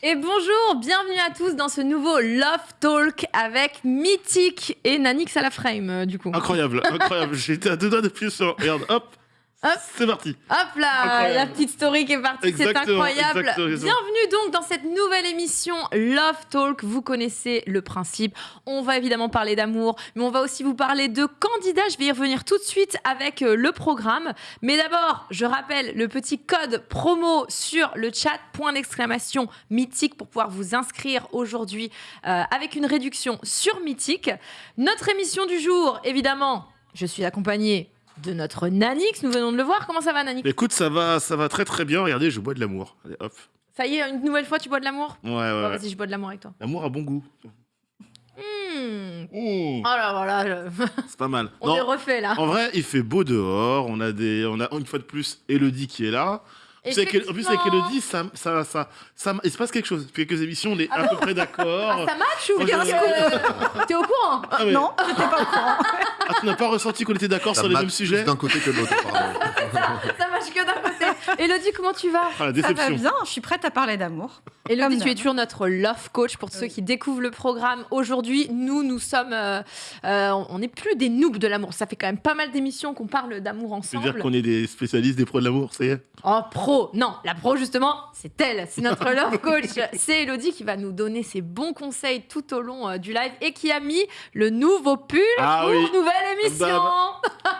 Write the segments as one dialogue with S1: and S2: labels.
S1: Et bonjour, bienvenue à tous dans ce nouveau Love Talk avec Mythique et Nanix à la frame, euh, du coup.
S2: Incroyable, incroyable. J'étais à deux doigts d'appuyer sur. Regarde, hop,
S1: Hop.
S2: c'est parti.
S1: Hop là,
S2: Incroyable.
S1: la petite story qui est partie, c'est incroyable.
S2: exactement.
S1: Bienvenue donc dans cette nouvelle émission Love Talk. Vous connaissez le principe. On va évidemment parler d'amour, mais on va aussi vous parler de candidats. Je vais y revenir tout de suite avec euh, le programme. Mais d'abord, je rappelle le petit code promo sur le chat, point d'exclamation mythique pour pouvoir vous inscrire aujourd'hui euh, avec une réduction sur mythique. Notre émission du jour, évidemment, je suis accompagnée de notre Nanix. Nous venons de le voir. Comment ça va, Nanix?
S2: Écoute, ça va, ça va très très bien. Regardez, je bois de l'amour. Allez, hop.
S1: Ça y est, une nouvelle fois, tu bois de l'amour?
S2: Ouais, ouais.
S1: Vas-y, je bois de l'amour avec toi.
S2: L'amour a bon goût.
S1: Hmm.
S2: Mmh,
S1: Oh là voilà, je-
S2: c'est pas mal.
S1: on
S2: Non,
S1: est refait là.
S2: en vrai, il fait beau dehors. On a des, on a une fois de plus Elodie qui est là. En plus, avec, en plus, avec
S1: Effectivement.
S2: Elodie, ça, ça, ça, ça, il se passe quelque chose. Depuis quelques émissions, on est à peu près d'accord.
S1: Ah, ça match ou bien T'es au courant
S2: Ah.
S3: Non, j'étais pas au courant.
S2: Ah, tu n'as pas ressenti qu'on était d'accord sur les mêmes sujets
S4: d'un côté que de l'autre.
S1: Ça match que d'un côté. Elodie, comment tu vas?
S2: Ah, la
S3: Ça va bien, je suis prête à parler d'amour.
S1: Elodie,
S3: Comme
S1: tu es toujours notre love coach pour ceux qui découvrent le programme. Aujourd'hui, nous, nous sommes. euh, euh, on n'est plus des noobs de l'amour. Ça fait quand même pas mal d'émissions qu'on parle d'amour ensemble.
S2: qu'on est des spécialistes des pros de l'amour, ça y est?
S1: Oh, pro Non, la pro, justement, c'est elle. C'est notre love coach. C'est Elodie qui va nous donner ses bons conseils tout au long euh, du live et qui a mis le nouveau pull
S2: Ah
S1: pour
S2: oui.
S1: nouvelle émission.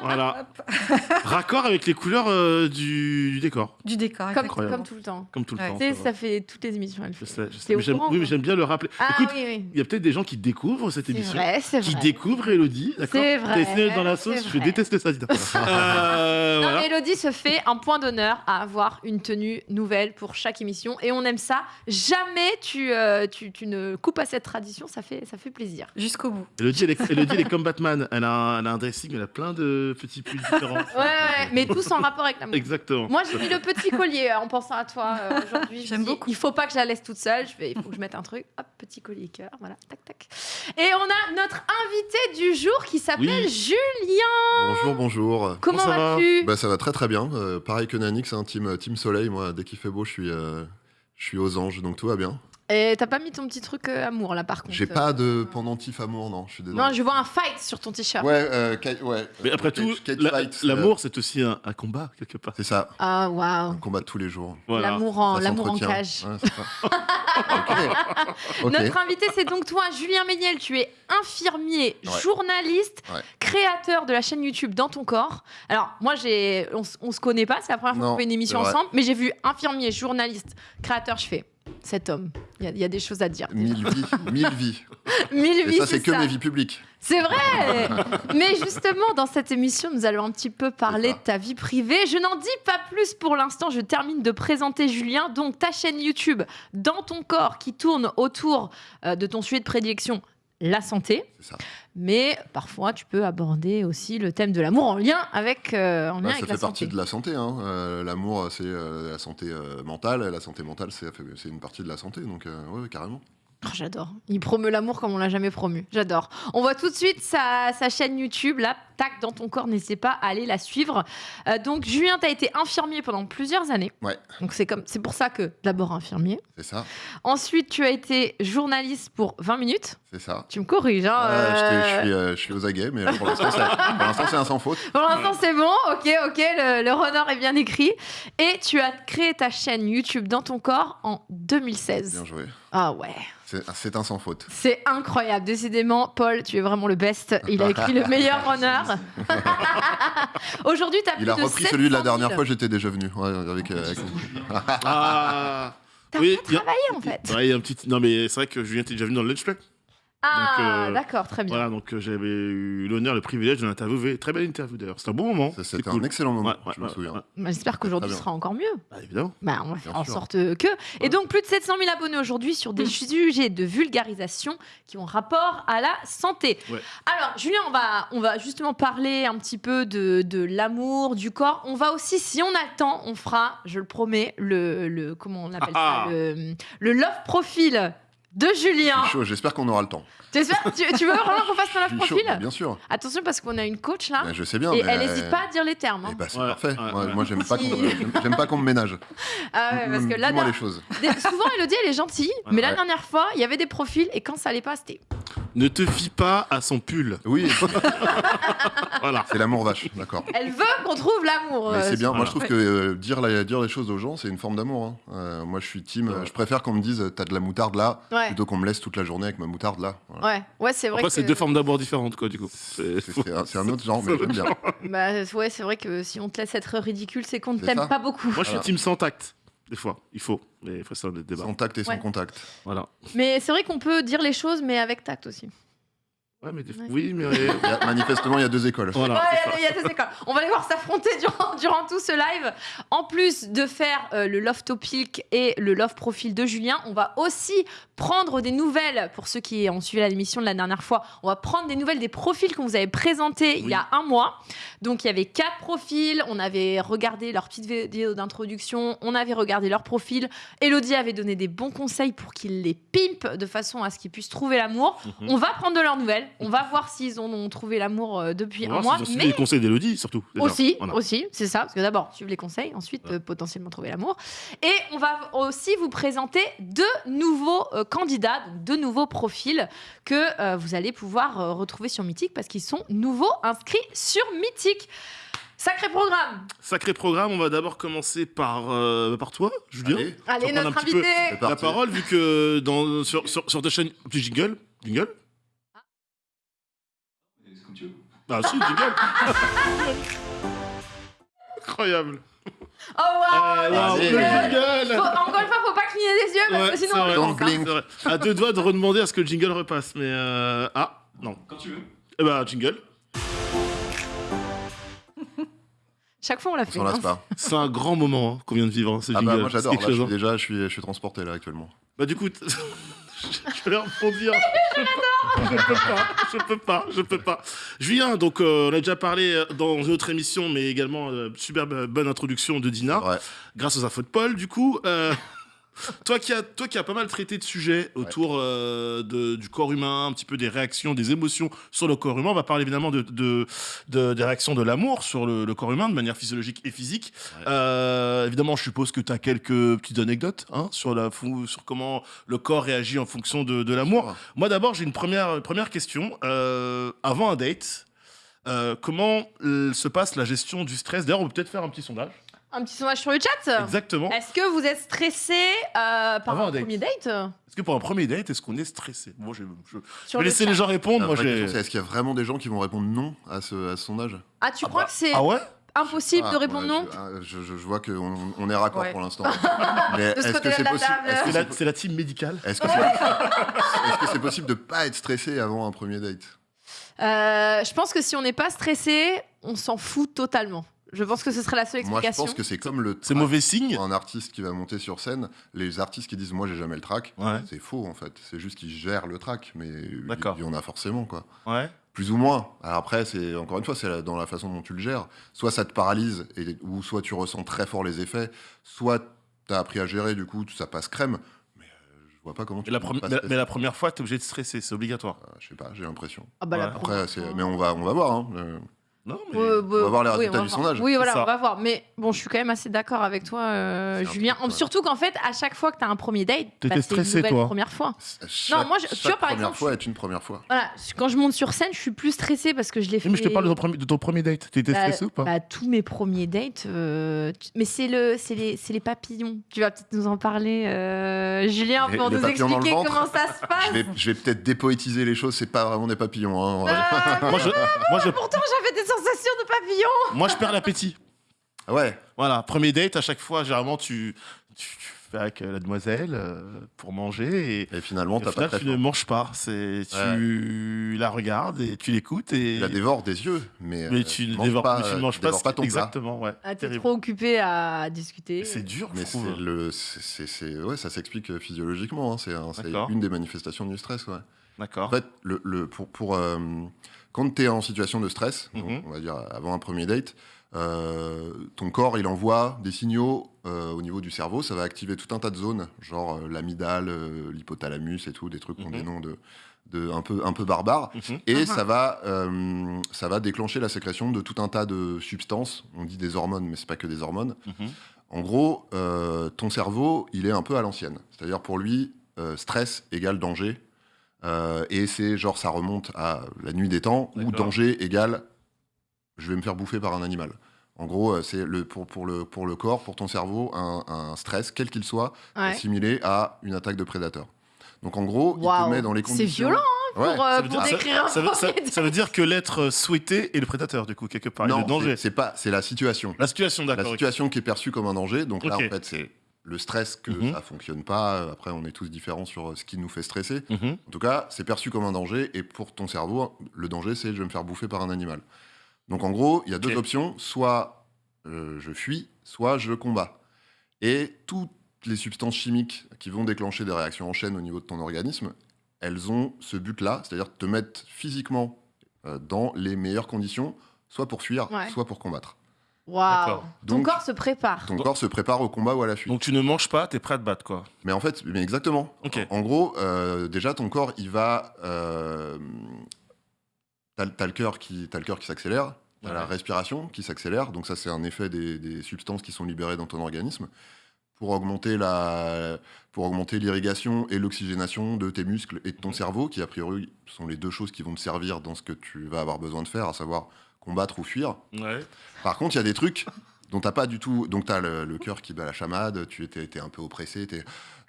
S2: Voilà. Raccord avec les couleurs euh, du, du décor,
S3: Du décor.
S1: Comme,
S2: Incroyable.
S1: comme tout le temps.
S2: comme tout le
S3: Ouais.
S2: temps.
S1: Tu sais,
S2: ça
S1: fait toutes les émissions. Elle
S2: Je
S1: fait.
S2: sais, je sais.
S1: T'es au
S2: Mais j'aime-
S1: courant,
S2: oui, mais
S1: toi
S2: j'aime bien le rappeler.
S1: Ah
S2: Écoute,
S1: oui, oui.
S2: il y a peut-être des gens qui découvrent cette
S1: C'est
S2: émission.
S1: vrai, c'est
S2: Qui
S1: vrai.
S2: découvrent Elodie, d'accord
S1: C'est
S2: T'as
S1: vrai,
S2: d'être dans la sauce, je déteste ça. Euh,
S1: Non,
S2: voilà.
S1: mais Elodie se fait un point d'honneur à avoir une tenue nouvelle pour chaque émission et on aime ça. Jamais tu, euh, tu, tu ne coupes à cette tradition, ça fait, ça fait plaisir.
S3: Jusqu'au bout.
S2: Elodie, elle est, Elodie, elle est comme Batman. Elle a, un, elle a un dressing, elle a plein de petits pulls différents.
S1: Ouais, ouais, mais tous en rapport avec l'amour.
S2: Exactement.
S1: Moi, j'ai mis le petit collier euh, en pensant à toi euh, aujourd'hui.
S3: J'aime beaucoup.
S1: Il faut pas que je la laisse toute seule. Je vais, il faut que je mette un truc. Hop, petit collier cœur. Voilà, tac, tac. Et on a notre invité du jour qui s'appelle
S2: Oui.
S1: Julien.
S4: Bonjour, bonjour.
S1: Comment
S2: ça va
S1: vas-tu?
S4: Bah, ça va très très bien. Euh, pareil que Nanix, un team, team soleil. Moi, dès qu'il fait beau, je suis, euh, je suis aux anges, donc tout va bien.
S1: Et t'as pas mis ton petit truc euh, amour là par contre
S4: J'ai pas de pendentif amour, non. Je suis désolé.
S1: Non, je vois un fight sur ton t-shirt.
S4: Ouais, euh, ca- ouais.
S2: Mais après tout,
S4: cage
S2: la-
S4: fight,
S2: l'amour, c'est aussi un, un combat, quelque part.
S4: euh, C'est ça.
S1: Ah
S4: Un
S1: waouh.
S4: combat de tous les jours.
S2: Voilà.
S1: L'amour en,
S4: Ça
S1: l'amour en
S4: s'entretient.
S1: cage.
S4: Ouais, c'est ça. ok. Ok.
S1: Notre invité, c'est donc toi, Julien Méniel. Tu es infirmier,
S4: Ouais.
S1: journaliste,
S4: Ouais.
S1: créateur de la chaîne YouTube Dans ton corps. Alors, moi, j'ai, on, s- on se connaît pas, c'est la première fois
S4: Non,
S1: qu'on fait une émission
S4: c'est vrai.
S1: ensemble, mais j'ai vu infirmier, journaliste, créateur. Je fais cet homme. Il y a- il y, a des choses à dire.
S4: Mille vies. Mille vies.
S1: Mille
S4: Et
S1: vies,
S4: ça, c'est que
S1: ça.
S4: mes vies publiques.
S1: C'est vrai Mais justement, dans cette émission, nous allons un petit peu parler de ta vie privée. Je n'en dis pas plus pour l'instant. Je termine de présenter Julien. Donc, ta chaîne YouTube, Dans ton corps, qui tourne autour euh, de ton sujet de prédilection, la santé.
S4: C'est ça.
S1: Mais parfois, tu peux aborder aussi le thème de l'amour en lien avec, euh, en lien
S4: Bah,
S1: avec
S4: ça
S1: la
S4: fait partie
S1: santé.
S4: de la santé. Hein. Euh, L'amour, c'est euh, la santé euh, mentale. La santé mentale, c'est une partie de la santé. Donc, euh, ouais, carrément.
S1: Oh, J'adore. Il promeut l'amour comme on l'a jamais promu. J'adore. On voit tout de suite sa, sa chaîne YouTube, là, tac, dans ton corps. N'hésitez pas à aller la suivre. Euh, donc, Julien, tu as été infirmier pendant plusieurs années.
S4: Ouais.
S1: Donc, c'est comme, c'est pour ça que d'abord infirmier.
S4: C'est ça.
S1: Ensuite, tu as été journaliste pour 20 minutes.
S4: C'est ça.
S1: Tu me corriges, hein
S4: Euh, je, t'ai-
S1: euh,
S4: je suis, euh, je suis aux aguets, mais pour l'instant, c'est un sans faute.
S1: Pour l'instant, c'est bon. Ok, ok, le, le runner est bien écrit. Et tu as créé ta chaîne YouTube dans ton corps en 2016.
S4: Bien joué.
S1: Ah ouais.
S4: C'est c'est un sans faute.
S1: C'est incroyable. Décidément, Paul, tu es vraiment le best. Il a écrit le meilleur runner. Aujourd'hui, tu as plus
S4: Il a
S1: de
S4: repris
S1: 700
S4: celui de la
S1: 000.
S4: dernière fois, j'étais déjà venu. ouais, avec, euh, avec-
S2: Ah
S1: T'as
S2: Oui,
S1: pas
S2: il y a-
S1: travaillé en fait.
S2: Ouais, il y a un petit. Non, mais c'est vrai que Julien était déjà venu dans le lunch play.
S1: Ah,
S2: euh,
S1: d'accord, très bien.
S2: Voilà, donc euh, j'avais eu l'honneur, le privilège de l'interviewer. Très belle interview d'ailleurs. C'était un bon moment.
S4: C'était
S2: cool.
S4: un excellent moment,
S2: Ouais, ouais,
S4: je me
S2: ouais,
S4: souviens.
S2: ouais.
S1: Bah, J'espère qu'aujourd'hui sera encore mieux.
S2: Bah, évidemment.
S1: Bah, on va faire en
S4: sûr.
S1: sorte que. Et donc, plus de 700 000 abonnés aujourd'hui sur des sujets de vulgarisation qui ont rapport à la santé.
S2: Ouais.
S1: Alors, Julien, on va, on va justement parler un petit peu de, de l'amour, du corps. On va aussi, si on a le temps, on fera, je le promets, le. le comment on appelle
S2: Ah
S1: ça le, le love profile de Julien.
S4: J'espère qu'on aura le temps.
S1: Tu, tu- veux vraiment qu'on fasse love
S4: suis chaud,
S1: profil
S4: bien sûr.
S1: Attention parce qu'on a une coach là.
S4: Mais je sais bien.
S1: et
S4: mais,
S1: elle
S4: euh,
S1: n'hésite pas à dire les termes. hein.
S4: eh bah, c'est
S2: Ouais,
S4: parfait.
S2: ouais,
S4: moi,
S2: ouais.
S4: moi, j'aime pas qu'on pas me ménage.
S1: Ah ouais, parce que là,
S4: les choses.
S1: des- souvent Elodie elle est gentille, mais la dernière fois il y avait des profils et quand ça allait pas c'était.
S2: Ne te fie pas à son pull.
S4: Oui,
S2: Voilà.
S4: c'est l'amour vache, d'accord.
S1: Elle veut qu'on trouve l'amour.
S4: Mais
S1: euh,
S4: c'est bien. Moi, je trouve que euh, dire, la- dire les choses aux gens, c'est une forme d'amour. hein. Euh, moi, je suis team. euh, Je préfère qu'on me dise t'as de la moutarde là,
S1: Ouais.
S4: plutôt qu'on me laisse toute la journée avec ma moutarde là. Voilà.
S1: Ouais, ouais, c'est vrai.
S2: Après,
S1: que...
S2: c'est deux formes d'amour différentes, quoi, du coup. C'est-
S4: C'est c'est un, c'est un autre genre, mais j'aime bien.
S1: Bah, ouais, c'est vrai que si on te laisse être ridicule, c'est qu'on ne
S4: C'est
S1: t'aime
S4: ça.
S1: pas beaucoup.
S2: Moi, je suis
S4: Voilà.
S2: team sans tact. Des fois, il faut. Mais après, c'est un autre débat.
S4: Sans tact et sans
S1: Ouais.
S4: contact.
S2: Voilà.
S1: Mais c'est vrai qu'on peut dire les choses, mais avec tact aussi.
S2: Ouais, mais des...
S1: Ouais.
S2: Oui, mais.
S4: Il y a- manifestement, il y a deux écoles.
S2: voilà.
S1: Ouais, il y a deux écoles. On va les voir s'affronter durant, durant tout ce live. En plus de faire euh, le love topic et le love profil de Julien, on va aussi prendre des nouvelles, pour ceux qui ont suivi l'émission de la dernière fois, on va prendre des nouvelles des profils qu'on vous avait présentés il y a un mois. Donc il y avait quatre profils, on avait regardé leur petite vidéo d'introduction, on avait regardé leur profil. Elodie avait donné des bons conseils pour qu'ils les pimpent de façon à ce qu'ils puissent trouver l'amour.
S2: Mhm.
S1: On va prendre de leurs nouvelles, on va voir s'ils en ont trouvé l'amour euh, depuis
S2: On va
S1: un
S2: voir
S1: mois.
S2: s'ils ont suivi
S1: Mais
S2: les conseils d'Elodie, surtout. déjà.
S1: aussi,
S2: Voilà.
S1: aussi, c'est ça, parce que d'abord suivre les conseils, ensuite euh, potentiellement trouver l'amour. Et on va aussi vous présenter deux nouveaux euh, candidats, donc deux nouveaux profils que euh, vous allez pouvoir euh, retrouver sur Mythique parce qu'ils sont nouveaux inscrits sur Mythique. Sacré programme.
S2: Sacré programme, on va d'abord commencer par, euh, par toi, Julien.
S4: Allez,
S1: Allez,
S2: prendre
S1: notre
S2: un petit peu
S1: invité.
S4: c'est
S2: La
S4: parti.
S2: parole, vu que dans, sur, sur, sur ta chaîne. Petit jingle Jingle Ah, si, jingle Incroyable
S1: Oh wow,
S2: Eh,
S1: le
S2: wow,
S1: jingle. Faut- Encore une fois, faut pas cligner des yeux parce
S2: Ouais,
S1: que sinon on
S2: vrai,
S1: hein.
S4: blink.
S2: À deux doigts de redemander à ce que le jingle repasse, mais. Euh... Ah, non.
S5: Quand tu veux.
S2: Eh ben, jingle.
S1: Chaque fois on l'a
S4: On
S1: fait.
S4: lasse
S1: hein.
S4: pas.
S2: C'est un grand moment hein, qu'on vient de vivre, hein, ce
S4: Ah
S2: jingle.
S4: bah moi j'adore. Là, je suis
S2: hein.
S4: déjà, je suis, je suis transporté là actuellement.
S2: Bah du coup, je vais rebondir. Je peux pas, je peux pas, je peux pas. Julien, donc euh, on a déjà parlé euh, dans une autre émission, mais également euh, superbe euh, bonne introduction de Dina, grâce aux infos de Paul. Du coup, toi qui as toi qui as pas mal traité de sujets autour euh, de- du corps humain, un petit peu des réactions, des émotions sur le corps humain, on va parler évidemment de, de- de- des réactions de l'amour sur le, le corps humain de manière physiologique et physique. Euh, évidemment, je suppose que tu as quelques petites anecdotes hein, sur, la, sur comment le corps réagit en fonction de, de l'amour. Moi, d'abord, j'ai une première, première question. Euh, avant un date, comment se passe la gestion du stress? D'ailleurs, on peut peut-être faire un petit sondage.
S1: Un petit sondage sur le chat.
S2: Exactement.
S1: Est-ce que vous êtes stressé euh, par
S2: Avant
S1: un
S2: un date.
S1: premier date?
S2: Est-ce que pour un premier date, est-ce qu'on est stressé? Moi, je, je- je
S1: sur
S2: vais
S1: le
S2: laisser
S1: chat
S2: les gens répondre. Moi, j'ai.
S4: est-ce qu'il y a vraiment des gens qui vont répondre non à ce, à ce sondage?
S1: Ah, tu crois que c'est
S2: Ah ouais?
S1: impossible
S4: Ah,
S1: de répondre
S4: ouais,
S1: non?
S4: je, ah, je, je- je vois qu'on on est raccord
S1: Ouais.
S4: pour l'instant. Mais
S1: De ce
S4: est-ce que
S1: côté-là
S4: c'est
S1: de la
S4: possible
S1: table.
S4: Est-ce que
S2: C'est
S4: c'est
S2: la, c'est la team médicale.
S4: est-ce que c'est est-ce que c'est possible de pas être stressé avant un premier date?
S1: Euh, Je pense que si on n'est pas stressé, on s'en fout totalement. Je pense que ce serait la seule
S4: Moi, je
S1: explication.
S4: pense que c'est comme le
S2: C'est
S4: trac.
S2: mauvais signe.
S4: Pour un artiste qui va monter sur scène, les artistes qui disent moi j'ai jamais le track,
S2: Ouais.
S4: c'est faux en fait. C'est juste qu'ils gèrent le track, mais il y en a forcément quoi.
S2: Ouais.
S4: Plus ou moins. Alors après, c'est encore une fois, c'est dans la façon dont tu le gères. Soit ça te paralyse, et, ou soit tu ressens très fort les effets, soit tu as appris à gérer, du coup, ça passe crème. Mais euh, je vois pas comment tu
S2: Mais la, premi- mais, la première fois, t'es obligé de stresser, c'est obligatoire.
S4: Euh, je sais pas, j'ai l'impression.
S1: Ah bah,
S2: Ouais.
S4: Après, mais on va, on va voir. hein. Euh,
S2: Non, mais.
S4: On va voir les
S1: oui,
S4: résultats du
S1: voir.
S4: sondage.
S1: Oui, voilà, on va voir. Mais bon, je suis quand même assez d'accord avec toi, euh, Julien.
S4: truc.
S1: Surtout qu'en fait, à chaque fois que tu as un premier date,
S2: T'étais
S1: bah, c'est une nouvelle
S2: toi
S1: première fois.
S4: chaque,
S1: moi, je- tu vois, par
S4: première
S1: exemple,
S4: fois est une première fois.
S1: Voilà, quand je monte sur scène, je suis plus stressée parce que je l'ai fait.
S2: Mais je te parle de ton premier, de ton premier date. T'étais
S1: Bah,
S2: stressé ou pas?
S1: bah, tous mes premiers dates, euh, tu- mais c'est le, c'est les, c'est les papillons. Tu vas peut-être nous en parler, euh, Julien, pour nous expliquer comment ça se passe.
S4: Je vais, peut-être dépoétiser les choses, c'est pas vraiment des papillons. hein.
S1: Ah,
S2: moi,
S1: pourtant, j'avais des sensations de papillons.
S2: moi, je perds l'appétit.
S4: Ouais,
S2: Voilà, premier date, à chaque fois, généralement, tu, tu, tu fais avec euh, la demoiselle euh, pour manger et,
S4: et finalement,
S2: et
S4: pas
S2: final,
S4: très
S2: tu ne manges pas. C'est, tu la regardes et tu l'écoutes et.
S4: Tu la dévores des yeux, mais,
S2: mais
S4: euh,
S2: tu ne
S4: manges
S2: dévores
S4: pas,
S2: mais tu ne manges pas,
S4: pas ton plat.
S2: exactement ouais
S1: Ah, t'es trop occupé à discuter.
S2: C'est dur je
S4: Mais c'est le, c'est, ouais, ça s'explique euh, physiologiquement. hein, c'est, une des manifestations du stress. Ouais.
S2: d'accord
S4: En fait, le, le- pour, pour, euh, quand tu es en situation de stress, donc,
S2: Mhm.
S4: on va dire avant un premier date, euh, ton corps il envoie des signaux euh, au niveau du cerveau, ça va activer tout un tas de zones, genre euh, l'amygdale, euh, l'hypothalamus et tout, des trucs qui ont
S2: Mhm.
S4: des noms de, de un peu un peu barbares.
S2: Mhm.
S4: Et
S1: Mhm.
S4: ça va euh, ça va déclencher la sécrétion de tout un tas de substances. On dit des hormones, mais c'est pas que des hormones.
S2: Mhm.
S4: En gros, euh, ton cerveau, il est un peu à l'ancienne. C'est-à-dire pour lui, euh, stress égale danger. Euh, et c'est genre, ça remonte à la nuit des temps, où danger égale je vais me faire bouffer par un animal. En gros, euh, c'est le, pour, pour, le, pour le corps, pour ton cerveau, un, un stress, quel qu'il soit,
S1: Ouais.
S4: assimilé à une attaque de prédateur. Donc en gros, il
S1: Waouh.
S4: te met dans les
S1: C'est
S4: conditions.
S1: violent,
S4: Ouais.
S1: pour, euh,
S2: Ça
S1: pour
S2: dire-
S1: décrire un
S2: Ça veut, ça- ça veut dire que l'être souhaité est le prédateur, du coup, quelque part,
S4: non,
S2: le danger.
S4: c'est- c'est pas, c'est la situation.
S2: La situation,
S4: la
S2: d'accord. ok.
S4: situation qui est perçue comme un danger. Donc là, en fait, c'est le stress que
S2: Mhm.
S4: ça fonctionne pas. Après, on est tous différents sur euh, ce qui nous fait stresser.
S2: Mhm.
S4: En tout cas, c'est perçu comme un danger. Et pour ton cerveau, le danger, c'est je vais me faire bouffer par un animal. Donc en gros, il y a deux options. Soit euh, je fuis, soit je combats. Et toutes les substances chimiques qui vont déclencher des réactions en chaîne au niveau de ton organisme, elles ont ce but-là, c'est-à-dire te mettre physiquement euh, dans les meilleures conditions, soit pour fuir,
S1: Ouais.
S4: soit pour combattre.
S1: Waouh. Ton
S4: Donc-
S1: corps se prépare.
S4: Ton corps se prépare au combat ou à la fuite.
S2: Donc tu ne manges pas, t'es prêt à te battre, quoi.
S4: Mais en fait, mais exactement.
S2: Ok.
S4: En gros, euh, déjà, ton corps, il va. Euh, t'as, t'as le cœur qui, t'as le cœur qui s'accélère, t'as
S2: Ouais.
S4: la respiration qui s'accélère. Donc ça, c'est un effet des, des substances qui sont libérées dans ton organisme pour augmenter la, pour augmenter l'irrigation et l'oxygénation de tes muscles et de ton cerveau, qui a priori sont les deux choses qui vont te servir dans ce que tu vas avoir besoin de faire, à savoir combattre ou fuir.
S2: Ouais.
S4: Par contre, il y a des trucs dont t'as pas du tout. Donc t'as le, le cœur qui bat la chamade, tu étais, un peu oppressé,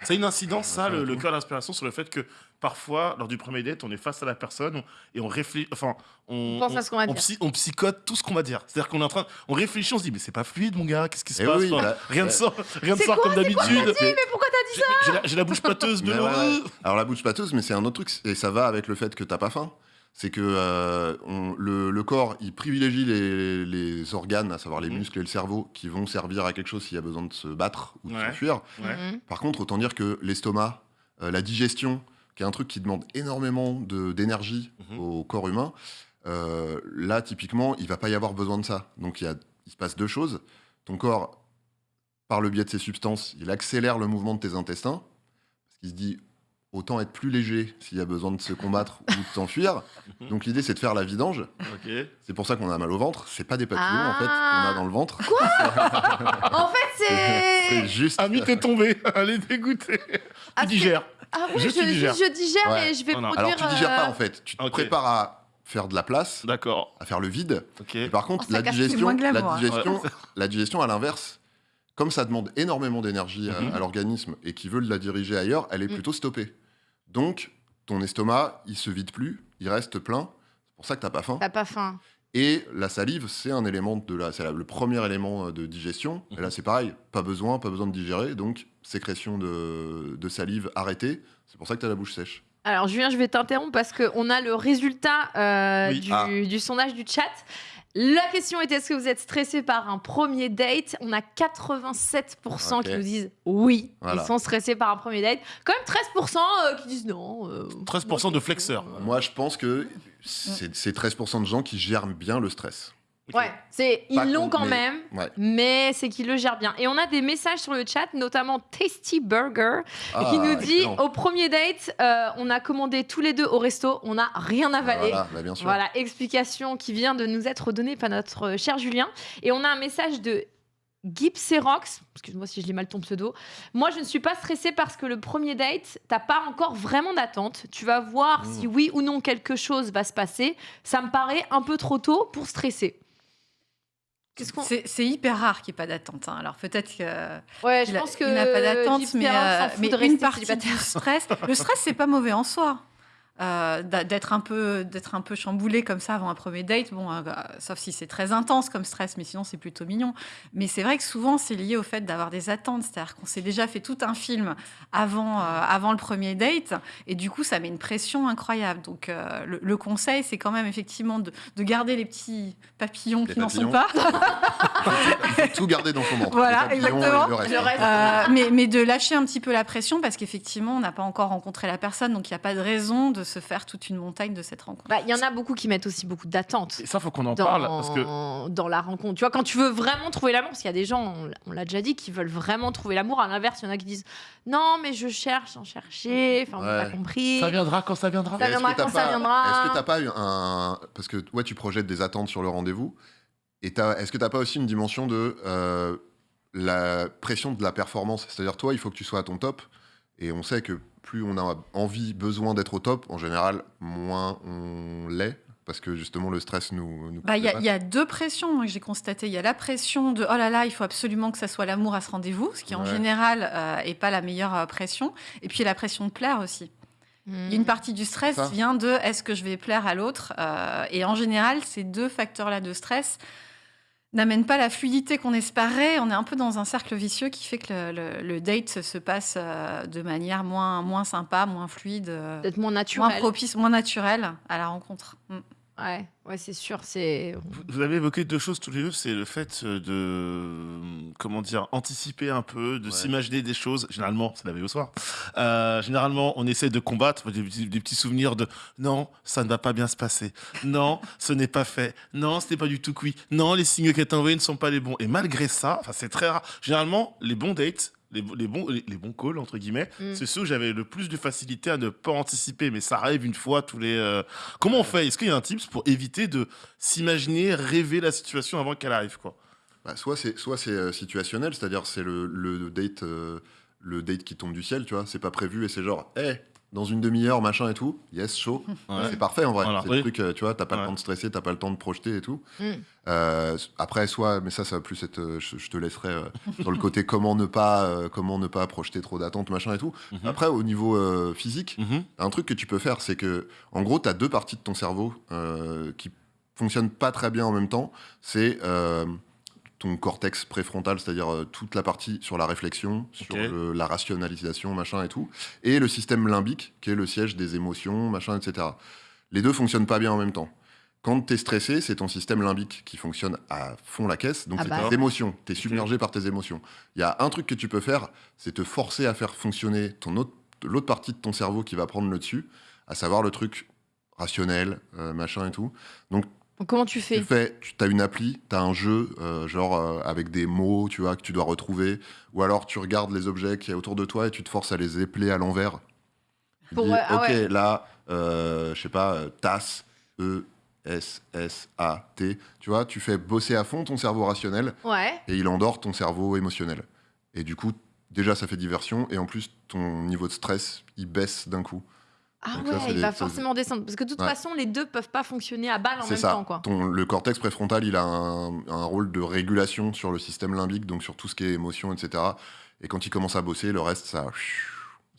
S2: Ça a une incidence, ça,
S4: Ça,
S2: le, cœur d'inspiration, sur le fait que parfois, lors du premier date, on est face à la personne on- et on réfléchit. Enfin, on,
S1: On pense à ce qu'on va
S2: on
S1: dire.
S2: psy- on psychote tout ce qu'on va dire. C'est-à-dire qu'on est en train. On réfléchit, on se dit, mais c'est pas fluide, mon gars, qu'est-ce qui se
S4: Eh
S2: passe
S4: oui,
S2: Enfin,
S4: bah,
S2: Rien ne
S4: euh,
S2: sort, rien ne
S1: C'est
S2: sort
S1: quoi,
S2: comme d'habitude.
S1: Mais pourquoi t'as dit
S2: J'ai j'ai la, bouche pâteuse de
S4: ouais, ouais. Alors la bouche pâteuse, mais c'est un autre truc, et ça va avec le fait que t'as pas faim. C'est que euh, on- le, le corps, il privilégie les, les organes, à savoir les
S2: Mhm.
S4: muscles et le cerveau, qui vont servir à quelque chose s'il y a besoin de se battre ou de
S2: Ouais.
S4: s'enfuir.
S2: Ouais.
S1: Mhm.
S4: Par contre, autant dire que l'estomac, euh, la digestion, qui est un truc qui demande énormément de- d'énergie
S2: Mhm.
S4: au corps humain, euh, là, typiquement, il va pas y avoir besoin de ça. Donc, il, y a, il se passe deux choses. Ton corps, par le biais de ces substances, il accélère le mouvement de tes intestins, parce qu'il se dit, autant être plus léger s'il y a besoin de se combattre ou de s'enfuir. Donc, l'idée, c'est de faire la vidange. C'est pour ça qu'on a mal au ventre. C'est pas des papillons, en fait,
S1: Ah.
S4: qu'on a dans le ventre.
S1: En fait,
S4: C'est
S1: c'est.
S4: juste...
S2: Ami, t'es tombé. Elle est dégoûtée.
S1: Ah,
S2: tu digères.
S1: Ah oui,
S2: Juste
S1: je,
S2: tu digères.
S1: je digère
S4: Ouais.
S1: et je vais
S2: Oh
S1: produire.
S4: Alors, tu digères pas,
S1: euh,
S4: en fait. Tu te prépares à faire de la place,
S2: D'accord.
S4: à faire le vide. Et par contre,
S3: Oh,
S4: la digestion, la
S3: hein.
S4: digestion, la digestion, à l'inverse, comme ça demande énormément d'énergie à-
S2: Mhm.
S4: à, l'organisme et qui veut la diriger ailleurs, elle est
S1: Mm.
S4: plutôt stoppée. Donc, ton estomac, il se vide plus, il reste plein. C'est pour ça que t'as pas faim.
S1: T'as pas faim.
S4: Et la salive, c'est un élément de la, c'est la- le premier élément euh, de digestion. Et
S2: Mhm.
S4: là, c'est pareil, pas besoin, pas besoin de digérer, donc sécrétion de, de salive arrêtée. C'est pour ça que t'as la bouche sèche.
S1: Alors, Julien, je vais t'interrompre parce qu'on a le résultat euh,
S2: Oui.
S1: du,
S4: Ah.
S1: du sondage du chat. La question était est-ce que vous êtes stressé par un premier date? On a 87% qui nous disent oui,
S4: Voilà.
S1: ils sont stressés par un premier date. Quand même 13% euh, qui disent non. euh,
S2: 13% de flexeurs.
S4: Moi, je pense que c'est c'est 13% de gens qui gèrent bien le stress.
S1: Ouais, c'est ils l'ont quand
S4: mais-
S1: même,
S4: Ouais.
S1: mais c'est qu'ils le gèrent bien. Et on a des messages sur le chat, notamment Tasty Burger,
S4: Ah,
S1: qui nous dit
S4: excellent.
S1: au premier date, euh, on a commandé tous les deux au resto, on n'a rien avalé.
S4: Voilà, bah, bien sûr.
S1: Voilà, explication qui vient de nous être donnée par notre cher Julien. Et on a un message de Gipserox, excuse-moi si je lis mal ton pseudo. Moi, je ne suis pas stressée parce que le premier date, t'as pas encore vraiment d'attente. Tu vas voir
S4: Mmh.
S1: si oui ou non quelque chose va se passer. Ça me paraît un peu trop tôt pour stresser. Qu'est-ce qu'on...
S3: C'est c'est hyper rare qu'il n'y ait pas d'attente. hein. Alors peut-être que
S1: Ouais, je
S3: il a-
S1: pense que
S3: il n'a pas d'attente, mais, euh,
S1: s'en fout
S3: mais
S1: de rester
S3: une partie
S1: célibataire.
S3: du stress. Le stress, c'est pas mauvais en soi. Euh, d'être un peu d'être un peu chamboulé comme ça avant un premier date bon euh, sauf si c'est très intense comme stress mais sinon c'est plutôt mignon mais c'est vrai que souvent c'est lié au fait d'avoir des attentes c'est-à-dire qu'on s'est déjà fait tout un film avant euh, avant le premier date et du coup ça met une pression incroyable donc euh, le, le conseil c'est quand même effectivement de, de garder les petits papillons
S4: Les
S3: qui n'en sont pas
S4: tout garder dans son ventre.
S3: Voilà, exactement.
S4: le reste.
S1: Le reste.
S3: Euh, mais, mais de lâcher un petit peu la pression parce qu'effectivement, on n'a pas encore rencontré la personne, donc il n'y a pas de raison de se faire toute une montagne de cette rencontre.
S1: Bah, Il y en a beaucoup qui mettent aussi beaucoup d'attentes.
S2: Et ça, faut qu'on en
S1: Dans,
S2: parle parce que
S1: dans la rencontre. Tu vois, quand tu veux vraiment trouver l'amour, parce qu'il y a des gens, on l'a- on l'a déjà dit, qui veulent vraiment trouver l'amour. À l'inverse, il y en a qui disent Non, mais je cherche sans chercher. Enfin, on n'a
S4: Ouais.
S1: pas compris.
S2: ça viendra quand ça viendra.
S1: Ça
S4: Est-ce
S1: viendra quand ça
S4: pas-
S1: viendra.
S4: Est-ce que t'as pas eu un. Parce que ouais, tu projettes des attentes sur le rendez-vous. Et t'as- est-ce que t'as pas aussi une dimension de euh, la pression de la performance? C'est-à-dire, toi, il faut que tu sois à ton top. Et on sait que plus on a envie, besoin d'être au top, en général, moins on l'est. Parce que justement, le stress nous. nous
S3: Bah, Il y, a-
S4: coûte
S3: il y a deux pressions moi, que j'ai constatées. Il y a la pression de oh là là, il faut absolument que ça soit l'amour à ce rendez-vous, ce qui en général euh, est pas la meilleure euh, pression. Et puis il y a la pression de plaire aussi.
S1: Hmm.
S3: Y une partie du stress
S4: Ça.
S3: vient de est-ce que je vais plaire à l'autre Euh, Et en général, ces deux facteurs-là de stress n'amènent pas la fluidité qu'on espérait. On est un peu dans un cercle vicieux qui fait que le, le- le date se passe euh, de manière moins, moins sympa, moins fluide, euh,
S1: moins
S3: moins propice, moins naturelle à la rencontre. Mm.
S1: Ouais, ouais c'est sûr. C'est.
S2: Vous- Vous avez évoqué deux choses tous les deux, c'est le fait euh, de comment dire anticiper un peu, de
S4: Ouais.
S2: s'imaginer des choses. Généralement, c'est la veille au soir. Euh, généralement, on essaie de combattre des, petits- des petits souvenirs de non, ça ne va pas bien se passer. Non, ce n'est pas fait. Non, ce n'est pas du tout cuit. Non, les signes qu'elle t'a envoyés ne sont pas les bons. Et malgré ça, enfin, c'est très rare. Généralement, les bons dates. Les, les bons, les, les bons calls, entre guillemets,
S1: Mm.
S2: c'est ceux où j'avais le plus de facilité à ne pas anticiper, mais ça arrive une fois tous les. euh, Comment on fait? Est-ce qu'il y a un tips pour éviter de s'imaginer, rêver la situation avant qu'elle arrive, quoi?
S4: Bah, soit c'est soit c'est euh, situationnel, c'est-à-dire c'est le, le date euh, le date qui tombe du ciel, tu vois, c'est pas prévu et c'est genre, hé, dans une demi-heure, machin et tout, yes, chaud,
S2: Ouais.
S4: c'est parfait en vrai.
S2: Voilà,
S4: c'est
S2: oui.
S4: le truc, euh, tu vois, t'as pas
S2: Ouais.
S4: le temps de stresser, t'as pas le temps de projeter et tout.
S1: Mm.
S4: Euh, après, soit, mais ça, ça va plus être, euh, je, je te laisserai euh, sur le côté comment ne pas, euh, comment ne pas projeter trop d'attentes, machin et tout.
S2: Mhm.
S4: Après, au niveau euh, physique,
S2: Mhm.
S4: un truc que tu peux faire, c'est que, en gros, tu as deux parties de ton cerveau euh, qui fonctionnent pas très bien en même temps. C'est euh, ton cortex préfrontal, c'est-à-dire euh, toute la partie sur la réflexion, sur le- la rationalisation, machin et tout, et le système limbique, qui est le siège des émotions, machin, etc. Les deux fonctionnent pas bien en même temps. Quand tu es stressé, c'est ton système limbique qui fonctionne à fond la caisse. Donc,
S1: Ah
S4: c'est
S1: bah.
S4: tes émotions. Tu es submergé par tes émotions. Il y a un truc que tu peux faire, c'est te forcer à faire fonctionner ton autre, l'autre partie de ton cerveau qui va prendre le dessus, à savoir le truc rationnel, euh, machin et tout.
S1: Donc, comment tu fais?
S4: Tu fais, tu as une appli, tu as un jeu, euh, genre euh, avec des mots, tu vois, que tu dois retrouver, ou alors tu regardes les objets qu'il y a autour de toi et tu te forces à les épeler à l'envers.
S1: Pour-
S4: dis,
S1: ouais, ah
S4: ok,
S1: ouais.
S4: là, euh, je sais pas, euh, tasse, E, S, S, A, T, tu vois, tu fais bosser à fond ton cerveau rationnel
S1: Ouais.
S4: et il endort ton cerveau émotionnel. Et du coup, déjà, ça fait diversion, et en plus, ton niveau de stress, il baisse d'un coup.
S1: Ah
S4: Donc
S1: ouais, il
S4: des-
S1: va forcément descendre. Parce que de toute
S4: Ouais.
S1: façon, les deux peuvent pas fonctionner à balle en même
S4: ça.
S1: temps, quoi.
S4: Ton, le cortex préfrontal, il a un, un rôle de régulation sur le système limbique, donc sur tout ce qui est émotion, etc. Et quand il commence à bosser, le reste, ça,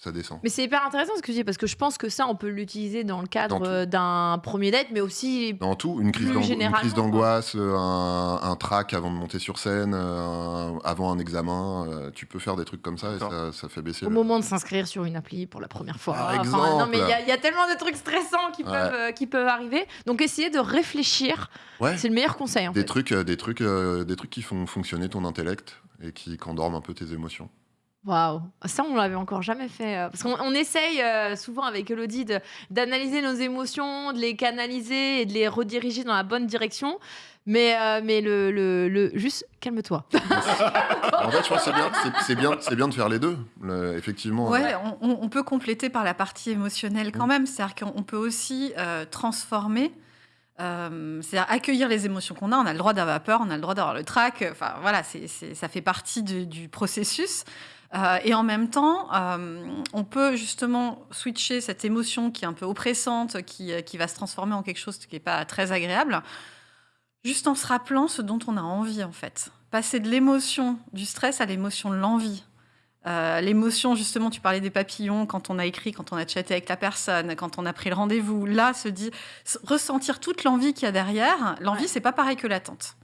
S4: ça descend.
S1: Mais c'est hyper intéressant ce que tu dis, parce que je pense que ça, on peut l'utiliser dans le cadre d'un premier date, mais aussi.
S4: Dans tout, une crise d'angoisse, euh, un, un trac avant de monter sur scène, euh, un- avant un examen, euh, tu peux faire des trucs comme ça et ça, ça fait baisser
S1: Au
S4: le...
S1: moment de s'inscrire sur une appli pour la première fois.
S4: Par
S1: Enfin,
S4: exemple.
S1: non, mais il y, a- il y a tellement de trucs stressants qui,
S4: Ouais.
S1: peuvent, euh, qui peuvent arriver. Donc, essayer de réfléchir,
S4: Ouais.
S1: c'est le meilleur conseil, en
S4: Des
S1: fait.
S4: trucs, euh, des, trucs, des trucs qui font fonctionner ton intellect et qui endorment un peu tes émotions.
S1: Waouh, ça on l'avait encore jamais fait. euh, Parce qu'on on essaye euh, souvent avec Elodie de- d'analyser nos émotions, de les canaliser et de les rediriger dans la bonne direction. Mais, euh, mais le, le, le- juste calme-toi.
S4: en fait, je pense que c'est bien, c'est- c'est bien, c'est bien de faire les deux. Le- effectivement.
S3: Ouais, on, on- on peut compléter par la partie émotionnelle quand
S4: Mm.
S3: même. C'est-à-dire qu'on peut aussi euh, transformer, euh, c'est-à-dire accueillir les émotions qu'on a. On a le droit d'avoir peur, on a le droit d'avoir le trac. Enfin, voilà, c'est c'est- ça fait partie de- du processus. Euh, et en même temps, euh, on peut justement switcher cette émotion qui est un peu oppressante, qui, euh, qui va se transformer en quelque chose qui n'est pas très agréable, juste en se rappelant ce dont on a envie, en fait. Passer de l'émotion du stress à l'émotion de l'envie. Euh, l'émotion, justement, tu parlais des papillons quand on a écrit, quand on a chatté avec la personne, quand on a pris le rendez-vous. Là, se dit, ressentir toute l'envie qu'il y a derrière. L'envie,
S1: Ouais.
S3: c'est pas pareil que l'attente.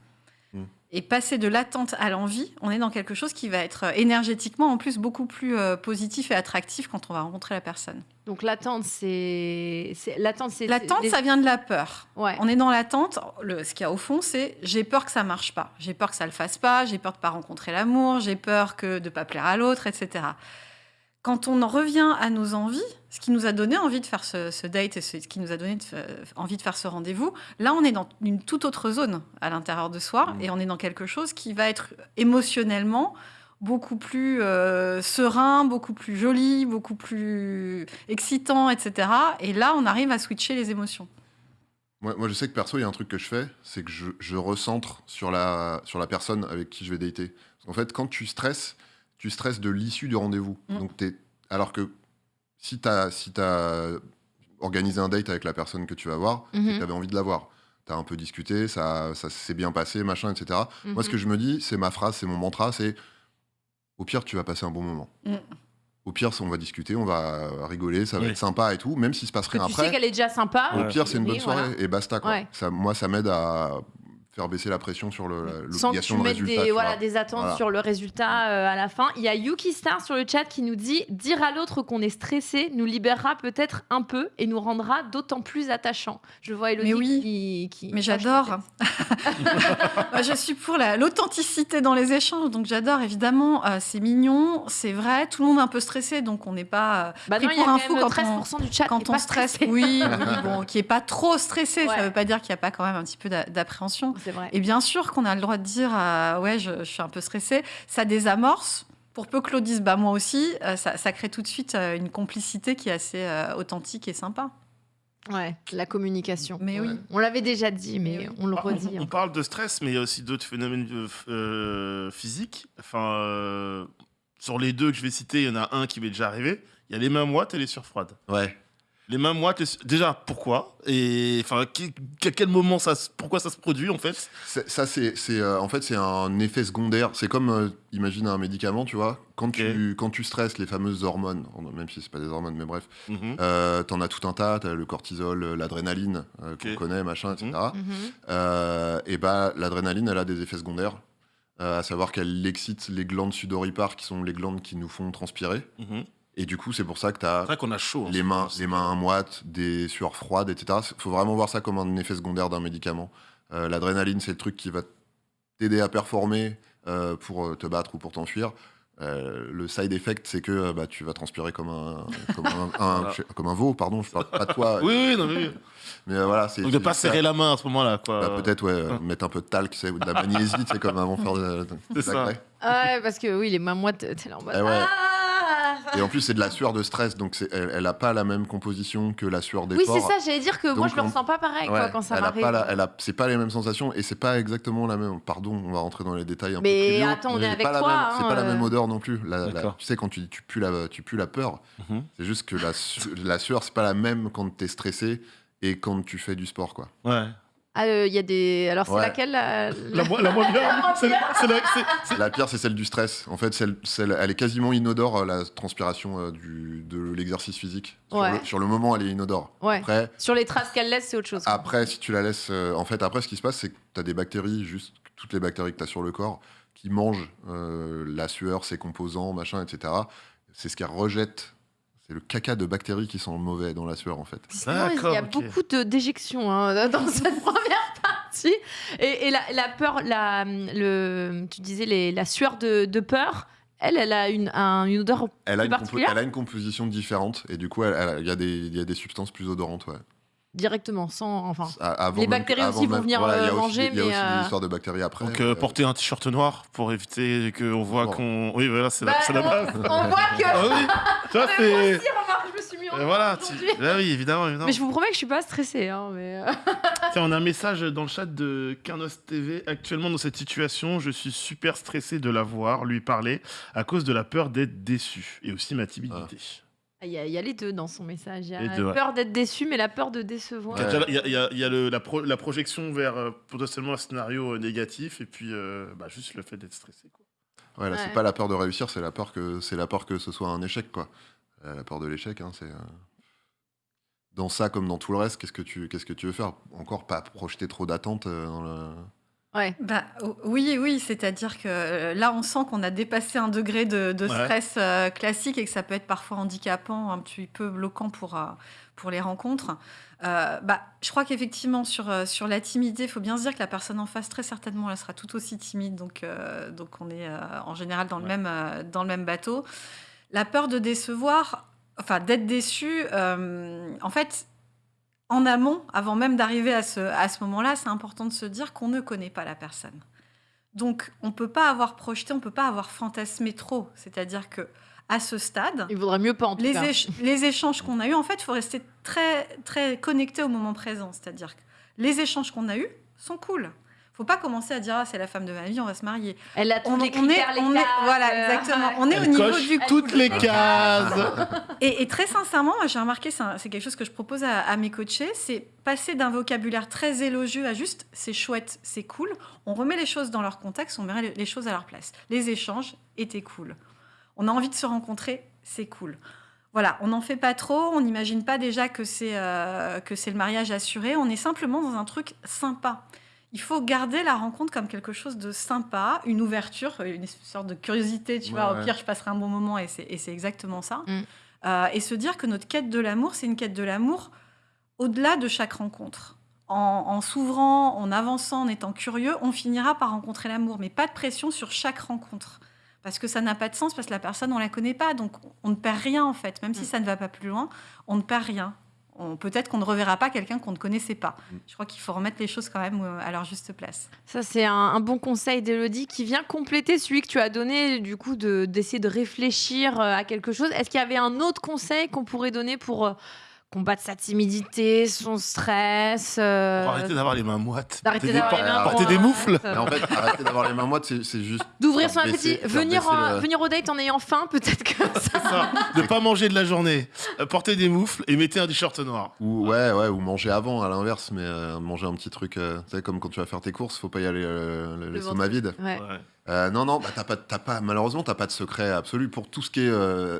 S3: Et passer de l'attente à l'envie, on est dans quelque chose qui va être euh, énergétiquement en plus beaucoup plus euh, positif et attractif quand on va rencontrer la personne.
S1: Donc l'attente, c'est. L'attente, c'est.
S3: L'attente, ça vient de la peur.
S1: Ouais.
S3: On est dans l'attente. Le- Ce qu'il y a au fond, c'est j'ai peur que ça marche pas. J'ai peur que ça le fasse pas. J'ai peur de pas rencontrer l'amour. J'ai peur que de pas plaire à l'autre, etc. Quand on en revient à nos envies, ce qui nous a donné envie de faire ce, ce date et ce qui nous a donné de envie de faire ce rendez-vous, là, on est dans une toute autre zone à l'intérieur de soi
S4: Mmh.
S3: et on est dans quelque chose qui va être émotionnellement beaucoup plus euh, serein, beaucoup plus joli, beaucoup plus excitant, etc. Et là, on arrive à switcher les émotions.
S4: Moi, moi, je sais que perso, il y a un truc que je fais, c'est que je, je recentre sur la, sur la personne avec qui je vais dater. En fait, quand tu stresses, tu stresses de l'issue du rendez-vous.
S3: Mm.
S4: Donc, t'es- alors que si tu as, si as organisé un date avec la personne que tu vas voir,
S1: Mhm.
S4: tu avais envie de la voir. Tu as un peu discuté, ça, ça s'est bien passé, machin, etc. Moi, ce
S1: Mhm.
S4: que je me dis, c'est ma phrase, c'est mon mantra, c'est au pire, tu vas passer un bon moment.
S3: Mm.
S4: Au pire, on va discuter, on va rigoler, ça va
S2: Oui.
S4: être sympa et tout, même s'il se passe rien
S1: tu
S4: après.
S1: sais qu'elle est déjà sympa.
S4: Au
S2: Ouais.
S4: pire, c'est une
S1: Oui,
S4: bonne soirée
S1: voilà.
S4: et basta. Quoi.
S1: Ouais.
S4: Ça, moi, ça m'aide à faire baisser la pression sur le- la-
S1: Sans que
S4: l'obligation
S1: tu
S4: de
S1: mettes
S4: résultat.
S1: des, voilà, des attentes
S4: Voilà.
S1: sur le résultat euh, à la fin. Il y a Yuki Star sur le chat qui nous dit Dire à l'autre qu'on est stressé nous libérera peut-être un peu et nous rendra d'autant plus attachant. Je vois Elodie
S3: Mais oui.
S1: qui, qui
S3: Mais j'adore. je suis pour la- l'authenticité dans les échanges, donc j'adore évidemment. euh, c'est mignon, c'est vrai. Tout le monde est un peu stressé, donc on n'est pas euh,
S1: Bah
S3: pris
S1: non, il y a
S3: pour un fou quand
S1: 13% du chat qui
S3: quand
S1: est
S3: on
S1: pas
S3: stresse.
S1: stressé.
S3: Oui, oui, bon, qui est pas trop stressé.
S1: Ouais.
S3: Ça veut pas dire qu'il n'y a pas quand même un petit peu d'a- d'appréhension.
S1: C'est vrai.
S3: Et bien sûr qu'on a le droit de dire euh, ouais, je, je suis un peu stressé. Ça désamorce. Pour peu que l'autre dise bah moi aussi, euh, ça, ça crée tout de suite euh, une complicité qui est assez euh, authentique et sympa.
S1: Ouais, la communication.
S3: Mais oui.
S4: Ouais.
S1: On l'avait déjà dit, mais on le
S2: on-
S1: redit.
S2: On,
S1: hein.
S2: parle de stress, mais il y a aussi d'autres phénomènes euh, physiques. Enfin, euh, sur les deux que je vais citer, il y en a un qui m'est déjà arrivé. Il y a les mains moites et les sueurs froides.
S4: Ouais.
S2: Les mains moites, déjà, pourquoi? Et enfin, à quel moment ça, se- pourquoi ça se produit en fait?
S4: C'est- Ça, c'est, c'est, euh, en fait, c'est un effet secondaire. C'est comme, euh, imagine un médicament, tu vois. Quand, tu, quand tu stresses, les fameuses hormones, même si c'est pas des hormones, mais bref,
S2: Mhm.
S4: euh, t'en as tout un tas. T'as le cortisol, euh, l'adrénaline euh, qu'on connaît, machin, etc.
S2: Mhm.
S1: Mhm.
S4: Euh, et bah, l'adrénaline, elle a des effets secondaires. euh, à savoir qu'elle excite les glandes sudoripares, qui sont les glandes qui nous font transpirer.
S2: Mhm.
S4: Et du coup, c'est pour ça que t'as
S2: C'est vrai qu'on a chaud. en
S4: les mains, les mains moites, des sueurs froides, etc. Il faut vraiment voir ça comme un effet secondaire d'un médicament. Euh, L'adrénaline, c'est le truc qui va t'aider à performer euh, pour euh, te battre ou pour t'enfuir. Euh, le side effect, c'est que bah, tu vas transpirer comme un, comme un, un-
S2: Voilà.
S4: je sais- comme un veau, pardon, je parle pas de toi.
S2: Oui, oui, non, mais oui.
S4: Mais euh, voilà, c'est.
S2: Donc de pas
S4: ça.
S2: serrer la main à ce moment-là, quoi.
S4: Bah, Peut-être, ouais, mettre un peu de talc, tu ou de la magnésie, c'est comme avant de faire de, de-
S2: C'est
S4: de
S2: ça.
S4: la craie.
S1: Ouais, parce que oui, les mains moites, t'es là en mode.
S4: Eh ouais.
S1: Ah
S4: Et en plus, c'est de la sueur de stress, donc elle, elle a pas la même composition que la sueur
S1: oui,
S4: d'effort.
S1: c'est ça, j'allais dire que moi je le
S4: on-
S1: ressens pas pareil quoi,
S4: Ouais,
S1: quand ça m'arrive.
S4: c'est pas les mêmes sensations et c'est pas exactement la même. Pardon, on va rentrer dans les détails un
S1: Mais
S4: peu triviaux,
S1: attends, on est avec
S4: pas
S1: toi, hein,
S4: c'est pas la
S1: euh.
S4: même odeur non plus. La- tu sais quand tu, tu pues la tu pues la peur,
S2: Mhm.
S4: c'est juste que la, su- la sueur c'est pas la même quand t'es stressé et quand tu fais du sport quoi.
S2: Ouais.
S1: Ah, euh, il y a des. Alors c'est
S4: Ouais.
S1: laquelle la...
S2: La, mo- la moins bien. c'est- c'est la- c'est- c'est-
S4: La pire c'est celle du stress. En fait, celle, celle- elle est quasiment inodore euh, la transpiration euh, du, de l'exercice physique. Sur,
S1: Ouais.
S4: le, sur le moment, elle est inodore.
S1: Ouais.
S4: Après,
S1: Sur les traces qu'elle laisse, c'est autre chose. quoi.
S4: Après, si tu la laisses. euh, en fait, après, ce qui se passe, c'est que tu as des bactéries, juste toutes les bactéries que tu as sur le corps, qui mangent euh, la sueur, ses composants, machin, etc. C'est ce qu'elles rejettent. C'est le caca de bactéries qui sont mauvais dans la sueur, en fait.
S1: Il y a beaucoup de déjections hein, dans cette première partie. Et, et la, la peur, la, le, tu disais les, la sueur de, de peur, elle, elle a une, un- une odeur.
S4: Elle a, une
S1: particulière
S4: elle a une composition différente, et du coup, il y, a des- il y a des substances plus odorantes, ouais.
S1: Directement, sans. Enfin.
S4: Avant
S1: Les bactéries aussi vont
S4: même-
S1: venir,
S4: voilà,
S1: euh, manger,
S4: des- Il y a
S1: mais,
S4: aussi
S1: euh,
S4: des histoires de bactéries après.
S2: Donc euh,
S4: euh,
S2: porter un t-shirt noir pour éviter qu'on voit
S4: Bon.
S2: qu'on. Oui, voilà, c'est
S1: Bah,
S2: la,
S1: on,
S2: base.
S1: on voit que.
S2: Ah oui, tu vois,
S1: Moi
S2: c'est.
S1: aussi, remarque, je me suis mis en
S2: Euh, voilà, tu... Là, oui, évidemment, évidemment.
S1: Mais je vous promets que je suis pas stressée. Hein, mais... euh,
S2: Tiens, on a un message dans le chat de Carnos TV. Actuellement, dans cette situation, je suis super stressé de la voir, lui parler, à cause de la peur d'être déçu et aussi ma timidité.
S1: Il y, a, il y a les deux dans son message. Il y a
S2: Les
S1: la
S2: deux, ouais.
S1: peur d'être déçu, mais la peur de décevoir.
S2: Il y a déjà- Il y a, il y a- il y a le- la, pro- la projection vers euh, potentiellement un scénario euh, négatif et puis euh, bah, juste le fait d'être stressé. Quoi.
S4: Ouais, là,
S1: Ouais.
S4: c'est pas la peur de réussir, c'est la peur que c'est la peur que ce soit un échec, quoi. Euh, la peur de l'échec, hein, c'est euh, dans ça comme dans tout le reste. Qu'est-ce que tu qu'est-ce que tu veux faire? Encore pas projeter trop d'attentes euh, dans le
S1: Ouais.
S3: Bah, o- oui, oui, c'est-à-dire que euh, là, on sent qu'on a dépassé un degré de, de
S2: Ouais.
S3: stress euh, classique et que ça peut être parfois handicapant, un petit peu bloquant pour, euh, pour les rencontres. Euh, bah, je crois qu'effectivement, sur, euh, sur la timidité, il faut bien se dire que la personne en face, très certainement, elle sera tout aussi timide. Donc, euh, donc on est euh, en général dans le,
S2: Ouais.
S3: même, euh, dans le même bateau. La peur de décevoir, enfin d'être déçu, euh, en fait, en amont, avant même d'arriver à ce, à ce moment-là, c'est important de se dire qu'on ne connaît pas la personne. Donc, on ne peut pas avoir projeté, on ne peut pas avoir fantasmé trop. C'est-à-dire que à ce stade,
S1: Il vaudrait mieux pas en tout
S3: les,
S1: cas.
S3: éch- les échanges qu'on a eus, en fait, il faut rester très, très connecté au moment présent. C'est-à-dire que les échanges qu'on a eus sont cool. Faut pas commencer à dire ah, c'est la femme de ma vie, on va se marier.
S1: Elle a tous
S3: On,
S1: les
S3: on est,
S1: critères, les
S3: on est-
S1: cases,
S3: voilà,
S1: euh,
S3: exactement. On est au niveau
S2: coche
S3: du
S2: toutes les cases.
S3: et, et très sincèrement, j'ai remarqué, c'est quelque chose que je propose à, à mes coachés, c'est passer d'un vocabulaire très élogieux à juste c'est chouette, c'est cool. On remet les choses dans leur contexte, on met les- les choses à leur place. Les échanges étaient cool. On a envie de se rencontrer, c'est cool. Voilà, on n'en fait pas trop, on n'imagine pas déjà que c'est euh, que c'est le mariage assuré, on est simplement dans un truc sympa. Il faut garder la rencontre comme quelque chose de sympa, une ouverture, une sorte de curiosité, tu
S4: Ouais,
S3: vois.
S4: ouais.
S3: Au pire, je passerai un bon moment et c'est et c'est exactement ça.
S1: Mm.
S3: Euh, et se dire que notre quête de l'amour, c'est une quête de l'amour au-delà de chaque rencontre. En, en s'ouvrant, en avançant, en étant curieux, on finira par rencontrer l'amour, mais pas de pression sur chaque rencontre. Parce que ça n'a pas de sens, parce que la personne, on la connaît pas, donc on ne perd rien en fait. Même si
S1: Mm.
S3: ça ne va pas plus loin, on ne perd rien. On- Peut-être qu'on ne reverra pas quelqu'un qu'on ne connaissait pas.
S4: Mm.
S3: Je crois qu'il faut remettre les choses quand même euh, à leur juste place.
S1: Ça, c'est un, un bon conseil d'Elodie qui vient compléter celui que tu as donné, du coup, de- d'essayer de, réfléchir euh, à quelque chose. Est-ce qu'il y avait un autre conseil qu'on pourrait donner pour euh, combattre sa timidité, son stress euh,
S2: Pour arrêter d'avoir les mains moites.
S1: d'arrêter
S2: Porter des-
S1: d'avoir les mains
S2: porter des
S1: moites,
S2: moufles.
S4: Mais en fait, arrêter d'avoir les mains moites, c'est juste.
S1: D'ouvrir son appétit, venir,
S4: baisser
S1: en-
S4: le-
S1: venir au date en ayant faim, peut-être que ça.
S2: C'est ça. Ne pas manger de la journée. Euh, Porter des moufles et mettez un t-shirt noir.
S4: Ou ouais, ouais, ou manger avant, à l'inverse, mais euh, manger un petit truc, euh, tu sais, comme quand tu vas faire tes courses, faut pas y aller euh, le-
S1: Le
S4: l'estomac vide.
S1: Ouais.
S2: Ouais.
S4: Euh, non, non, bah, t'as pas, t'as pas, malheureusement, t'as pas de secret absolu pour tout ce qui est euh,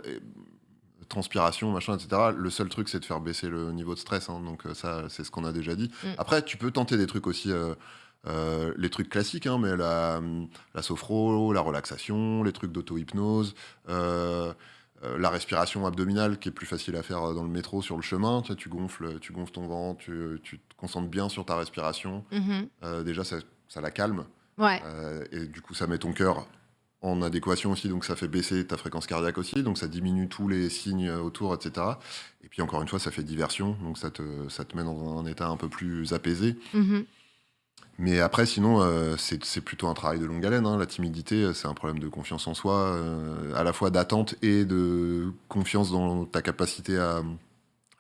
S4: transpiration, machin, etc. Le seul truc, c'est de faire baisser le niveau de stress. hein, donc euh, ça, c'est ce qu'on a déjà dit.
S1: Mm.
S4: Après, tu peux tenter des trucs aussi. euh, euh, les trucs classiques, hein, mais la, la sophro, la relaxation, les trucs d'auto-hypnose, euh, euh, la respiration abdominale qui est plus facile à faire dans le métro sur le chemin. Tu, sais, tu gonfles, tu gonfles ton ventre, tu, tu te concentres bien sur ta respiration.
S1: Mhm.
S4: Euh, déjà, ça, ça la calme.
S1: Ouais.
S4: Et du coup, ça met ton cœur en adéquation aussi, donc ça fait baisser ta fréquence cardiaque aussi, donc ça diminue tous les signes autour, etc. Et puis encore une fois, ça fait diversion, donc ça te, ça te met dans un état un peu plus apaisé.
S1: Mhm.
S4: Mais après, sinon, euh, c'est plutôt un travail de longue haleine. hein. La timidité, euh, c'est un problème de confiance en soi, euh, à la fois d'attente et de confiance dans ta capacité à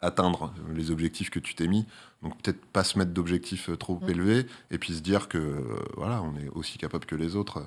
S4: atteindre les objectifs que tu t'es mis. Donc peut-être pas se mettre d'objectifs euh, trop
S1: Mm.
S4: élevés, et puis se dire que euh, voilà, on est aussi capable que les autres.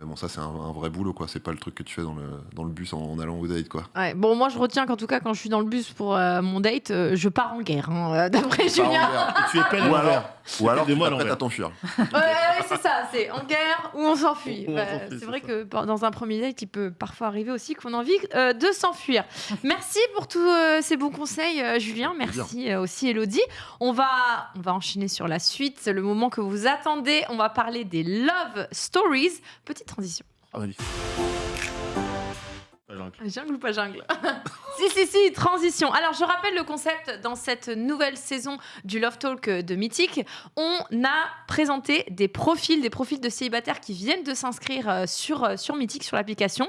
S4: Mais bon, ça c'est un, un vrai boulot, quoi. C'est pas le truc que tu fais dans le, dans le bus en, en allant au date, quoi.
S1: Ouais. Bon, moi, je retiens qu'en tout cas, quand je suis dans le bus pour euh, mon date, euh, je pars en guerre, hein, d'après Julien.
S2: tu es
S4: Ou alors, ou alors tu
S2: mots à
S4: t'enfuir.
S1: Ouais, ouais, c'est ça, c'est en guerre ou on s'enfuit. Bah, c'est vrai
S2: ça.
S1: que dans un premier date, il peut parfois arriver aussi qu'on a envie euh, de s'enfuir. Merci pour tous euh, ces bons conseils, euh, Julien. Merci euh, aussi, Elodie. On va, on va enchaîner sur la suite, c'est le moment que vous attendez. On va parler des Love Stories. Petite transition.
S2: Pas.
S1: Jungle ou pas jungle Si, si, si, transition. Alors, je rappelle le concept dans cette nouvelle saison du Love Talk de Mythique. On a présenté des profils, des profils de célibataires qui viennent de s'inscrire euh, sur, euh, sur Mythique, sur l'application.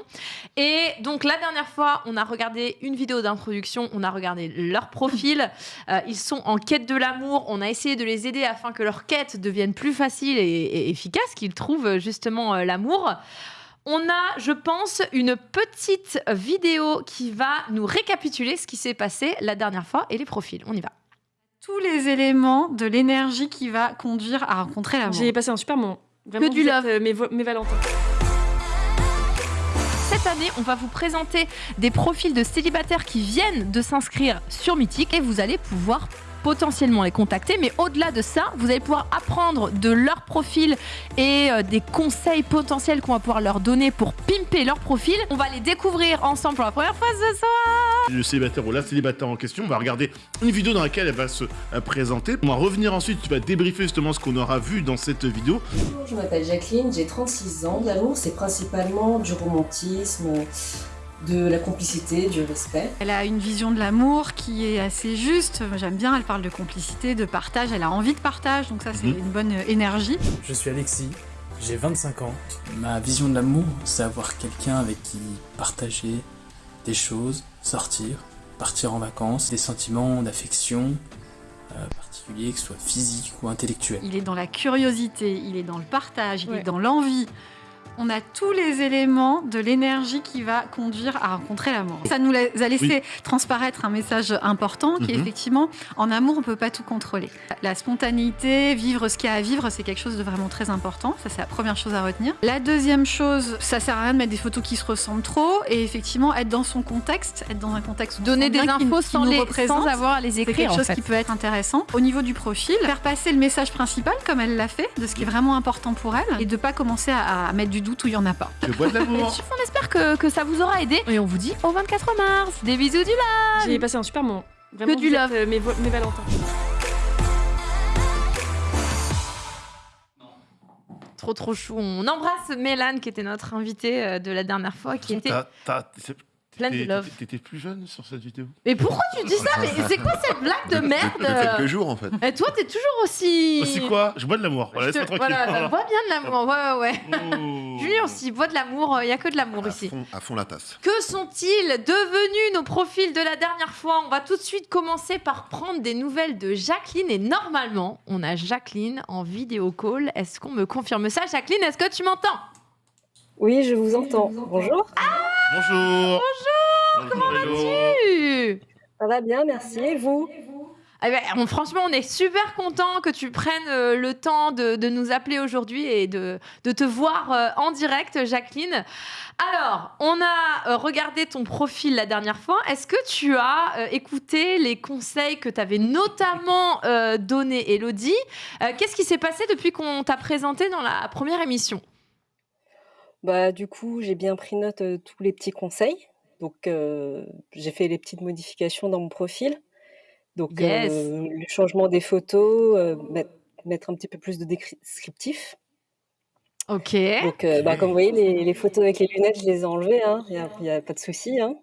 S1: Et donc, la dernière fois, on a regardé une vidéo d'introduction, on a regardé leur profil. Euh, ils sont en quête de l'amour. On a essayé de les aider afin que leur quête devienne plus facile et, et efficace, qu'ils trouvent euh, justement euh, l'amour. On a, je pense, une petite vidéo qui va nous récapituler ce qui s'est passé la dernière fois et les profils. On y va.
S3: Tous les éléments de l'énergie qui va conduire à rencontrer l'amour.
S5: J'ai passé un super moment. Vraiment,
S1: Que du love.
S5: êtes, euh, mes Valentins.
S1: Cette année, on va vous présenter des profils de célibataires qui viennent de s'inscrire sur Mythique et vous allez pouvoir potentiellement les contacter. Mais au-delà de ça, vous allez pouvoir apprendre de leur profil et euh, des conseils potentiels qu'on va pouvoir leur donner pour pimper leur profil. On va les découvrir ensemble pour la première fois ce soir.
S2: Le célibataire ou la célibataire en question, on va regarder une vidéo dans laquelle elle va se euh, présenter. On va revenir ensuite, tu vas débriefer justement ce qu'on aura vu dans cette vidéo.
S6: Bonjour, je m'appelle Jacqueline, j'ai 36 ans. L'amour, c'est principalement du romantisme, de la complicité, du respect.
S3: Elle a une vision de l'amour qui est assez juste. J'aime bien, elle parle de complicité, de partage, elle a envie de partage, donc ça c'est
S2: Mhm.
S3: une bonne énergie.
S7: Je suis Alexis, j'ai 25 ans.
S8: Ma vision de l'amour, c'est avoir quelqu'un avec qui partager des choses, sortir, partir en vacances, des sentiments d'affection euh, particuliers, que ce soit physiques ou intellectuels.
S3: Il est dans la curiosité, il est dans le partage, il
S5: Ouais.
S3: est dans l'envie. On a tous les éléments de l'énergie qui va conduire à rencontrer l'amour. Ça nous a laissé transparaître un message important qui est
S2: Mhm.
S3: effectivement, en amour, on peut pas tout contrôler. La spontanéité, vivre ce qu'il y a à vivre, c'est quelque chose de vraiment très important. Ça, c'est la première chose à retenir. La deuxième chose, ça sert à rien de mettre des photos qui se ressemblent trop et effectivement être dans son contexte, être dans un contexte
S1: Donner des infos
S3: qu'il
S1: sans,
S3: nous
S1: les, sans avoir à les
S3: C'est
S1: écrire
S3: quelque
S1: en
S3: chose
S1: fait.
S3: qui peut être intéressant. Au niveau du profil, faire passer le message principal comme elle l'a fait, de ce qui est vraiment important pour elle, et de pas commencer à, à mettre du doute où il y en a pas.
S2: Je bois de l'amour.
S1: On espère que, que ça vous aura aidé et on vous dit au 24 mars. Des bisous du live.
S5: J'ai passé un super moment. Vraiment,
S1: Que du
S5: êtes,
S1: love.
S5: euh, mes, Valentins.
S1: Trop trop chou. On embrasse Mélane qui était notre invitée euh, de la dernière fois, qui était pleine de
S2: t'étais-
S1: love.
S2: T'étais plus jeune sur cette vidéo?
S1: Mais pourquoi tu dis ça? Mais c'est quoi cette blague de
S4: De-
S1: merde?
S4: de quelques jours en fait.
S1: Et toi, t'es toujours aussi.
S2: Aussi quoi? Je bois de l'amour. Voilà, laisse-moi tranquille.
S1: Voilà,
S2: Voilà.
S1: bois bien de l'amour. Ouais, ouais, ouais.
S2: Oh.
S1: Julien aussi, bois de l'amour. Il y a que de l'amour ici.
S4: fond, à fond la tasse.
S1: Que sont-ils devenus nos profils de la dernière fois? On va tout de suite commencer par prendre des nouvelles de Jacqueline. Et normalement, on a Jacqueline en vidéo call. Est-ce qu'on me confirme ça? Jacqueline, est-ce que tu m'entends?
S6: Oui, je vous entends. Bonjour.
S2: Bonjour. Bonjour. Comment
S1: Tu-
S6: Ça va bien, merci. Et vous?
S1: Eh ben, on- franchement, on est super content que tu prennes euh, le temps de, de nous appeler aujourd'hui et de, de te voir euh, en direct, Jacqueline. Alors, on a euh, regardé ton profil la dernière fois. Est-ce que tu as euh, écouté les conseils que t'avais notamment euh, donné Elodie? Euh, Qu'est-ce qui s'est passé depuis qu'on t'a présenté dans la première émission?
S6: Bah, du coup, j'ai bien pris note de tous les petits conseils. Donc, j'ai fait les petites modifications dans mon profil. Donc,
S1: Yes.
S6: le changement des photos, mettre, mettre un petit peu plus de descriptif.
S1: Ok.
S6: Donc, bah, comme vous voyez, les, les photos avec les lunettes, je les ai enlevées. hein. Il n'y a, pas de souci. hein.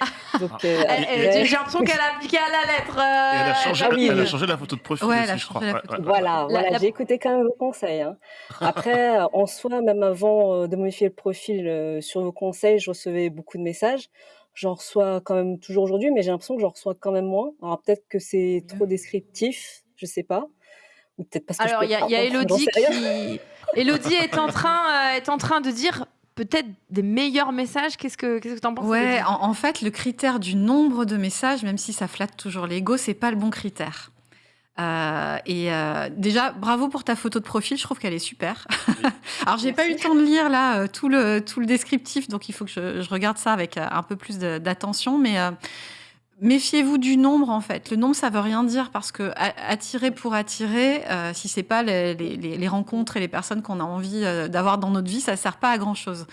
S6: Donc, euh,
S1: Elle- elle-
S6: après-
S1: J'ai l'impression qu'elle a appliqué à la lettre.
S2: Et elle a,
S1: euh,
S2: changé,
S6: ah oui,
S2: elle a changé la photo de profil
S3: Ouais,
S2: aussi, je crois. Ouais, ouais.
S6: Voilà, voilà,
S1: la-
S6: j'ai écouté quand même vos conseils. hein. Après, euh, en soi, même avant de modifier le profil euh, sur vos conseils, je recevais beaucoup de messages. J'en reçois quand même toujours aujourd'hui, mais j'ai l'impression que j'en reçois quand même moins. Alors peut-être que c'est trop descriptif, je sais pas. Ou peut-être parce que je
S1: Alors, il y a, y a Elodie qui. Elodie est en train, euh, est en train de dire peut-être des meilleurs messages. Qu'est-ce que qu'est-ce que t'en penses
S3: Ouais, en, en fait, le critère du nombre de messages, même si ça flatte toujours l'ego, c'est pas le bon critère. Euh, et euh, déjà, bravo pour ta photo de profil, je trouve qu'elle est super. Alors, j'ai pas eu le temps de lire là euh, tout le, tout le descriptif, donc il faut que je, je regarde ça avec un peu plus d'attention. Mais euh, méfiez-vous du nombre en fait. Le nombre, ça veut rien dire parce que attirer pour attirer, euh, si c'est pas les, les- les- les rencontres et les personnes qu'on a envie euh, d'avoir dans notre vie, ça sert pas à grand chose.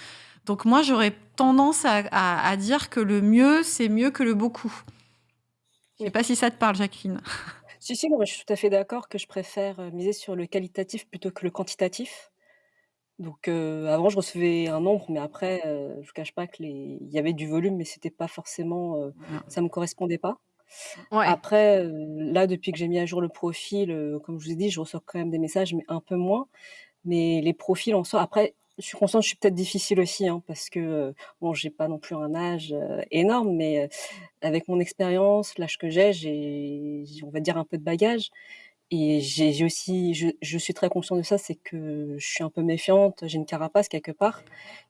S3: Donc moi, j'aurais tendance à, à- à dire que le mieux, c'est mieux que le beaucoup. Je sais pas si ça te parle, Jacqueline.
S6: Si, si, moi, je suis tout à fait d'accord que je préfère euh, miser sur le qualitatif plutôt que le quantitatif. Donc, euh, avant, je recevais un nombre, mais après, euh, je ne cache pas que les... il y avait du volume, mais c'était pas forcément, euh, ça me correspondait pas.
S1: Ouais.
S6: Après, là, depuis que j'ai mis à jour le profil, euh, comme je vous ai dit, je reçois quand même des messages, mais un peu moins. Mais les profils en soi, après, je suis consciente je suis peut-être difficile aussi, hein, parce que, euh, bon, j'ai pas non plus un âge énorme, mais euh, avec mon expérience, l'âge que j'ai, j'ai, j'ai, on va dire, un peu de bagage. Et j'ai j'ai aussi, je, je suis très consciente de ça, c'est que je suis un peu méfiante, j'ai une carapace quelque part,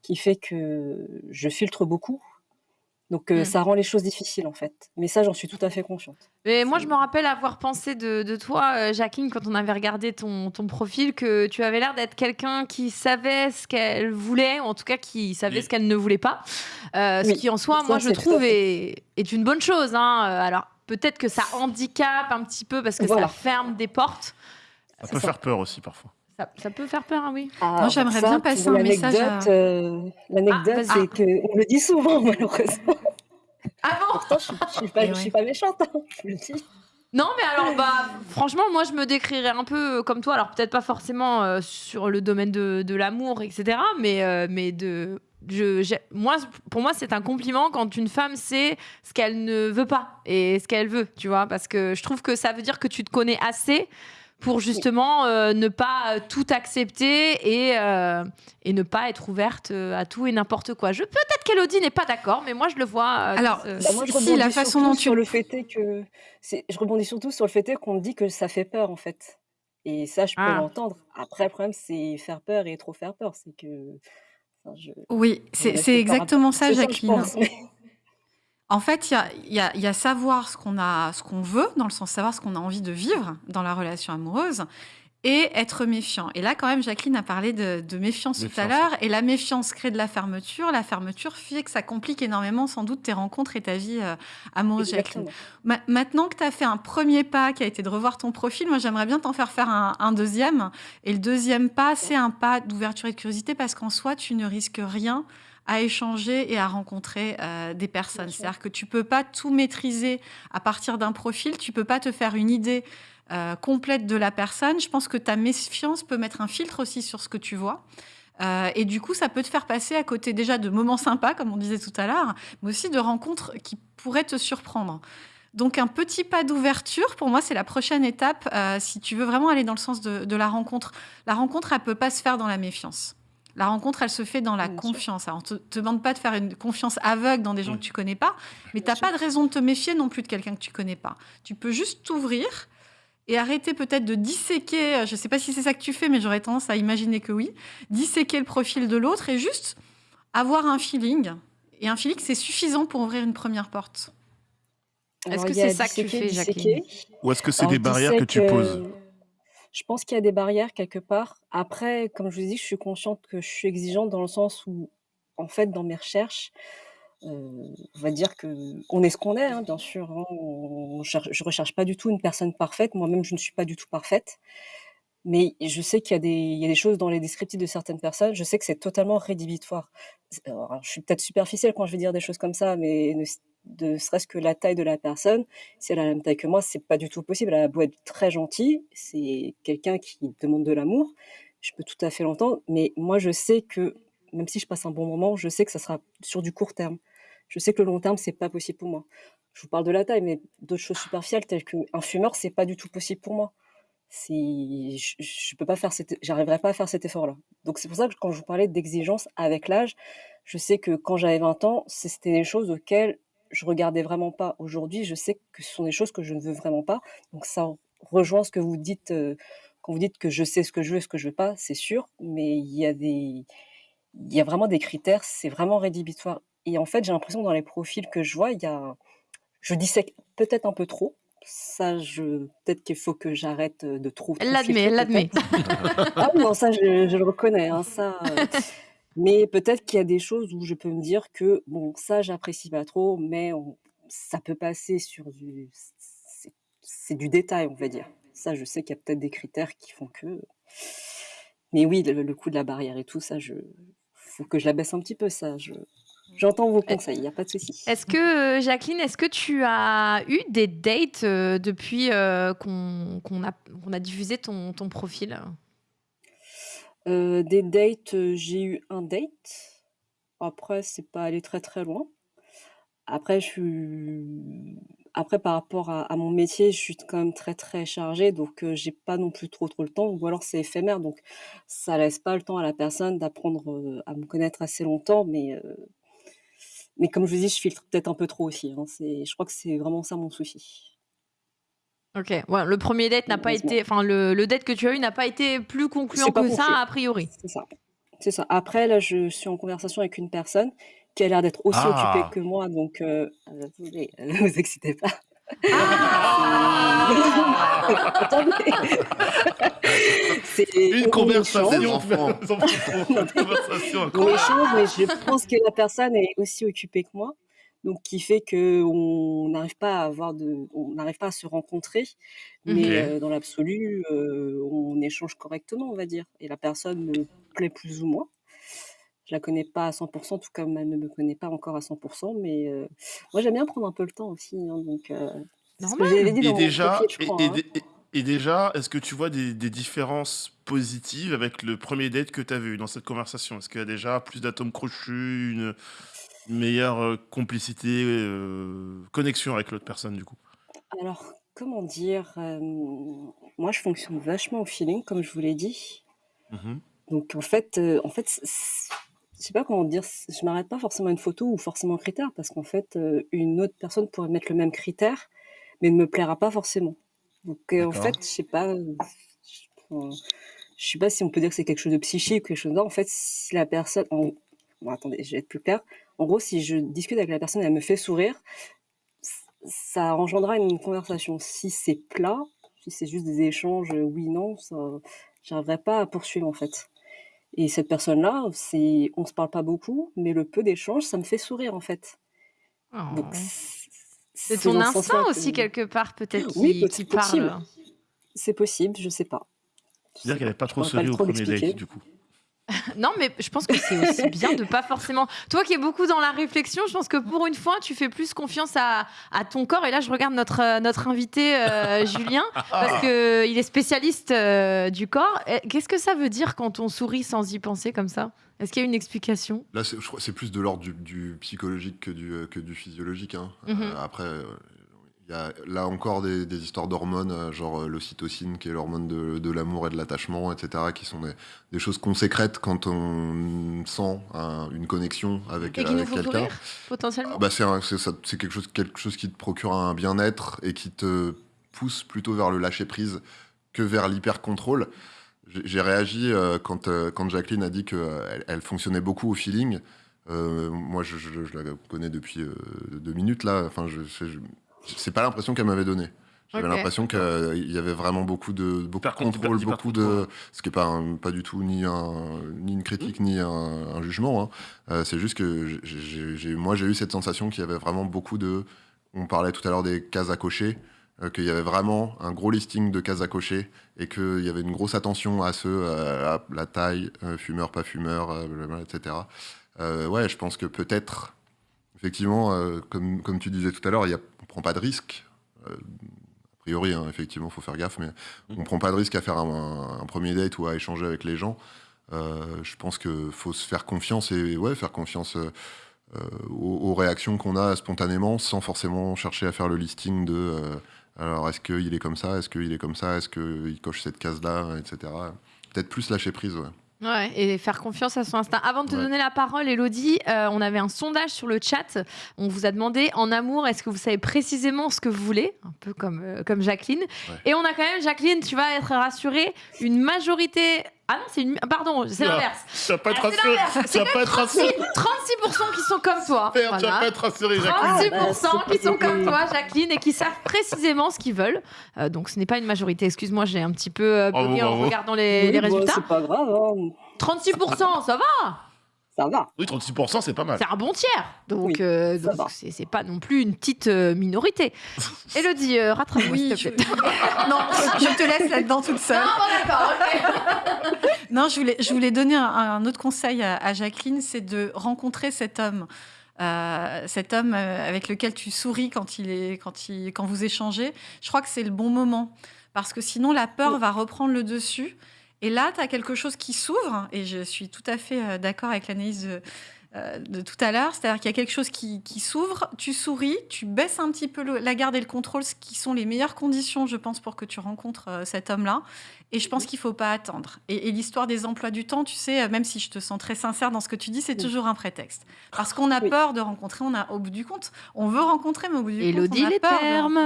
S6: qui fait que je filtre beaucoup. Donc, euh,
S1: Mm.
S6: ça rend les choses difficiles, en fait. Mais ça, j'en suis tout à fait consciente.
S1: Mais moi, je me rappelle avoir pensé de, de toi, euh, Jacqueline, quand on avait regardé ton, ton profil, que tu avais l'air d'être quelqu'un qui savait ce qu'elle voulait, ou en tout cas qui savait
S2: Oui.
S1: ce qu'elle ne voulait pas. Euh, Ce
S6: Oui,
S1: qui, en soi,
S6: ça,
S1: moi, je
S6: c'est tout à
S1: trouve
S6: fait.
S1: est, est une bonne chose. hein. Alors, peut-être que ça handicape un petit peu parce que
S6: Voilà.
S1: ça ferme des portes.
S2: Ça peut
S6: ça.
S2: faire peur aussi parfois.
S1: Ça, ça peut faire peur, hein, oui.
S6: Ah,
S3: Moi, j'aimerais bien passer un message à-
S6: euh, L'anecdote,
S1: Ah,
S6: c'est que on le dit souvent, malheureusement.
S1: Ah bon?
S6: Pourtant, je, je suis pas,
S3: ouais.
S6: suis pas méchante, hein, je le dis.
S1: Non, mais alors, bah, franchement, moi, je me décrirais un peu comme toi. Alors, peut-être pas forcément euh, sur le domaine de, de l'amour, etc. Mais, euh, mais de. Je, moi, pour moi, c'est un compliment quand une femme sait ce qu'elle ne veut pas et ce qu'elle veut, tu vois. Parce que je trouve que ça veut dire que tu te connais assez pour justement euh, ne pas euh, tout accepter et, euh, et ne pas être ouverte à tout et n'importe quoi. Je Peut-être qu'Elodie n'est pas d'accord, mais moi, je le vois. euh,
S3: Alors,
S6: Bah, moi, je
S3: Si,
S6: rebondis
S3: la façon
S6: surtout
S3: dont tu-
S6: sur le fait est que je rebondis surtout sur le fait qu'on dit que ça fait peur en fait. Et ça, je peux
S1: Ah.
S6: l'entendre. Après, le problème, c'est faire peur et trop faire peur. C'est que. Enfin, je-
S3: Oui, c'est exactement ça, Jacqueline. En fait, il y a, y a- il y a savoir ce qu'on a, ce qu'on veut, dans le sens savoir ce qu'on a envie de vivre dans la relation amoureuse, et être méfiant. Et là, quand même, Jacqueline a parlé de, de méfiance, tout à
S2: Méfiance,
S3: l'heure, et la méfiance crée de la fermeture. La fermeture fait que ça complique énormément, sans doute, tes rencontres et ta vie euh, amoureuse, Jacqueline. Ma- maintenant que tu as fait un premier pas qui a été de revoir ton profil, moi j'aimerais bien t'en faire faire un, un deuxième. Et le deuxième pas, c'est un pas d'ouverture et de curiosité parce qu'en soi, tu ne risques rien à échanger et à rencontrer euh, des personnes. C'est-à-dire que tu peux pas tout maîtriser à partir d'un profil, tu peux pas te faire une idée euh, complète de la personne. Je pense que ta méfiance peut mettre un filtre aussi sur ce que tu vois. Euh, et du coup, ça peut te faire passer à côté déjà de moments sympas, comme on disait tout à l'heure, mais aussi de rencontres qui pourraient te surprendre. Donc un petit pas d'ouverture, pour moi, c'est la prochaine étape euh, si tu veux vraiment aller dans le sens de, de la rencontre. La rencontre, elle peut pas se faire dans la méfiance. La rencontre, elle se fait dans la
S6: Bien sûr.
S3: confiance. Alors, on ne te, te demande pas de faire une confiance aveugle dans des gens que tu connais pas, mais tu n'as pas de raison de te méfier non plus de quelqu'un que tu connais pas. Tu peux juste t'ouvrir et arrêter peut-être de disséquer, euh, je ne sais pas si c'est ça que tu fais, mais j'aurais tendance à imaginer que oui, disséquer le profil de l'autre et juste avoir un feeling. Et un feeling, c'est suffisant pour ouvrir une première porte.
S1: Est-ce que c'est ça que tu
S6: disséquer,
S1: fais, Jacqueline.
S2: Ou est-ce que c'est des barrières que tu poses
S6: euh, Je pense qu'il y a des barrières quelque part. Après, comme je vous dis, je suis consciente que je suis exigeante dans le sens où, en fait, dans mes recherches, on va dire que on est ce qu'on est, hein, bien sûr. hein. On je recherche pas du tout une personne parfaite. Moi-même, je ne suis pas du tout parfaite. Mais je sais qu'il y a des, choses dans les descriptifs de certaines personnes. Je sais que c'est totalement rédhibitoire. Je suis peut-être superficielle quand je vais dire des choses comme ça, mais ne, serait-ce que la taille de la personne, si elle a la même taille que moi, c'est pas du tout possible. Elle a être très gentille, c'est quelqu'un qui demande de l'amour. Je peux tout à fait l'entendre, mais moi, je sais que même si je passe un bon moment, je sais que ça sera sur du court terme. Je sais que le long terme, c'est pas possible pour moi. Je vous parle de la taille, mais d'autres choses superficielles telles qu'un fumeur, c'est pas du tout possible pour moi. C'est, je, je peux pas faire j'arriverai pas à faire cet effort-là. Donc c'est pour ça que quand je vous parlais d'exigence avec l'âge, je sais que quand j'avais 20 ans, c'était des choses auxquelles je regardais vraiment pas. Aujourd'hui, je sais que ce sont des choses que je ne veux vraiment pas. Donc ça rejoint ce que vous dites euh, quand vous dites que je sais ce que je veux et ce que je veux pas, c'est sûr, mais il y a des, il y a vraiment des critères, c'est vraiment rédhibitoire. Et en fait, j'ai l'impression que dans les profils que je vois, il y a, je dissèque peut-être un peu trop. Ça, je, peut-être qu'il faut que j'arrête euh, de trop.
S1: Elle l'admet, elle l'admet.
S6: Ah non, ça, je, je le reconnais. hein, ça, euh, mais peut-être qu'il y a des choses où je peux me dire que, bon, ça, j'apprécie pas trop, mais on- ça peut passer sur du. c'est- du détail, on va dire. Ça, je sais qu'il y a peut-être des critères qui font que. Mais oui, le, le coup de la barrière et tout, ça, je. faut que je la baisse un petit peu, ça. Je... J'entends vos conseils, il n'y a pas de souci.
S1: Est-ce que, euh, Jacqueline, est-ce que tu as eu des dates euh, depuis euh, qu'on a, diffusé ton, ton profil?
S6: Euh, des dates, euh, j'ai eu un date. Après, c'est pas allé très très loin. Après, je suis... Après, par rapport à, à mon métier, je suis quand même très très chargée, donc euh, j'ai pas non plus trop trop le temps, ou alors c'est éphémère, donc ça laisse pas le temps à la personne d'apprendre euh, à me connaître assez longtemps, mais euh, mais comme je vous dis, je filtre peut-être un peu trop aussi. hein. Je crois que c'est vraiment ça mon souci.
S1: Ok, ouais, le premier date n'a pas été, enfin le, le date que tu as eu n'a pas été plus concluant que ça a priori.
S6: C'est ça. C'est ça. Après, là, je suis en conversation avec une personne qui a l'air d'être aussi
S2: Ah.
S6: occupée que moi, donc euh, ne vous excitez pas.
S1: Ah
S2: Une
S6: on
S2: conversation,
S6: on échange, mais je pense que la personne est aussi occupée que moi. donc qui fait que on n'arrive pas à avoir de on n'arrive pas à se rencontrer, mais
S2: OK.
S6: heu, dans l'absolu, heu, on échange correctement, on va dire et la personne me plaît plus ou moins. Je la connais pas à 100 tout comme elle ne me connaît pas encore à 100 mais heu, moi j'aime bien prendre un peu le temps aussi, hein, donc heu, c'est ce que
S1: Normal.
S6: j'avais dit
S2: Et
S6: dans mon
S2: déjà,
S6: profil, je
S2: et,
S6: crois,
S2: et
S6: hein.
S2: dé- et- et déjà, est-ce que tu vois des, des différences positives avec le premier date que tu as vu dans cette conversation? Est-ce qu'il y a déjà plus d'atomes crochus, une, une meilleure euh, complicité, euh, connexion avec l'autre personne du coup?
S6: Alors, comment dire? Moi je fonctionne vachement au feeling comme je vous l'ai dit.
S2: Mhm.
S6: Donc en fait, en fait, je sais pas comment dire, je m'arrête pas forcément à une photo ou forcément un critère parce qu'en fait, heu, une autre personne pourrait mettre le même critère, mais ne me plaira pas forcément. Donc heu, en
S2: D'accord.
S6: fait, je sais pas, heu, je sais pas si on peut dire que c'est quelque chose de psychique ou quelque chose non, en fait, si la personne en bon attendez, je vais être plus claire. En gros, si je discute avec la personne, elle me fait sourire, ç ça engendrera une conversation. Si c'est plat, si c'est juste des échanges, heu, oui, non, ça j'arriverai pas à poursuivre en fait. Et cette personne-là, c'est on se parle pas beaucoup, mais le peu d'échanges, ça me fait sourire en fait. Donc
S1: Oh.
S6: c
S1: C'est
S6: c'est
S1: ton
S6: dans ce
S1: instinct
S6: sens-là
S1: aussi
S6: que
S1: quelque part peut-être
S6: oui,
S1: qui,
S6: peut
S1: qui
S6: possible.
S1: parle.
S6: C'est possible, je sais pas. Je
S2: C'est-à-dire
S6: sais
S2: qu'elle
S6: pas.
S2: n'avait pas
S6: Je
S2: trop
S6: pourrais pas
S2: souri
S6: le
S2: au
S6: trop
S2: premier date
S6: l'expliquer.
S2: du coup.
S1: Non, mais je pense que c'est aussi bien de pas forcément. Toi qui es beaucoup dans la réflexion, je pense que pour une fois, tu fais plus confiance à, à ton corps. Et là, je regarde notre, euh, notre invité euh, Julien, parce que il est spécialiste euh, du corps. Qu'est-ce que ça veut dire quand on sourit sans y penser comme ça? Est-ce qu'il y a une explication?
S4: Là, c'est- je crois que c'est plus de l'ordre du, du psychologique que du, euh, que du physiologique. hein.
S1: Mhm.
S4: Euh, après, euh, il y a là encore des, des histoires d'hormones, euh, genre euh, l'ocytocine, qui est l'hormone de, de l'amour et de l'attachement, etc., qui sont des, des choses qu'on sécrète quand on sent un- une connexion avec, quelqu'un.
S1: potentiellement
S4: Ah bah, c'est quelque chose, quelque chose qui te procure un bien-être et qui te pousse plutôt vers le lâcher-prise que vers l'hyper-contrôle. J'ai j'ai réagi euh, quand, quand Jacqueline a dit qu'elle elle fonctionnait beaucoup au feeling. Euh, moi, je, je- je la connais depuis euh, deux minutes, là. Enfin, je- je- c'est pas l'impression qu'elle m'avait donné. J'avais l'impression qu'il y avait vraiment beaucoup de, beaucoup de contrôle, beaucoup
S2: contrôle.
S4: de... Ce qui n'est pas, un- pas du tout ni, un, ni une critique, ni un, un jugement. hein. Euh, c'est juste que j'ai- moi, j'ai eu cette sensation qu'il y avait vraiment beaucoup de... On parlait tout à l'heure des cases à cocher, euh, qu'il y avait vraiment un gros listing de cases à cocher et qu'il y avait une grosse attention à ceux, euh, à la taille, euh, fumeur, pas fumeur, euh, etc. Euh, ouais, je pense que peut-être, effectivement, euh, comme, comme tu disais tout à l'heure, il y a- prend pas de risque. Euh, a priori, hein, effectivement, il faut faire gaffe, mais on ne prend pas de risque à faire un, un premier date ou à échanger avec les gens. Euh, je pense qu'il faut se faire confiance et ouais, faire confiance euh, aux, aux réactions qu'on a spontanément sans forcément chercher à faire le listing de alors est-ce qu'il est comme ça, est-ce qu'il est comme ça, est-ce qu'il coche cette case-là, etc. Peut-être plus lâcher prise, ouais.
S1: Ouais, et faire confiance à son instinct. Avant de te
S4: Ouais.
S1: donner la parole, Elodie, euh, on avait un sondage sur le chat. On vous a demandé en amour, est-ce que vous savez précisément ce que vous voulez? Un peu comme, euh, comme Jacqueline. Et on a quand même, Jacqueline, tu vas être rassurée, une majorité. Ah non, c'est une. Pardon, c'est l'inverse.
S2: Tu vas pas être
S1: Ah, c'est
S2: rassuré. Tu vas pas être
S1: 36%,
S2: rassuré.
S1: 36% qui sont comme toi.
S2: Père, Tu vas
S1: Voilà.
S2: pas être rassuré, Jacqueline.
S1: 36%
S6: Ah, bah,
S1: qui sont comme toi, Jacqueline, et qui savent précisément ce qu'ils veulent. Euh, donc ce n'est pas une majorité. Excuse-moi, j'ai un petit peu euh, bugué en regardant les,
S6: Oui,
S1: les
S6: bah,
S1: résultats.
S6: c'est pas grave, hein,
S1: 36%, ça va
S6: ça va.
S2: Oui, 36%, c'est pas mal.
S1: C'est un bon tiers. Donc,
S6: Oui,
S1: euh, c'est pas non plus une petite euh, minorité. Elodie, euh, rattrape-moi,
S3: Oui,
S1: s'il te plaît.
S3: non, je te laisse là-dedans toute seule.
S1: d'accord,
S3: Non, je voulais, je voulais donner un, un autre conseil à, à Jacqueline, c'est de rencontrer cet homme. Euh, cet homme avec lequel tu souris quand, il est, quand, il, quand vous échangez, je crois que c'est le bon moment. Parce que sinon, la peur va reprendre le dessus. Et là, tu as quelque chose qui s'ouvre. Et je suis tout à fait euh, d'accord avec l'analyse de, euh, de tout à l'heure. C'est-à-dire qu'il y a quelque chose qui, qui s'ouvre. Tu souris, tu baisses un petit peu le- la garde et le contrôle, ce qui sont les meilleures conditions, je pense, pour que tu rencontres euh, cet homme-là. Et je pense qu'il faut pas attendre. Et, et l'histoire des emplois du temps, tu sais, euh, même si je te sens très sincère dans ce que tu dis, c'est
S6: Oui.
S3: toujours un prétexte. Parce qu'on a
S6: Oui.
S3: peur de rencontrer, on a au bout du compte, on veut rencontrer, mais au bout du compte, on a
S1: les
S3: peur
S1: termes.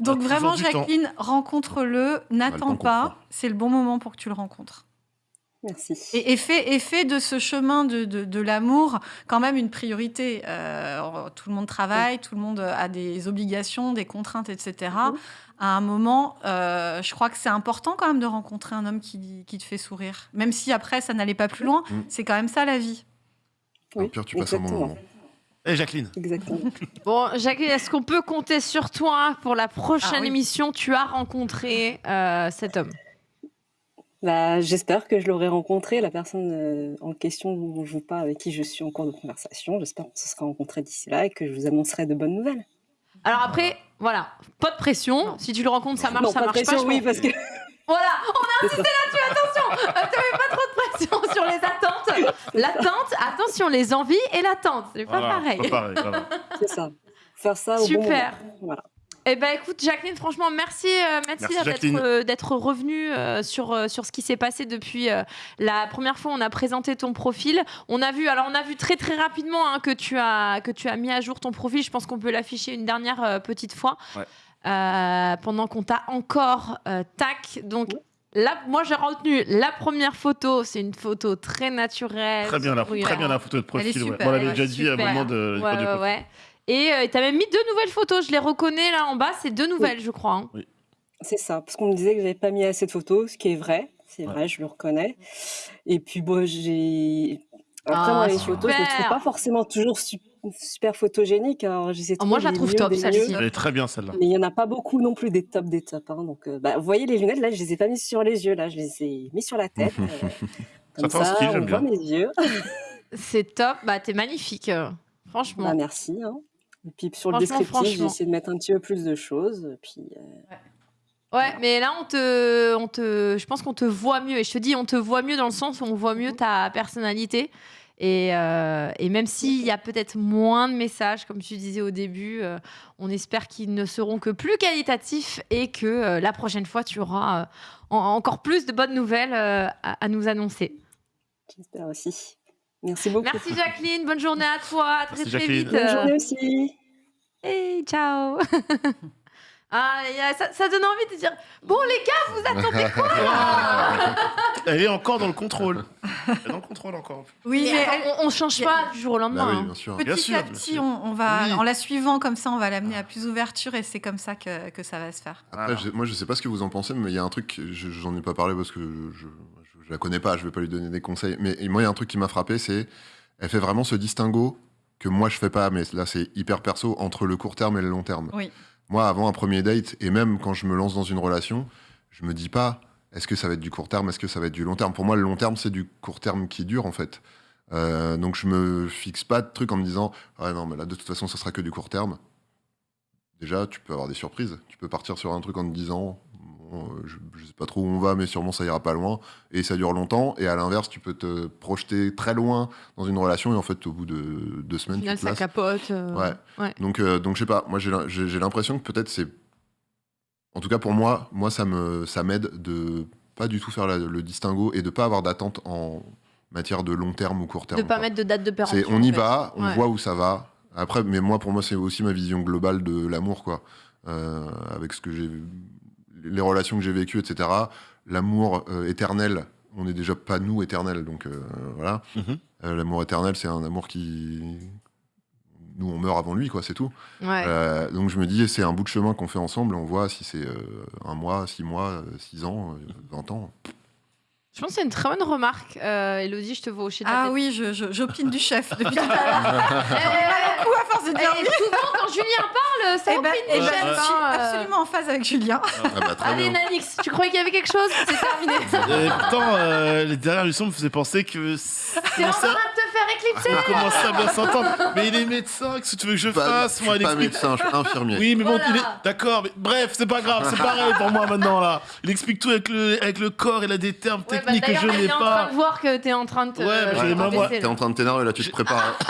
S3: Donc vraiment. Jacqueline, rencontre-le, n'attends pas, c'est le bon moment pour que tu le rencontres.
S6: Merci.
S3: Et, et et fais de ce chemin de, de, de l'amour quand même une priorité. Euh, tout le monde travaille, tout le monde a des obligations, des contraintes, etc. À un moment, euh, je crois que c'est important quand même de rencontrer un homme qui, qui te fait sourire. Même si après, ça n'allait pas plus loin, c'est quand même ça la vie.
S4: Au pire, tu passes un bon moment.
S2: Eh, Jacqueline.
S6: Exactement.
S1: Bon, Jacqueline, est-ce qu'on peut compter sur toi pour la prochaine
S3: Ah oui.
S1: émission? Tu as rencontré euh, cet homme.
S6: Bah, j'espère que je l'aurai rencontré, la personne euh, en question dont je vous parle, avec qui je suis en cours de conversation. J'espère qu'on se sera rencontrés d'ici là et que je vous annoncerai de bonnes nouvelles.
S1: Alors après, voilà, pas de pression. Si tu le rencontres, ça marche,
S6: non,
S1: ça
S6: pas de
S1: marche
S6: pression,
S1: pas. je
S6: oui, parce que
S1: Voilà, on a insisté là-dessus, attention Euh, Tu mets pas trop de pression sur les attentes. L'attente, attention, les envies et l'attente, c'est pas
S2: Voilà,
S1: pareil.
S2: Pas pareil, voilà.
S6: c'est ça. Faire ça au bon
S1: Super.
S6: moment. Voilà.
S1: Eh ben écoute Jacqueline, franchement merci, euh, merci, d'être euh, revenue euh, sur euh, sur ce qui s'est passé depuis euh, la première fois où on a présenté ton profil. On a vu alors on a vu très très rapidement hein, que tu as que tu as mis à jour ton profil. Je pense qu'on peut l'afficher une dernière petite fois
S2: Ouais.
S1: Pendant qu'on t'a encore tac donc. Là, moi, j'ai retenu la première photo. C'est une photo très naturelle.
S2: Très bien, la, très bien la photo de profil.
S3: Elle est
S2: ouais.
S3: super,
S2: Bon, on l'avait déjà dit à un moment de.
S1: Ouais, ouais, ouais. Et euh, tu as même mis deux nouvelles photos. Je les reconnais là en bas. C'est deux nouvelles, je crois. hein.
S6: C'est ça, parce qu'on me disait que j'avais pas mis assez de photos, ce qui est vrai. C'est
S2: Ouais.
S6: vrai, je le reconnais. Et puis, bon, j'ai. Après,
S1: Ah,
S6: moi, les photos, je les trouve
S1: super.
S6: pas forcément toujours su- super photogéniques. Alors, j'essaie de
S1: Oh, moi, je la trouve top, celle-ci.
S2: Elle est très bien celle-là.
S6: Mais il y en a pas beaucoup non plus des tops des tops. hein. Donc, euh, bah, vous voyez les lunettes, là, je les ai pas mises sur les yeux. Là, je les ai mis sur la tête. euh, comme ça,
S2: style,
S6: on
S2: j'aime
S6: voit
S2: bien.
S6: mes yeux.
S1: C'est top. Bah, t'es magnifique. euh, Franchement.
S6: Bah, merci. hein. Et puis, sur le
S1: Franchement,
S6: descriptif, j'ai
S1: franchement.
S6: essayé de mettre un petit peu plus de choses. Puis, euh,
S1: Ouais, mais là, on te, on te, je pense qu'on te voit mieux. Et je te dis, on te voit mieux dans le sens où on voit mieux ta personnalité. Et, euh, et même s'il y a peut-être moins de messages, comme tu disais au début, euh, on espère qu'ils ne seront que plus qualitatifs et que euh, la prochaine fois, tu auras euh, en- encore plus de bonnes nouvelles euh, à, à nous annoncer.
S6: j'espère aussi. Merci beaucoup.
S1: Merci Jacqueline, bonne journée à toi, à très
S2: Merci,
S1: très
S2: Jacqueline.
S1: vite.
S6: Bonne journée aussi.
S1: Et ciao. ah, a- ça, ça donne envie de dire, bon les gars, vous attendez quoi
S2: Elle est encore dans le contrôle. Elle est dans le contrôle encore.
S3: Oui,
S1: Mais on, on change pas du jour au
S4: Bah
S1: lendemain.
S4: oui,
S1: hein.
S4: bien sûr.
S3: petit
S2: Bien sûr,
S3: à
S2: bien
S3: petit,
S2: sûr.
S3: on, on va,
S2: Oui.
S3: en la suivant comme ça, on va l'amener à plus d'ouverture et c'est comme ça que, que ça va se faire.
S4: Après,
S2: Voilà.
S4: je- moi, je sais pas ce que vous en pensez, mais il y a un truc, je- j'en ai pas parlé parce que je, je, la connais pas, je vais pas lui donner des conseils. Mais moi, il y a un truc qui m'a frappé, c'est elle fait vraiment ce distinguo que moi je fais pas, mais là c'est hyper perso entre le court terme et le long terme.
S3: Oui.
S4: Moi, avant un premier date et même quand je me lance dans une relation, je me dis pas est-ce que ça va être du court terme, est-ce que ça va être du long terme? Pour moi, le long terme c'est du court terme qui dure en fait. Euh, donc je me fixe pas de trucs en me disant ah non mais là de toute façon ce sera que du court terme. Déjà, tu peux avoir des surprises. Tu peux partir sur un truc en te disant euh, je, je sais pas trop où on va, mais sûrement ça ira pas loin et ça dure longtemps. Et à l'inverse, tu peux te projeter très loin dans une relation et en fait au bout de deux semaines,
S1: final,
S4: tu te
S1: ça capote. euh,
S4: Ouais.
S1: ouais.
S4: Donc, euh, donc je sais pas. Moi, j'ai l'im- j'ai j'ai l'impression que peut-être c'est. En tout cas, pour moi, moi, ça me, ça m'aide de pas du tout faire la- le distinguo et de pas avoir d'attente en matière de long terme ou court terme.
S1: De pas
S4: quoi.
S1: mettre de date de
S4: C'est
S1: péremption.
S4: on y
S1: fait.
S4: va, on
S1: Ouais.
S4: voit où ça va. Après, mais moi, pour moi, c'est aussi ma vision globale de l'amour, quoi. Euh, avec ce que j'ai, les relations que j'ai vécues, etc. L'amour euh, éternel, on n'est déjà pas nous éternels, donc euh, voilà.
S2: Mhm.
S4: Euh, l'amour éternel, c'est un amour qui, nous, on meurt avant lui, quoi. C'est tout.
S1: Ouais.
S4: Euh, donc je me dis, c'est un bout de chemin qu'on fait ensemble. On voit si c'est euh, un mois, six mois, six ans, vingt ans.
S1: Je pense que c'est une très bonne remarque. Euh, Elodie, je te vois de la
S3: Ah
S1: tête.
S3: oui, je- je- j'opine du chef depuis tout à l'heure. Coup à force de dire
S1: eh,
S3: oui.
S1: souvent, quand Julien parle, ça
S3: Eh ben,
S1: opine
S3: eh
S1: du
S3: ben, je
S1: hein,
S3: suis
S1: euh.
S3: absolument en phase avec Julien.
S4: Ah bah, très
S1: Allez,
S4: bien.
S1: Nanix, tu croyais qu'il y avait quelque chose? C'est terminé.
S2: Et pourtant, euh, les dernières émissions me faisaient penser que.
S1: T'es en train de te faire éclipser.
S2: On commence à bien s'entendre. Mais il est médecin, qu'est-ce que tu veux que je
S4: Pas-
S2: fasse
S4: je
S2: Moi,
S4: suis
S2: il
S4: pas
S2: explique.
S4: médecin, je suis infirmier.
S2: Oui, mais bon,
S1: Voilà.
S2: il est. D'accord, mais bref, c'est pas grave, c'est pareil pour moi maintenant là. Il explique tout avec le, avec le corps, il a des termes
S1: Ouais, bah,
S2: techniques que
S1: d'ailleurs,
S2: je n'ai
S1: il est en train
S2: pas.
S1: de voir que t'es en train de te.
S2: Ouais, mais j'ai les mains
S1: là.
S4: T'es en train de t'énerver là, tu te prépares.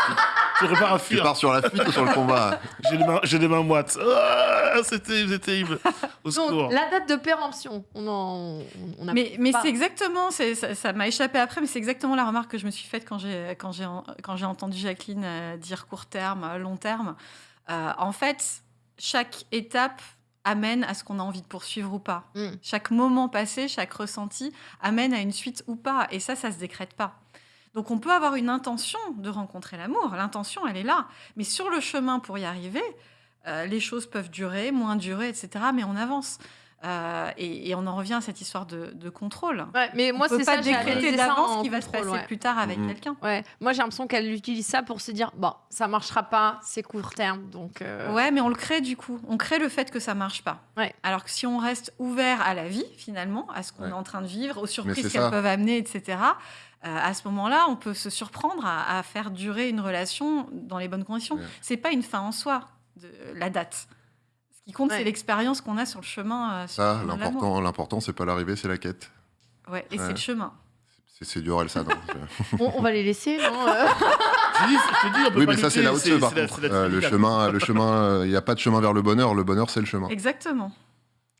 S2: Je prépare à
S4: tu
S2: fuir.
S4: pars sur la fuite ou sur le combat?
S2: J'ai les mains, j'ai les mains moites. Ah, C'était c'était terrible. Au secours.
S1: Donc, la date de péremption, on en. On a
S3: Mais, mais
S1: pas.
S3: c'est exactement, c'est- ça ça m'a échappé après, mais c'est exactement la remarque que je me suis faite quand j'ai quand j'ai quand j'ai entendu Jacqueline euh, dire court terme, euh, long terme. Euh, en fait, chaque étape amène à ce qu'on a envie de poursuivre ou pas.
S1: Mm.
S3: Chaque moment passé, chaque ressenti amène à une suite ou pas, et ça, ça se décrète pas. Donc on peut avoir une intention de rencontrer l'amour, l'intention, elle est là, mais sur le chemin pour y arriver, euh, les choses peuvent durer, moins durer, etc. Mais on avance. Euh, et, et on en revient à cette histoire de, de contrôle.
S1: Ouais, mais moi,
S3: on peut
S1: c'est
S3: pas
S1: ça,
S3: décréter d'avance ce qui va se passer
S1: ouais.
S3: plus tard avec
S4: Mhm.
S3: quelqu'un.
S1: Ouais, moi j'ai l'impression qu'elle utilise ça pour se dire bon, ça marchera pas, c'est court terme, donc. euh,
S3: Ouais, mais on le crée du coup. On crée le fait que ça marche pas.
S1: Ouais.
S3: Alors que si on reste ouvert à la vie, finalement, à ce qu'on
S4: Ouais.
S3: est en train de vivre, aux surprises qu'elles peuvent amener, etc., euh, à ce moment-là, on peut se surprendre à, à faire durer une relation dans les bonnes conditions.
S4: Ouais.
S3: C'est pas une fin en soi, de, la date. Ce qui compte,
S1: Ouais.
S3: c'est l'expérience qu'on a sur le chemin. euh, sur
S4: Ça, l'important, l'important, c'est pas l'arrivée, c'est la quête.
S3: Ouais, et
S4: Ouais.
S3: c'est le chemin.
S4: C'est, c'est du Orelsan. hein.
S1: on, on va les laisser, non euh
S2: Je te dis, je te dis, on peut
S4: oui,
S2: pas
S4: mais ça, c'est la haute par contre.
S2: la
S4: Euh, le chemin, le chemin, il n'y a pas de chemin vers le bonheur. Le bonheur, c'est le chemin.
S3: Exactement.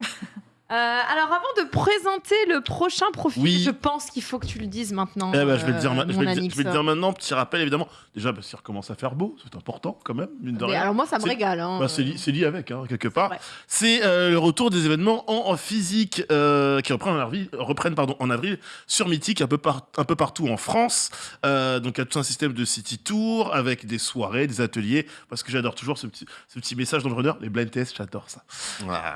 S1: Euh, alors avant de présenter le prochain profil,
S2: Oui.
S1: je pense qu'il faut que tu le dises maintenant.
S2: Eh je vais le dire,
S1: euh,
S2: ma- je
S1: mon
S2: vais le dire-
S1: Alix.
S2: je vais le dire maintenant. Petit rappel, évidemment. Déjà, parce qu'il recommence à faire beau, c'est important quand même, mine de
S1: Mais
S2: rien.
S1: alors moi ça me régale. hein.
S2: Bah, c'est li- c'est lié avec, hein, quelque part. C'est euh, le retour des événements en, en physique euh, qui reprennent, en avril, reprennent pardon, en avril sur Mythique, un peu, par- un peu partout en France. Euh, donc il y a tout un système de city tour avec des soirées, des ateliers. Parce que j'adore toujours ce petit, ce petit message dans le runner. Les blind tests, j'adore ça.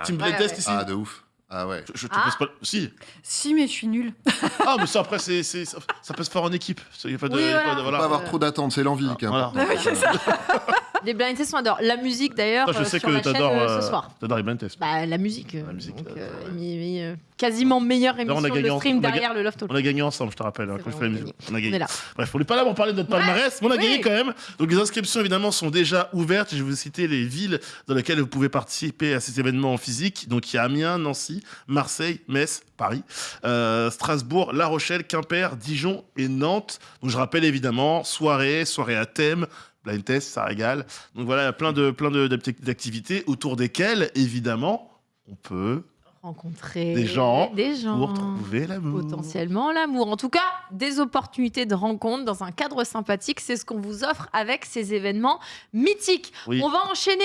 S2: Team blind
S1: Ouais,
S2: test
S1: ouais.
S2: ici
S4: Ah, de ouf. Ah ouais.
S2: je, je te
S1: Ah.
S2: pose pas. Si.
S3: Si, mais je suis nulle.
S2: Ah, mais ça après, c'est, c'est- ça, ça peut se faire en équipe. Il y a pas de.
S1: Oui,
S2: y a pas
S1: voilà.
S2: de-
S4: Faut pas avoir trop d'attentes, c'est l'envie qui est
S2: Voilà.
S4: importante.
S3: Oui, c'est ça.
S1: Les blind tests, on adore. La musique d'ailleurs
S2: Toi, je
S1: euh,
S2: sais
S1: sur
S2: que
S1: la chaîne
S2: t'adores,
S1: euh,
S2: euh,
S1: ce soir.
S2: t'adores les blind tests.
S1: Bah la musique. euh,
S2: La musique,
S1: donc,
S2: euh,
S1: euh,
S2: ouais.
S1: mais- mais, euh, quasiment meilleure
S2: Là, on a
S1: émission
S2: gagné
S1: de
S2: en-
S1: stream
S2: on a ga-
S1: derrière le Loft
S2: On a gagné ensemble, je te rappelle. hein,
S1: C'est
S2: quand je
S1: vrai,
S2: fais la
S1: on a
S2: musique.
S1: gagné.
S2: On a
S1: On
S2: gagné.
S1: est là.
S2: Bref, on n'est pas là pour parler de notre palmarès, mais on a
S1: Oui.
S2: gagné quand même. Donc les inscriptions évidemment sont déjà ouvertes. Je vais vous citer les villes dans lesquelles vous pouvez participer à ces événements en physique. Donc il y a Amiens, Nancy, Marseille, Metz, Paris, euh, Strasbourg, La Rochelle, Quimper, Dijon et Nantes. Donc je rappelle évidemment soirée, soirée à thème. Blind test, ça régale. Donc voilà, il y a plein de plein de- d'activités autour desquelles, évidemment, on peut
S1: Rencontrer
S2: Des gens
S1: des gens.
S2: pour trouver l'amour.
S1: potentiellement l'amour. En tout cas, des opportunités de rencontre dans un cadre sympathique, c'est ce qu'on vous offre avec ces événements mythiques.
S2: Oui.
S1: On va enchaîner.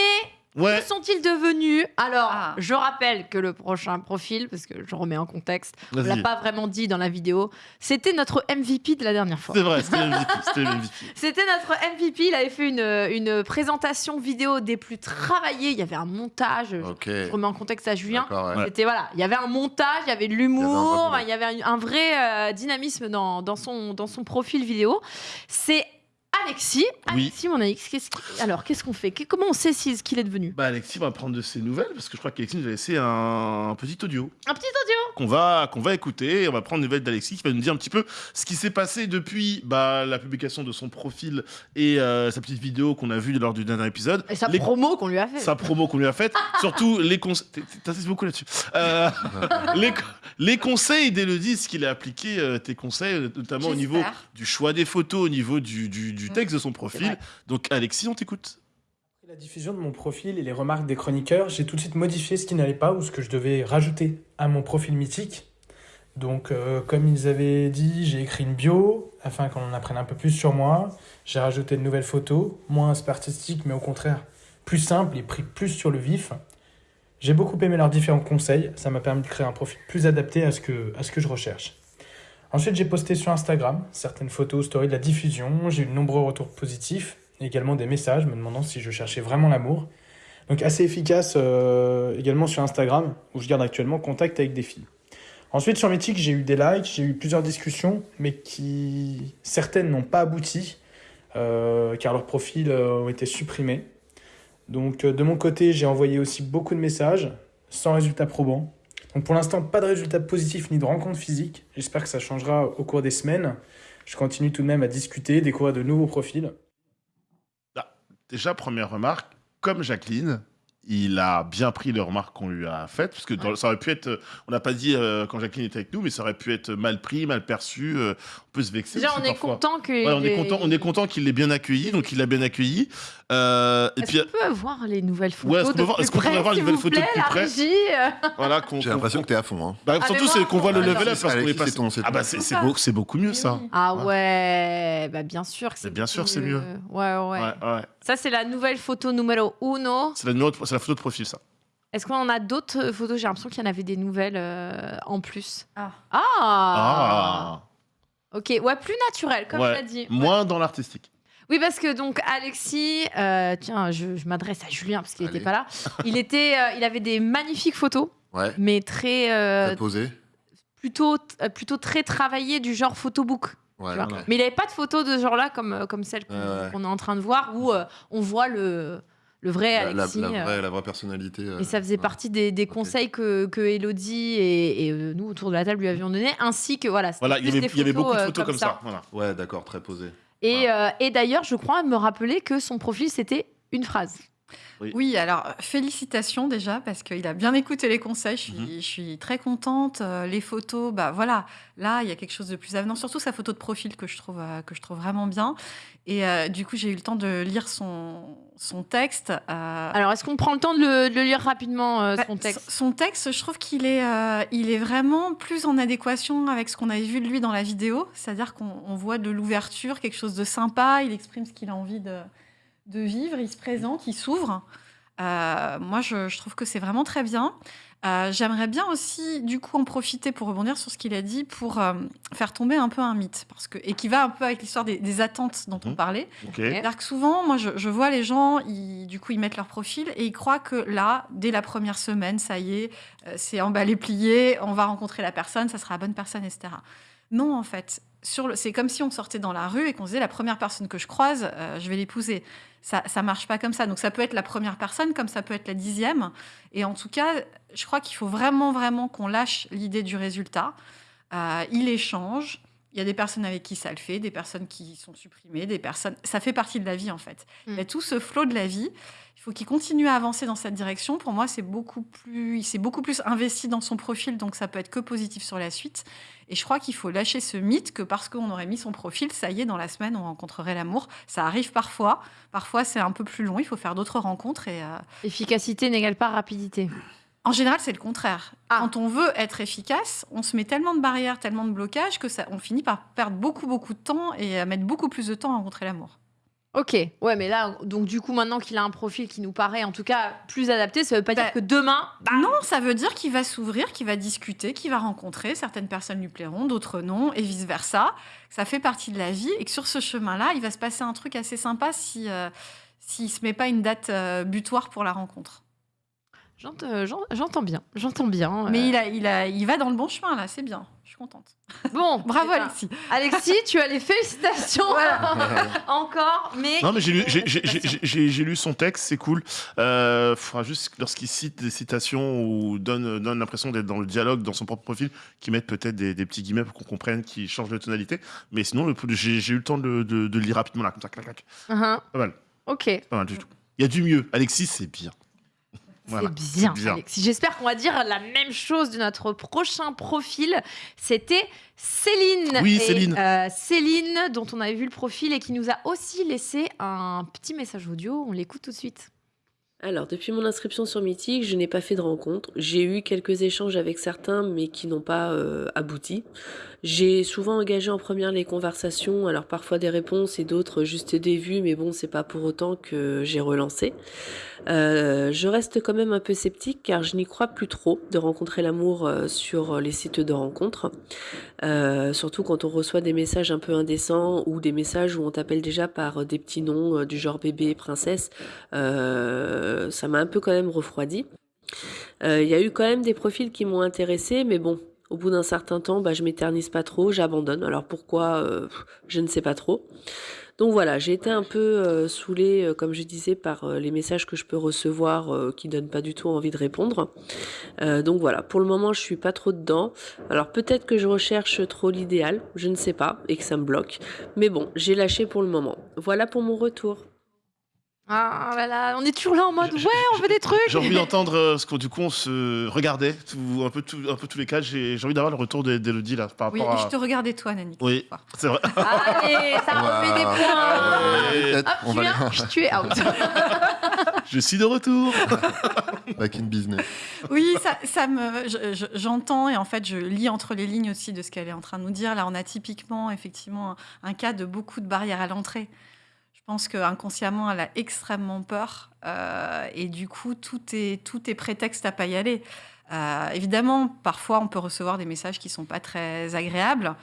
S2: Ouais.
S1: Que sont-ils devenus? Alors,
S3: Ah.
S1: je rappelle que le prochain profil, parce que je remets en contexte, on l'a pas vraiment dit dans la vidéo, c'était notre MVP de la dernière fois.
S2: C'est vrai, c'était MVP. C'était
S1: notre MVP. Il avait fait une, une présentation vidéo des plus travaillées. Il y avait un montage. je-
S4: Ok.
S1: Je remets en contexte à Julien.
S4: Ouais.
S1: C'était voilà, il y avait un montage, il y avait de
S4: Il y avait un
S1: l'humour, il y avait un, un vrai euh, dynamisme dans, dans, son, dans son profil vidéo. C'est Alexis.
S2: Oui.
S1: Alexis, mon Alex, qu'est-ce alors qu'est-ce qu'on fait? Qu'est- Comment on sait si- ce qu'il est devenu?
S2: Bah Alexis va prendre de ses nouvelles parce que je crois qu'Alexis nous a laissé un, un petit audio
S1: Un petit audio
S2: qu'on va qu'on va écouter. On va prendre des nouvelles d'Alexis qui va nous dire un petit peu ce qui s'est passé depuis bah, la publication de son profil et euh, sa petite vidéo qu'on a vue lors du dernier épisode.
S1: et sa
S2: Les-
S1: promo qu'on lui a fait.
S2: sa promo qu'on lui a faite, surtout les conseils. T'insistes beaucoup là-dessus. Euh, les, co- les conseils d'Elodie, ce qu'il a appliqué, euh, tes conseils, notamment au niveau
S3: J'espère.
S2: du choix des photos, au niveau du, du- du
S3: Mm.
S2: texte de son profil. Donc, Alexis, on t'écoute.
S7: Après la diffusion de mon profil et les remarques des chroniqueurs, j'ai tout de suite modifié ce qui n'allait pas ou ce que je devais rajouter à mon profil mythique. Donc, euh, comme ils avaient dit, j'ai écrit une bio afin qu'on en apprenne un peu plus sur moi. J'ai rajouté de nouvelles photos, moins aspect artistique, mais au contraire plus simple et pris plus sur le vif. J'ai beaucoup aimé leurs différents conseils, ça m'a permis de créer un profil plus adapté à ce que, à ce que je recherche. Ensuite, j'ai posté sur Instagram certaines photos, stories de la diffusion. J'ai eu de nombreux retours positifs, également des messages me demandant si je cherchais vraiment l'amour. Donc assez efficace euh, également sur Instagram, où je garde actuellement contact avec des filles. Ensuite, sur Mythique, j'ai eu des likes, j'ai eu plusieurs discussions, mais qui certaines n'ont pas abouti, euh, car leurs profils euh, ont été supprimés. Donc de mon côté, j'ai envoyé aussi beaucoup de messages, sans résultat probant. Donc pour l'instant, pas de résultats positifs ni de rencontres physiques. J'espère que ça changera au cours des semaines. Je continue tout de même à discuter, découvrir de nouveaux profils.
S2: Déjà, première remarque, comme Jacqueline, il a bien pris les remarques qu'on lui a faites, parce que dans- ça aurait pu être, on n'a pas dit euh, quand Jacqueline était avec nous, mais ça aurait pu être mal pris, mal perçu, euh, on peut se vexer.
S1: Déjà, on est
S2: parfois.
S1: content que.
S2: Ouais, on est content, on est content qu'il l'ait bien accueilli, donc il l'a bien accueilli. Euh, et
S1: Est-ce
S2: puis
S1: qu'on peut voir les nouvelles photos
S2: Ouais, est-ce qu'on
S1: de
S2: peut voir- est-ce qu'on pourrait
S1: près,
S2: voir les nouvelles photos de plus
S1: la
S2: près
S1: régie
S2: voilà, qu'on,
S4: J'ai
S2: qu'on-
S4: l'impression que t'es à fond. Hein.
S2: Bah,
S1: Ah,
S2: surtout c'est qu'on voit le level up parce qu'on est passé.
S4: c'est ton- c'est
S2: Ah
S4: ton-
S2: bah c'est,
S3: c'est
S2: beau, beaucoup mieux ça.
S1: Ah
S4: Ouais.
S1: ouais, bah bien sûr que c'est.
S2: Mais bien sûr, c'est mieux.
S1: Ouais, ouais.
S2: Ouais, ouais.
S1: Ça, c'est la nouvelle photo numéro uno.
S2: C'est la, numéro de- c'est la photo de profil ça.
S1: Est-ce qu'on en a d'autres photos? J'ai l'impression qu'il y en avait des nouvelles euh, en plus.
S3: Ah.
S1: Ah,
S2: Ah.
S1: Ok, ouais, plus naturel, comme
S2: Ouais.
S1: tu as dit. Ouais.
S2: Moins dans l'artistique.
S1: Oui, parce que donc Alexis, euh, tiens, je, je m'adresse à Julien parce qu'il n'était pas là. Il était, euh, il avait des magnifiques photos.
S4: Ouais.
S1: mais très euh,
S4: Très posé.
S1: plutôt euh, plutôt très travaillé du genre photobook.
S4: Ouais,
S1: tu vois.
S4: ok.
S1: Mais il n'avait pas de photos de ce genre-là comme comme celle qu'on
S4: Ouais, ouais.
S1: qu'on est en train de voir où euh, on voit le le vrai
S4: La, la-
S1: Alexis.
S4: la vraie, la vraie personnalité. euh,
S1: Et ça faisait
S4: ouais.
S1: partie des, des conseils que, que Elodie et, et, nous autour de la table lui avions donné, ainsi que voilà. c'était
S2: Voilà, il y avait,
S1: des
S2: il y avait beaucoup de photos comme ça. Voilà.
S4: Ouais, d'accord, très posé.
S1: Et, euh, et d'ailleurs, je crois me rappeler que son profil c'était une phrase.
S3: Oui, alors félicitations déjà parce qu'il a bien écouté les conseils. Je suis,
S2: Mhm.
S3: je suis très contente. Euh, les photos, bah voilà, là il y a quelque chose de plus avenant. Surtout sa photo de profil que je trouve euh, que je trouve vraiment bien. Et euh, du coup, j'ai eu le temps de lire son son texte. euh,
S1: Alors, est-ce qu'on prend le temps de le, de le lire rapidement euh,
S3: bah,
S1: son texte?
S3: Son texte, je trouve qu'il est, il est vraiment plus en adéquation avec ce qu'on avait vu de lui dans la vidéo. C'est-à-dire qu'on on voit de l'ouverture, quelque chose de sympa. Il exprime ce qu'il a envie de, de vivre. Il se présente, il s'ouvre. Moi, je, je trouve que c'est vraiment très bien. Euh, J'aimerais bien aussi, du coup, en profiter pour rebondir sur ce qu'il a dit, pour euh, faire tomber un peu un mythe, parce que et qui va un peu avec l'histoire des, des attentes dont on
S2: Mhm.
S3: parlait.
S2: Ok.
S3: C'est-à-dire que souvent, moi, je, je vois les gens, ils, du coup, ils mettent leur profil et ils croient que là, dès la première semaine, ça y est, euh, c'est emballé, plié, on va rencontrer la personne, ça sera la bonne personne, etc. Non, en fait, c'est comme si on sortait dans la rue et qu'on disait la première personne que je croise, euh, je vais l'épouser. Ça, ça marche pas comme ça. Donc ça peut être la première personne, comme ça peut être la dixième. Et en tout cas, je crois qu'il faut vraiment, vraiment qu'on lâche l'idée du résultat. Euh, il échange. Il y a des personnes avec qui ça le fait, des personnes qui sont supprimées, des personnes. Ça fait partie de la vie en fait.
S1: Mm.
S3: Il y a tout ce flot de la vie. Il faut qu'il continue à avancer dans cette direction. Pour moi, c'est beaucoup plus. Il s'est beaucoup plus investi dans son profil, donc ça peut être que positif sur la suite. Et je crois qu'il faut lâcher ce mythe que parce qu'on aurait mis son profil, ça y est, dans la semaine, on rencontrerait l'amour. Ça arrive parfois. Parfois, c'est un peu plus long. Il faut faire d'autres rencontres et. euh,
S1: Efficacité n'égale pas rapidité.
S3: en général, c'est le contraire.
S1: Ah.
S3: Quand on veut être efficace, on se met tellement de barrières, tellement de blocages que ça, on finit par perdre beaucoup, beaucoup de temps et à mettre beaucoup plus de temps à rencontrer l'amour.
S1: Ok, ouais, mais là, donc du coup, maintenant qu'il a un profil qui nous paraît en tout cas plus adapté, ça veut pas
S3: Bah,
S1: dire que demain.
S3: non, ça veut dire qu'il va s'ouvrir, qu'il va discuter, qu'il va rencontrer. Certaines personnes lui plairont, d'autres non, et vice versa. Ça fait partie de la vie et que sur ce chemin-là, il va se passer un truc assez sympa si euh, s'il se met pas une date euh, butoir pour la rencontre.
S1: Euh, j'en- J'entends bien, j'entends bien.
S3: Mais
S1: euh.
S3: il, a, il, a, il va dans le bon chemin là, c'est bien. Je suis contente.
S1: Bon,
S3: Bravo
S1: eh ben,
S3: Alexis.
S1: Alexis, tu as les félicitations encore, mais.
S2: Non, mais j'ai lu, son texte, c'est cool. Euh, faudra juste, lorsqu'il cite des citations ou donne, donne l'impression d'être dans le dialogue, dans son propre profil, qu'il mette peut-être des, des petits guillemets pour qu'on comprenne, qu'il change de tonalité. Mais sinon, j'ai eu le temps de, de- de le lire rapidement, là, comme ça, clac, clac.
S1: Uhum.
S2: Pas mal,
S1: Ok.
S2: pas mal du tout. Il y a du mieux. Alexis, c'est bien. Voilà,
S1: c'est bien,
S2: bien.
S1: Alexis. J'espère qu'on va dire la même chose de notre prochain profil. C'était Céline.
S2: Oui,
S1: Et,
S2: Céline.
S1: euh, Céline, dont on avait vu le profil et qui nous a aussi laissé un petit message audio. On l'écoute tout de suite.
S9: Alors, depuis mon inscription sur Mythique, je n'ai pas fait de rencontre. J'ai eu quelques échanges avec certains, mais qui n'ont pas euh, abouti. J'ai souvent engagé en première les conversations, alors parfois des réponses et d'autres juste des vues, mais bon, c'est pas pour autant que j'ai relancé. Euh, je reste quand même un peu sceptique car je n'y crois plus trop de rencontrer l'amour euh, sur les sites de rencontres. Euh, surtout quand on reçoit des messages un peu indécents ou des messages où on t'appelle déjà par des petits noms du genre bébé, princesse. Ça m'a un peu quand même refroidi. Il y a eu quand même des profils qui m'ont intéressé, mais bon, au bout d'un certain temps, bah, je m'éternise pas trop, j'abandonne. Alors pourquoi euh, Je ne sais pas trop. Donc voilà, j'ai été un peu euh, saoulée, euh, comme je disais, par les messages que je peux recevoir qui donnent pas du tout envie de répondre. Donc voilà, pour le moment, je suis pas trop dedans. Alors peut-être que je recherche trop l'idéal, je ne sais pas, et que ça me bloque. Mais bon, j'ai lâché pour le moment. Voilà pour mon retour.
S1: Ah là là, on est toujours là en mode ouais, on veut des trucs.
S2: J'ai envie d'entendre euh, ce qu'on du coup on se regardait tout- un peu tout- un peu tous les cas. J'ai j'ai envie d'avoir le retour d'E- d'Elodie là par
S3: Oui,
S2: rapport
S3: je
S2: à.
S3: te regardais toi, Nani.
S2: Oui, c'est vrai.
S1: Allez, ça remet des points. Hop,
S4: on
S1: tu
S4: va
S1: viens, tu es out.
S2: Je suis de retour.
S4: Back in business.
S3: Oui, ça, ça me, je- je- j'entends et en fait, je lis entre les lignes aussi de ce qu'elle est en train de nous dire. Là, on a typiquement, effectivement, un, un cas de beaucoup de barrières à l'entrée. Je pense qu'inconsciemment, elle a extrêmement peur euh, et du coup, tout est, tout est prétexte à pas y aller. Euh, évidemment, parfois, on peut recevoir des messages qui sont pas très agréables.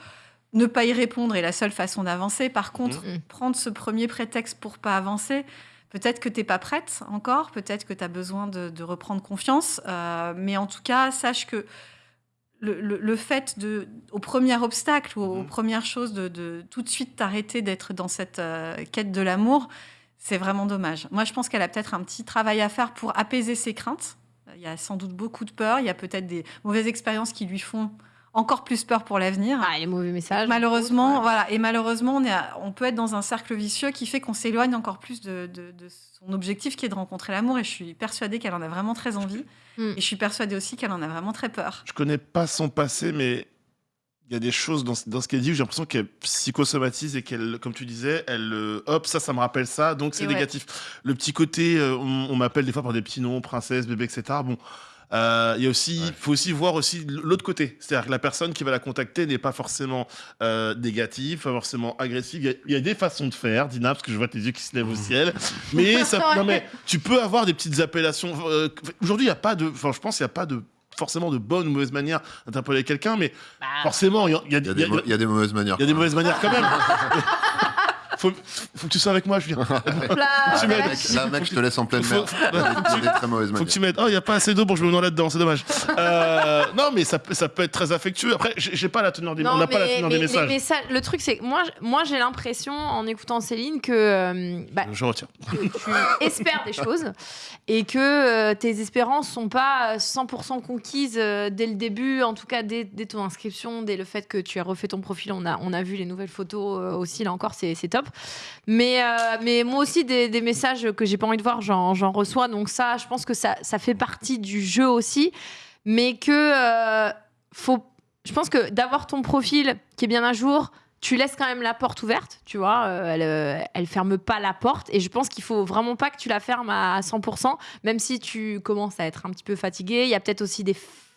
S3: Ne pas y répondre est la seule façon d'avancer. Par contre,
S1: Mhm.
S3: prendre ce premier prétexte pour pas avancer, Peut-être que tu n'es pas prête encore, peut-être que tu as besoin de, de reprendre confiance, euh, mais en tout cas, sache que le, le- le fait de, au premier obstacle ou aux
S2: Mhm.
S3: premières choses, de, de tout de suite t'arrêter d'être dans cette euh, quête de l'amour, c'est vraiment dommage. Moi, je pense qu'elle a peut-être un petit travail à faire pour apaiser ses craintes. Il y a sans doute beaucoup de peur, il y a peut-être des mauvaises expériences qui lui font encore plus peur pour l'avenir.
S1: Ah, les mauvais messages.
S3: Malheureusement,
S1: Ouais.
S3: voilà, et malheureusement, on, est à- on peut être dans un cercle vicieux qui fait qu'on s'éloigne encore plus de, de- de son objectif qui est de rencontrer l'amour. Et je suis persuadée qu'elle en a vraiment très envie.
S1: Mm.
S3: Et je suis persuadée aussi qu'elle en a vraiment très peur.
S2: Je connais pas son passé, mais il y a des choses dans, ce- dans ce qu'elle dit où j'ai l'impression qu'elle psychosomatise et qu'elle, comme tu disais, elle, euh, hop, ça, ça me rappelle ça, donc c'est
S3: ouais.
S2: négatif. Le petit côté, euh, on, on m'appelle des fois par des petits noms, princesse, bébé, etc. Bon. Euh, Il y a aussi,
S4: Ouais.
S2: faut aussi voir aussi l'autre côté, c'est-à-dire que la personne qui va la contacter n'est pas forcément euh, négative, pas forcément agressive. Il y a- il y, a des façons de faire, Dina, parce que je vois tes yeux qui se lèvent au ciel. Mais ça, non mais tu peux avoir des petites appellations. euh, Aujourd'hui, il y a pas de, enfin, je pense, qu'il n'y a pas de forcément de bonne ou mauvaise manière d'interpeller quelqu'un, mais
S1: Bah,
S2: forcément, il y il
S4: Il
S2: il
S4: il y a des mauvaises manières.
S2: il y a des mauvaises manières quand même. faut, faut que tu sois avec moi, Julien.
S1: là,
S2: tu
S4: mec, là, mec, je te laisse en pleine
S2: Faut-
S4: mer. Des- des très mauvaises
S2: Faut que
S4: manières.
S2: tu m'aides. Oh, il n'y a pas assez d'eau, bon, je me mets là-dedans, c'est dommage. Euh, non, mais ça, peut- ça peut être très affectueux. Après, j'ai j'ai pas la teneur des,
S1: Non,
S2: on n'a pas la
S1: mais-
S2: teneur
S1: mais-
S2: des messages.
S1: mais ça- le truc, c'est que moi, j- moi j'ai l'impression, en écoutant Céline, que, euh, bah,
S2: Je retire.
S1: que tu espères des choses et que euh, tes espérances sont pas 100% conquises euh, dès le début, en tout cas dès, dès ton inscription, dès le fait que tu as refait ton profil. On a, on a vu les nouvelles photos euh, aussi, là encore, c'est c'est top. Mais, euh, mais moi aussi, des, des messages que j'ai pas envie de voir, j'en reçois. Donc ça, je pense que ça, ça fait partie du jeu aussi. Mais que euh, faut. Je pense que d'avoir ton profil qui est bien à jour, tu laisses quand même la porte ouverte, tu vois. euh, elle, elle ferme pas la porte. Et je pense qu'il faut vraiment pas que tu la fermes à 100%, même si tu commences à être un petit peu fatigué. Il y a peut-être aussi des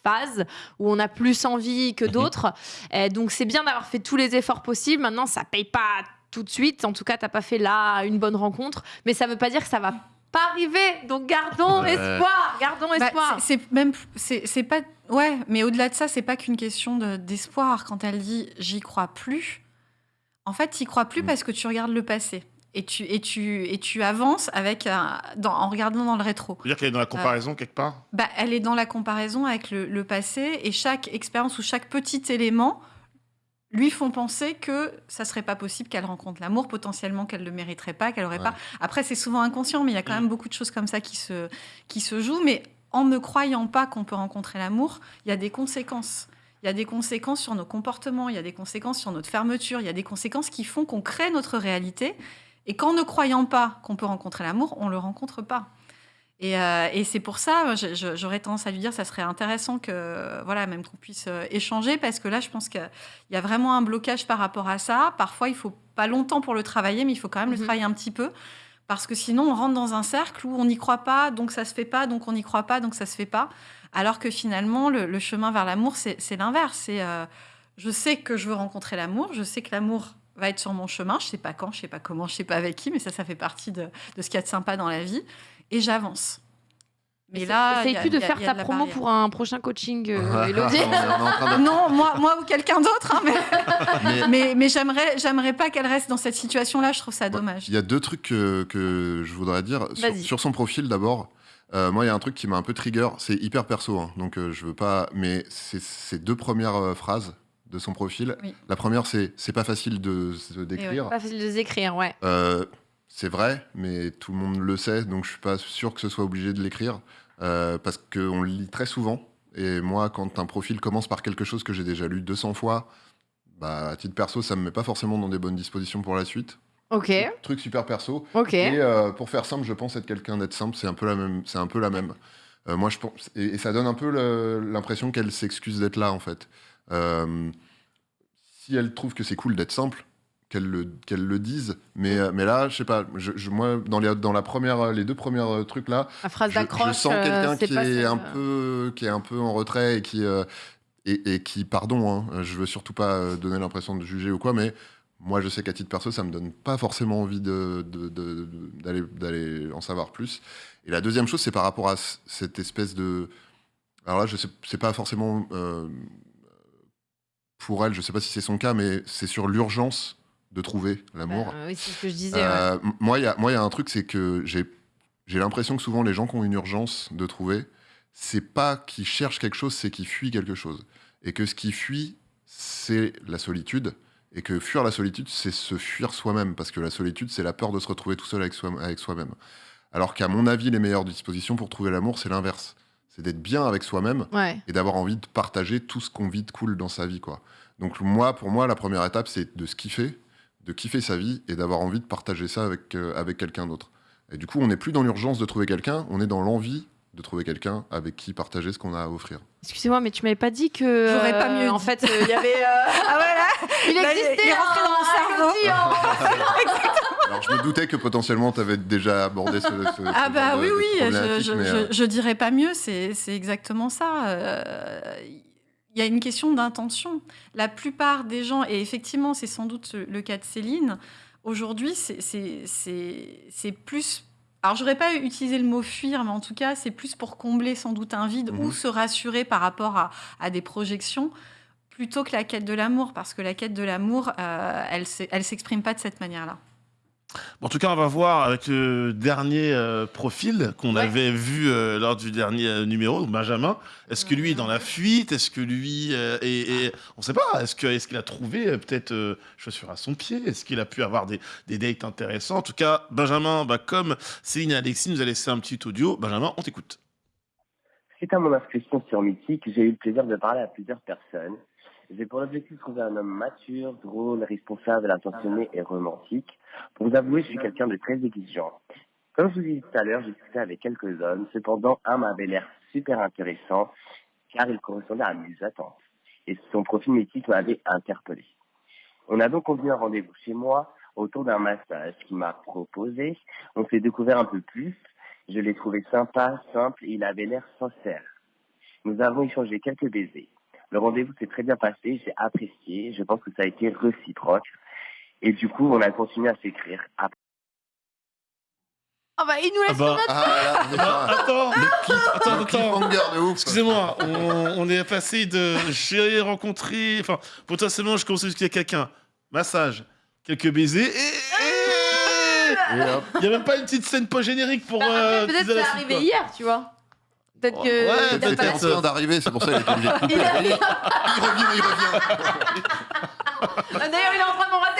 S1: phases où on a plus envie que d'autres. Euh, donc c'est bien d'avoir fait tous les efforts possibles. Maintenant, ça paye pas tout de suite. En tout cas, t'as pas fait là une bonne rencontre. Mais ça veut pas dire que ça va pas arriver. Donc gardons
S4: Ouais.
S1: espoir. Gardons
S3: Bah,
S1: espoir.
S3: c'est même c'est c'est pas ouais, mais au-delà de ça, c'est pas qu'une question de- d'espoir. Quand elle dit j'y crois plus, en fait, tu crois plus
S4: Mm.
S3: parce que tu regardes le passé et tu et tu et tu avances avec un- dans- en regardant dans le rétro.
S2: veux dire qu'elle est dans la comparaison quelque part?
S3: Bah, elle est dans la comparaison avec le, le passé et chaque expérience ou chaque petit élément lui font penser que ça serait pas possible qu'elle rencontre l'amour, potentiellement qu'elle le mériterait pas, qu'elle aurait
S4: Ouais.
S3: pas. Après, c'est souvent inconscient, mais il y a quand
S2: Mm.
S3: même beaucoup de choses comme ça qui se, qui se jouent. Mais en ne croyant pas qu'on peut rencontrer l'amour, il y a des conséquences. Il y a des conséquences sur nos comportements, il y a des conséquences sur notre fermeture, il y a des conséquences qui font qu'on crée notre réalité. Et qu'en ne croyant pas qu'on peut rencontrer l'amour, on le rencontre pas. Et, euh, et c'est pour ça, j'aurais tendance à lui dire, ça serait intéressant que, voilà, même qu'on puisse euh, échanger, parce que là, je pense qu'il y a vraiment un blocage par rapport à ça. Parfois, il faut pas longtemps pour le travailler, mais il faut quand même le
S1: Mhm.
S3: travailler un petit peu, parce que sinon, on rentre dans un cercle où on n'y croit pas, donc ça se fait pas, donc on n'y croit pas, donc ça se fait pas. Alors que finalement, le, le chemin vers l'amour, c'est c'est l'inverse. C'est, euh, je sais que je veux rencontrer l'amour, je sais que l'amour va être sur mon chemin, je sais pas quand, je sais pas comment, je sais pas avec qui, mais ça, ça fait partie de, de ce qu'il y a de sympa dans la vie, et j'avance. Mais là,
S1: essaye plus de faire ta promo
S3: barrière.
S1: pour un prochain coaching, euh, Elodie.
S4: de-
S3: Non, moi, moi ou quelqu'un d'autre, hein, mais,
S4: Mais-
S3: mais, mais j'aimerais, j'aimerais pas qu'elle reste dans cette situation-là. Je trouve ça dommage.
S4: Il y a deux trucs que, que je voudrais dire. Sur, son profil, d'abord, euh, moi, il y a un truc qui m'a un peu trigger. C'est hyper perso, hein, donc euh, je veux pas. Mais c'est ces deux premières euh, phrases de son profil.
S3: Oui.
S4: La première, c'est c'est pas facile de se décrire.
S1: Pas facile de les écrire, ouais.
S4: C'est vrai, mais tout le monde le sait, donc je suis pas sûr que ce soit obligé de l'écrire, euh, parce qu'on le lit très souvent. Et moi, quand un profil commence par quelque chose que j'ai déjà lu 200 fois, bah, à titre perso, ça me met pas forcément dans des bonnes dispositions pour la suite.
S1: Ok,
S4: Truc super perso.
S1: ok.
S4: Et euh, pour faire simple, je pense être quelqu'un d'être simple, c'est un peu la même. C'est un peu la même. Euh, moi, je pense, et, et ça donne un peu l'impression qu'elle s'excuse d'être là, en fait. Si elle trouve que c'est cool d'être simple, qu'elle le, le dise. Mais, euh, mais là, je sais pas. Je, je- moi, dans les, dans la première, les deux premières euh, trucs là,
S1: phrase
S4: je, sens
S1: euh,
S4: quelqu'un qui est un peu, qui est un peu en retrait et qui euh, et, et qui, pardon, hein, je veux surtout pas donner l'impression de juger ou quoi, mais moi, je sais qu'à titre perso, ça me donne pas forcément envie de, de- de- de- d'aller, d'aller en savoir plus. Et la deuxième chose, c'est par rapport à cette espèce de. Alors là, je sais, c'est pas forcément euh, pour elle, je sais pas si c'est son cas, mais c'est sur l'urgence de trouver l'amour.
S1: Oui, c'est ce que je disais.
S4: Euh, moi, il y a, y un truc, c'est que j'ai, l'impression que souvent les gens qui ont une urgence de trouver, c'est pas qu'ils cherchent quelque chose, c'est qu'ils fuient quelque chose. Et que ce qui fuit, c'est la solitude. Et que fuir la solitude, c'est se fuir soi-même. Parce que la solitude, c'est la peur de se retrouver tout seul avec, soi- avec soi-même. Alors qu'à mon avis, les meilleures dispositions pour trouver l'amour, c'est l'inverse. C'est d'être bien avec soi-même
S1: Ouais.
S4: et d'avoir envie de partager tout ce qu'on vit de cool dans sa vie. Quoi. Donc moi, pour moi, la première étape, c'est de se kiffer, de kiffer sa vie et d'avoir envie de partager ça avec, euh, avec quelqu'un d'autre. Et du coup, on n'est plus dans l'urgence de trouver quelqu'un, on est dans l'envie de trouver quelqu'un avec qui partager ce qu'on a à offrir.
S1: Excusez-moi, mais tu m'avais pas dit que.
S3: J'aurais pas
S1: euh,
S3: mieux
S1: En
S3: dit.
S1: fait, euh, il y avait. euh,
S3: Ah voilà
S1: il
S3: Là, il-
S1: existait.
S3: il est rentré dans mon cerveau.
S1: en-
S4: Alors je me doutais que potentiellement tu avais déjà abordé ce, ce- ce
S3: Ah bah oui,
S4: de
S3: oui, je, je,
S4: mais,
S3: je-
S4: euh,
S3: je dirais pas mieux, c'est c'est exactement ça. Il y a une question d'intention. La plupart des gens, et effectivement c'est sans doute le cas de Céline, aujourd'hui c'est- plus... Alors j'aurais pas utilisé le mot fuir, mais en tout cas c'est plus pour combler sans doute un vide
S4: Mhm.
S3: ou se rassurer par rapport à, à des projections plutôt que la quête de l'amour, parce que la quête de l'amour, euh, elle elle s'exprime pas de cette manière-là.
S2: Bon, en tout cas, on va voir avec le dernier euh, profil qu'on
S3: Ouais.
S2: avait vu euh, lors du dernier euh, numéro, Benjamin. Est-ce que lui est dans la fuite? Est-ce que lui euh, est, est- On sait pas. Est-ce qu'il a trouvé euh, peut-être euh, chaussure à son pied? Est-ce qu'il a pu avoir des, des dates intéressants En tout cas, Benjamin, bah, comme Céline et Alexis nous a laissé un petit audio, Benjamin, on t'écoute.
S10: Suite à mon inscription sur Mythique, j'ai eu le plaisir de parler à plusieurs personnes. J'ai pour objectif de trouver un homme mature, drôle, responsable, attentionné et romantique. Pour vous avouer, je suis quelqu'un de très exigeant. Comme je vous ai dit tout à l'heure, j'ai discuté avec quelques hommes. Cependant, un m'avait l'air super intéressant car il correspondait à mes attentes. Et son profil mythique m'avait interpellé. On a donc convenu un rendez-vous chez moi autour d'un massage qu'il m'a proposé. On s'est découvert un peu plus. Je l'ai trouvé sympa, simple et il avait l'air sincère. Nous avons échangé quelques baisers. Le rendez-vous s'est très bien passé, j'ai apprécié, je pense que ça a été réciproque. Et du coup, on a continué à s'écrire. Après,
S1: Ah bah, il nous laisse
S2: Ah bah,
S1: sur notre-
S4: Ah là, est sur un-
S2: attends, attends, attends. Excusez-moi, on, on est passé de j'ai rencontré, enfin, potentiellement, je commence à discuter avec quelqu'un, massage, quelques baisers, et. et-
S4: Et hop.
S2: Il n'y a même pas une petite scène pas générique pour.
S1: Bah,
S2: euh,
S1: peut-être c'est arrivé
S2: quoi.
S1: hier, tu vois. Peut-être que.
S2: Ouais, peut-être.
S4: en train d'arriver, c'est pour ça qu'il était obligé de couper.
S1: Il
S4: Il revient, il revient.
S1: D'ailleurs, il est en train de m'embrasser.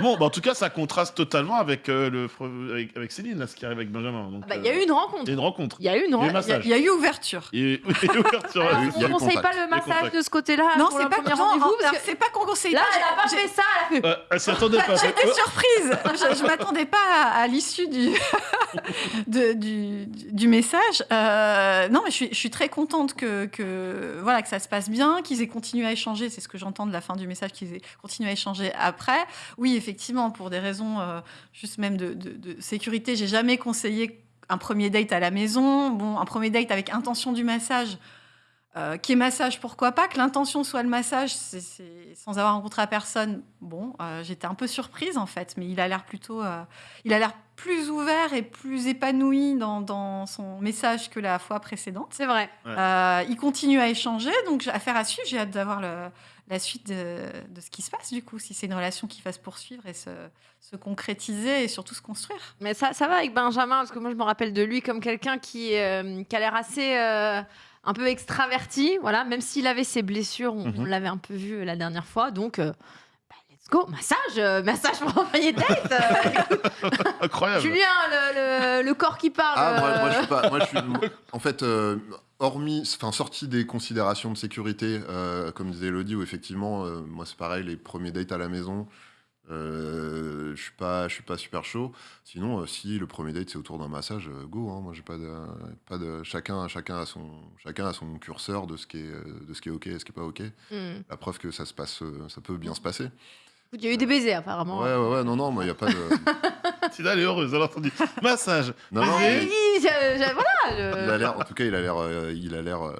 S2: Bon, bah, en tout cas, ça contraste totalement avec, euh, le, avec, avec Céline, là, ce qui arrive avec Benjamin.
S1: Ah bah, Il y a
S2: euh,
S1: eu une rencontre.
S2: il y a une rencontre.
S1: Il y a eu une
S2: Il y a eu
S1: rencontre.
S2: massage.
S3: Il y a eu ouverture.
S2: Et, oui, et ouverture,
S1: Alors,
S2: ouais,
S4: eu-
S2: c'est
S4: il y a
S1: on
S4: eu
S1: conseille pas le massage de ce côté-là
S3: Non, c'est pas
S1: rendez-vous
S3: alors,
S1: parce que
S3: c'est pas qu'on conseille
S1: là,
S3: pas.
S1: elle a pas fait ça. Elle fait.
S2: Euh, elle s'y attendait pas.
S3: J'étais surprise. Je, je m'attendais pas à, à l'issue du, de- du, du message. Euh, non, mais je suis, je suis très contente que, que, voilà, que ça se passe bien, qu'ils aient continué à échanger. C'est ce que j'entends de la fin du message, qu'ils aient continué à échanger après. Oui, effectivement, pour des raisons euh, juste même de, de- de sécurité, j'ai jamais conseillé un premier date à la maison. Bon, un premier date avec intention du massage. Euh, qui est massage, pourquoi pas? Que l'intention soit le massage, c'est c'est- sans avoir rencontré la personne. Bon, euh, j'étais un peu surprise en fait, mais il a l'air plutôt, euh, il a l'air plus ouvert et plus épanoui dans, dans son message que la fois précédente.
S1: C'est vrai.
S2: Ouais.
S3: Euh, il continue à échanger, donc j'ai- affaire à suivre. J'ai hâte d'avoir le- la suite de, de ce qui se passe du coup, si c'est une relation qui va se poursuivre et se, se concrétiser et surtout se construire.
S1: Mais ça, ça va avec Benjamin, parce que moi, je me rappelle de lui comme quelqu'un qui, euh, qui a l'air assez euh, un peu extraverti, voilà, même s'il avait ses blessures, on,
S2: Mhm.
S1: on l'avait un peu vu euh, la dernière fois, donc euh, bah, let's go, massage, massage pour envoyer date.
S2: Incroyable.
S1: Julien, le, le- le corps qui parle.
S4: Ah, moi, moi, je suis pas. Moi, je suis. En fait, euh, hormis, enfin, sorti des considérations de sécurité, euh, comme disait Elodie, où effectivement, euh, moi, c'est pareil, les premiers dates à la maison, euh, je suis pas, je suis pas super chaud. Sinon, euh, si le premier date c'est autour d'un massage, go. hein, moi, j'ai pas de, pas de. Chacun, chacun a son, chacun a son curseur de ce qui est, de ce qui est ok, et ce qui est pas ok.
S1: hmm.
S4: La preuve que ça se passe, ça peut bien se passer.
S1: Il y a eu des baisers apparemment.
S4: Ouais, ouais, ouais. Non, non, moi, il y a pas de.
S2: Tina, elle est heureuse, elle a entendu. Massage.
S4: Non, non.
S1: Ah,
S4: mais-
S1: je- je- voilà. je-
S4: Il a l'air, en tout cas, il a l'air, euh, il a l'air, euh,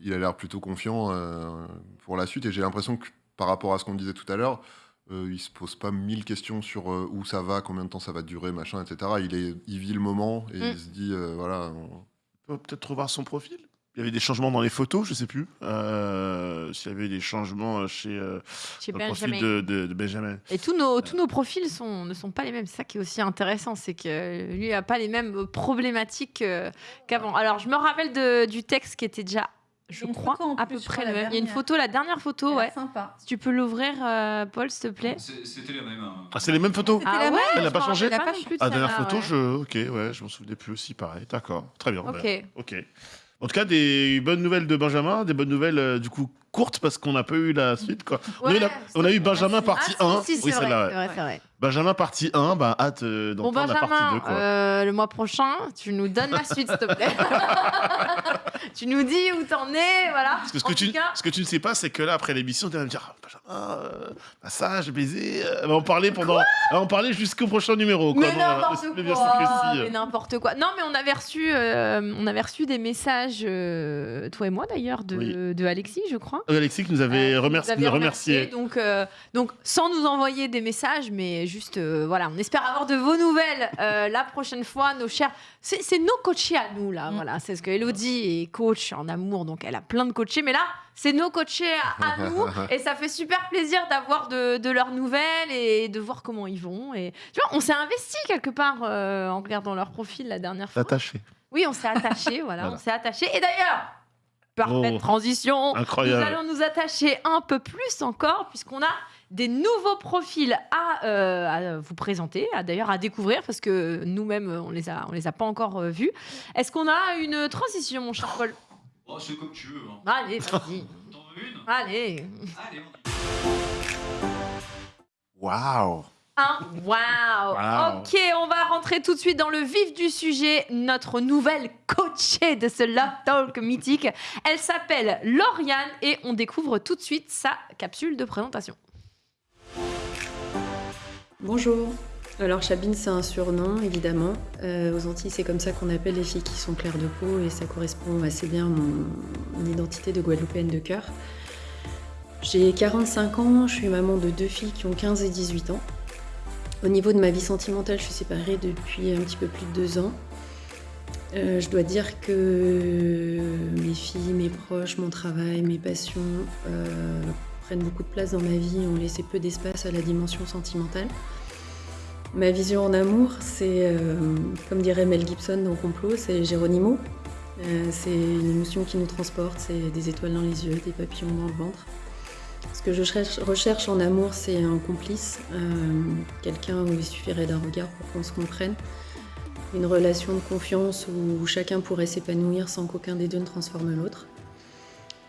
S4: il a l'air plutôt confiant euh, pour la suite. Et j'ai l'impression que par rapport à ce qu'on disait tout à l'heure, euh, il se pose pas mille questions sur euh, où ça va, combien de temps ça va durer, machin, etc. Il est, il vit le moment et
S1: Mm.
S4: il se dit, euh, voilà. on-
S2: peut peut-être revoir son profil. Il y avait des changements dans les photos, je sais plus. Euh, S'il y avait des changements chez, euh,
S1: Chez
S2: le profil
S1: Benjamin.
S2: de, de- de Benjamin.
S1: Et tous nos, tous nos profils sont, ne sont pas les mêmes. C'est ça qui est aussi intéressant, c'est que lui n'a pas les mêmes problématiques euh, qu'avant. Alors, je me rappelle de- du texte qui était déjà, je crois, à
S3: plus,
S1: peu près le
S3: la
S1: même. Il y a une photo, la dernière photo, ouais.
S3: Sympa.
S1: Si tu peux l'ouvrir, euh, Paul, s'il te plaît.
S11: C'était la même. hein.
S2: Ah, c'est les mêmes photos?
S1: Ah
S3: la
S1: ouais,
S2: Elle n'a
S1: je
S2: pas changé?
S1: rappelle
S3: Elle a pas
S1: non plus de
S2: Ah, la dernière
S1: celle-là,
S2: photo,
S1: ouais.
S2: je... ok, ouais, je m'en souvenais plus aussi, pareil. D'accord, très bien.
S1: Ok.
S2: ben, ok. En tout cas, des bonnes nouvelles de Benjamin, des bonnes nouvelles euh, du coup courtes parce qu'on n'a pas eu la suite. Quoi. on, a eu la- on a eu Benjamin partie
S1: Ah,
S2: 1.
S1: si, si,
S2: oui,
S1: c'est vrai,
S2: celle-là,
S1: c'est
S2: ouais.
S1: vrai, c'est vrai.
S2: Benjamin partie 1, bah, hâte euh,
S1: Bon,
S2: d'entendre la partie 2.
S1: Benjamin,
S2: Quoi.
S1: euh, le mois prochain, tu nous donnes la suite, s'il te plaît. tu nous dis où t'en es, voilà.
S2: Parce que ce
S1: En
S2: que,
S1: tout
S2: tu,
S1: cas,
S2: ce que tu ne sais pas, c'est que là, après l'émission, tu vas me dire ah, Benjamin, euh, massage, baiser. euh, en parler pendant. va en parler jusqu'au prochain numéro. Quoi.
S1: Mais
S2: Bon, voilà,
S1: n'importe
S2: c'est bien
S1: quoi,
S2: précis.
S1: mais n'importe quoi. Non, mais on avait reçu, euh, on avait reçu des messages, euh, toi et moi d'ailleurs, de,
S2: Oui.
S1: de Alexis, je crois.
S2: Euh, Alexis qui nous avait
S1: Euh,
S2: remercié.
S1: vous avez
S2: nous remercié.
S1: Donc, euh, donc, sans nous envoyer des messages, mais juste, euh, voilà, on espère avoir de vos nouvelles euh, la prochaine fois, nos chers. C'est c'est nos coachés à nous, là. Voilà, c'est ce que Elodie est coach en amour, donc elle a plein de coachés, mais là, c'est nos coachés à, à nous, et ça fait super plaisir d'avoir de, de leurs nouvelles et de voir comment ils vont. Et tu vois, on s'est investi quelque part euh, en regardant leur profil la dernière fois.
S2: Attaché.
S1: Oui, on s'est attaché, voilà,
S2: Voilà.
S1: on s'est attaché. Et d'ailleurs, parfaite
S2: Oh,
S1: transition.
S2: incroyable.
S1: Nous allons nous attacher un peu plus encore, puisqu'on a des nouveaux profils à, euh, à vous présenter, à- d'ailleurs à découvrir, parce que nous-mêmes, on les a, on les a pas encore euh, vus. Est-ce qu'on a une transition, mon cher Paul?
S11: Oh, c'est comme tu veux. hein.
S1: Allez, vas-y.
S11: T'en veux une?
S1: Allez.
S11: Allez, on
S2: Waouh
S1: Un wow.
S2: Wow.
S1: Ok, on va rentrer tout de suite dans le vif du sujet. Notre nouvelle coachée de ce Love Talk mythique. Elle s'appelle Lauriane et on découvre tout de suite sa capsule de présentation.
S12: Bonjour. Alors Chabine, c'est un surnom, évidemment. Euh, aux Antilles, c'est comme ça qu'on appelle les filles qui sont claires de peau et ça correspond assez bien à mon, identité de Guadeloupéenne de cœur. J'ai 45 ans, je suis maman de deux filles qui ont 15 et 18 ans. Au niveau de ma vie sentimentale, je suis séparée depuis un petit peu plus de deux ans. Euh, je dois dire que mes filles, mes proches, mon travail, mes passions euh, prennent beaucoup de place dans ma vie ont laissé peu d'espace à la dimension sentimentale. Ma vision en amour, c'est, euh, comme dirait Mel Gibson dans Complot, c'est Géronimo. Euh, c'est une émotion qui nous transporte, c'est des étoiles dans les yeux, des papillons dans le ventre. Ce que je cherche- recherche en amour, c'est un complice, euh, quelqu'un où il suffirait d'un regard pour qu'on se comprenne. Une relation de confiance où chacun pourrait s'épanouir sans qu'aucun des deux ne transforme l'autre.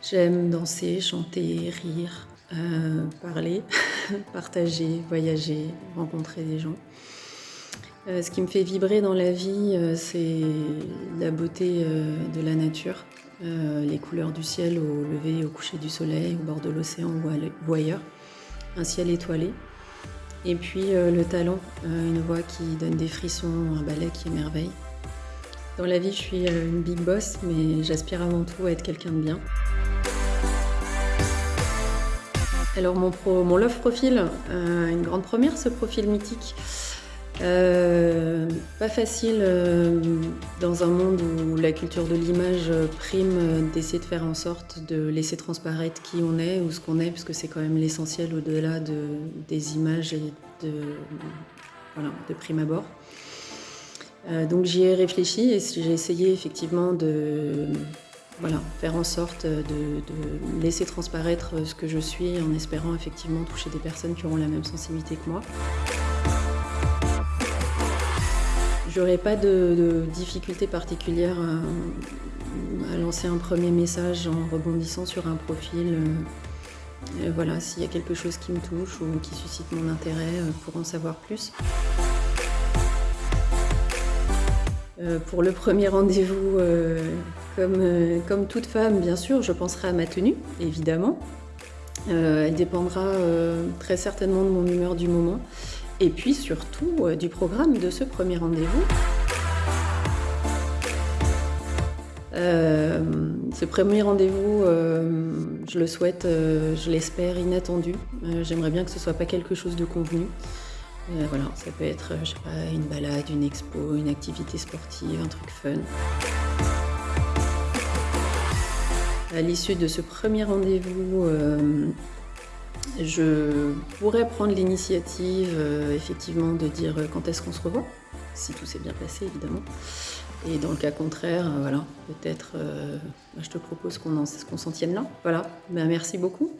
S12: J'aime danser, chanter, rire, euh, parler, partager, voyager, rencontrer des gens. Euh, ce qui me fait vibrer dans la vie, euh, c'est la beauté de la nature, les couleurs du ciel au lever et au coucher du soleil, au bord de l'océan ou ailleurs, un ciel étoilé. Et puis le talent, une voix qui donne des frissons, un ballet qui émerveille. Dans la vie, je suis une big boss, mais j'aspire avant tout à être quelqu'un de bien. Alors mon, love profil, euh, une grande première ce profil mythique. Euh, pas facile euh, dans un monde où la culture de l'image prime d'essayer de faire en sorte de laisser transparaître qui on est ou ce qu'on est, puisque c'est quand même l'essentiel au-delà de, des images et de, de prime abord. Donc j'y ai réfléchi et j'ai essayé effectivement de voilà, faire en sorte de, laisser transparaître ce que je suis en espérant effectivement toucher des personnes qui auront la même sensibilité que moi. J'aurais pas de, difficulté particulière à, à lancer un premier message en rebondissant sur un profil. Euh, euh, voilà, s'il y a quelque chose qui me touche ou qui suscite mon intérêt euh, pour en savoir plus. Euh, pour le premier rendez-vous, euh, comme, euh, comme toute femme, bien sûr, je penserai à ma tenue, évidemment. Elle dépendra très certainement de mon humeur du moment. Et puis surtout du programme de ce premier rendez-vous. Ce premier rendez-vous, je le souhaite, je l'espère, inattendu. J'aimerais bien que ce soit pas quelque chose de convenu. Euh, voilà, ça peut être, euh, je sais pas, une balade, une expo, une activité sportive, un truc fun. À l'issue de ce premier rendez-vous, euh, je pourrais prendre l'initiative, effectivement, de dire quand est-ce qu'on se revoit, si tout s'est bien passé, évidemment. Et dans le cas contraire, voilà, peut-être, je te propose qu'on s'en tienne là. Voilà, Ben, merci beaucoup.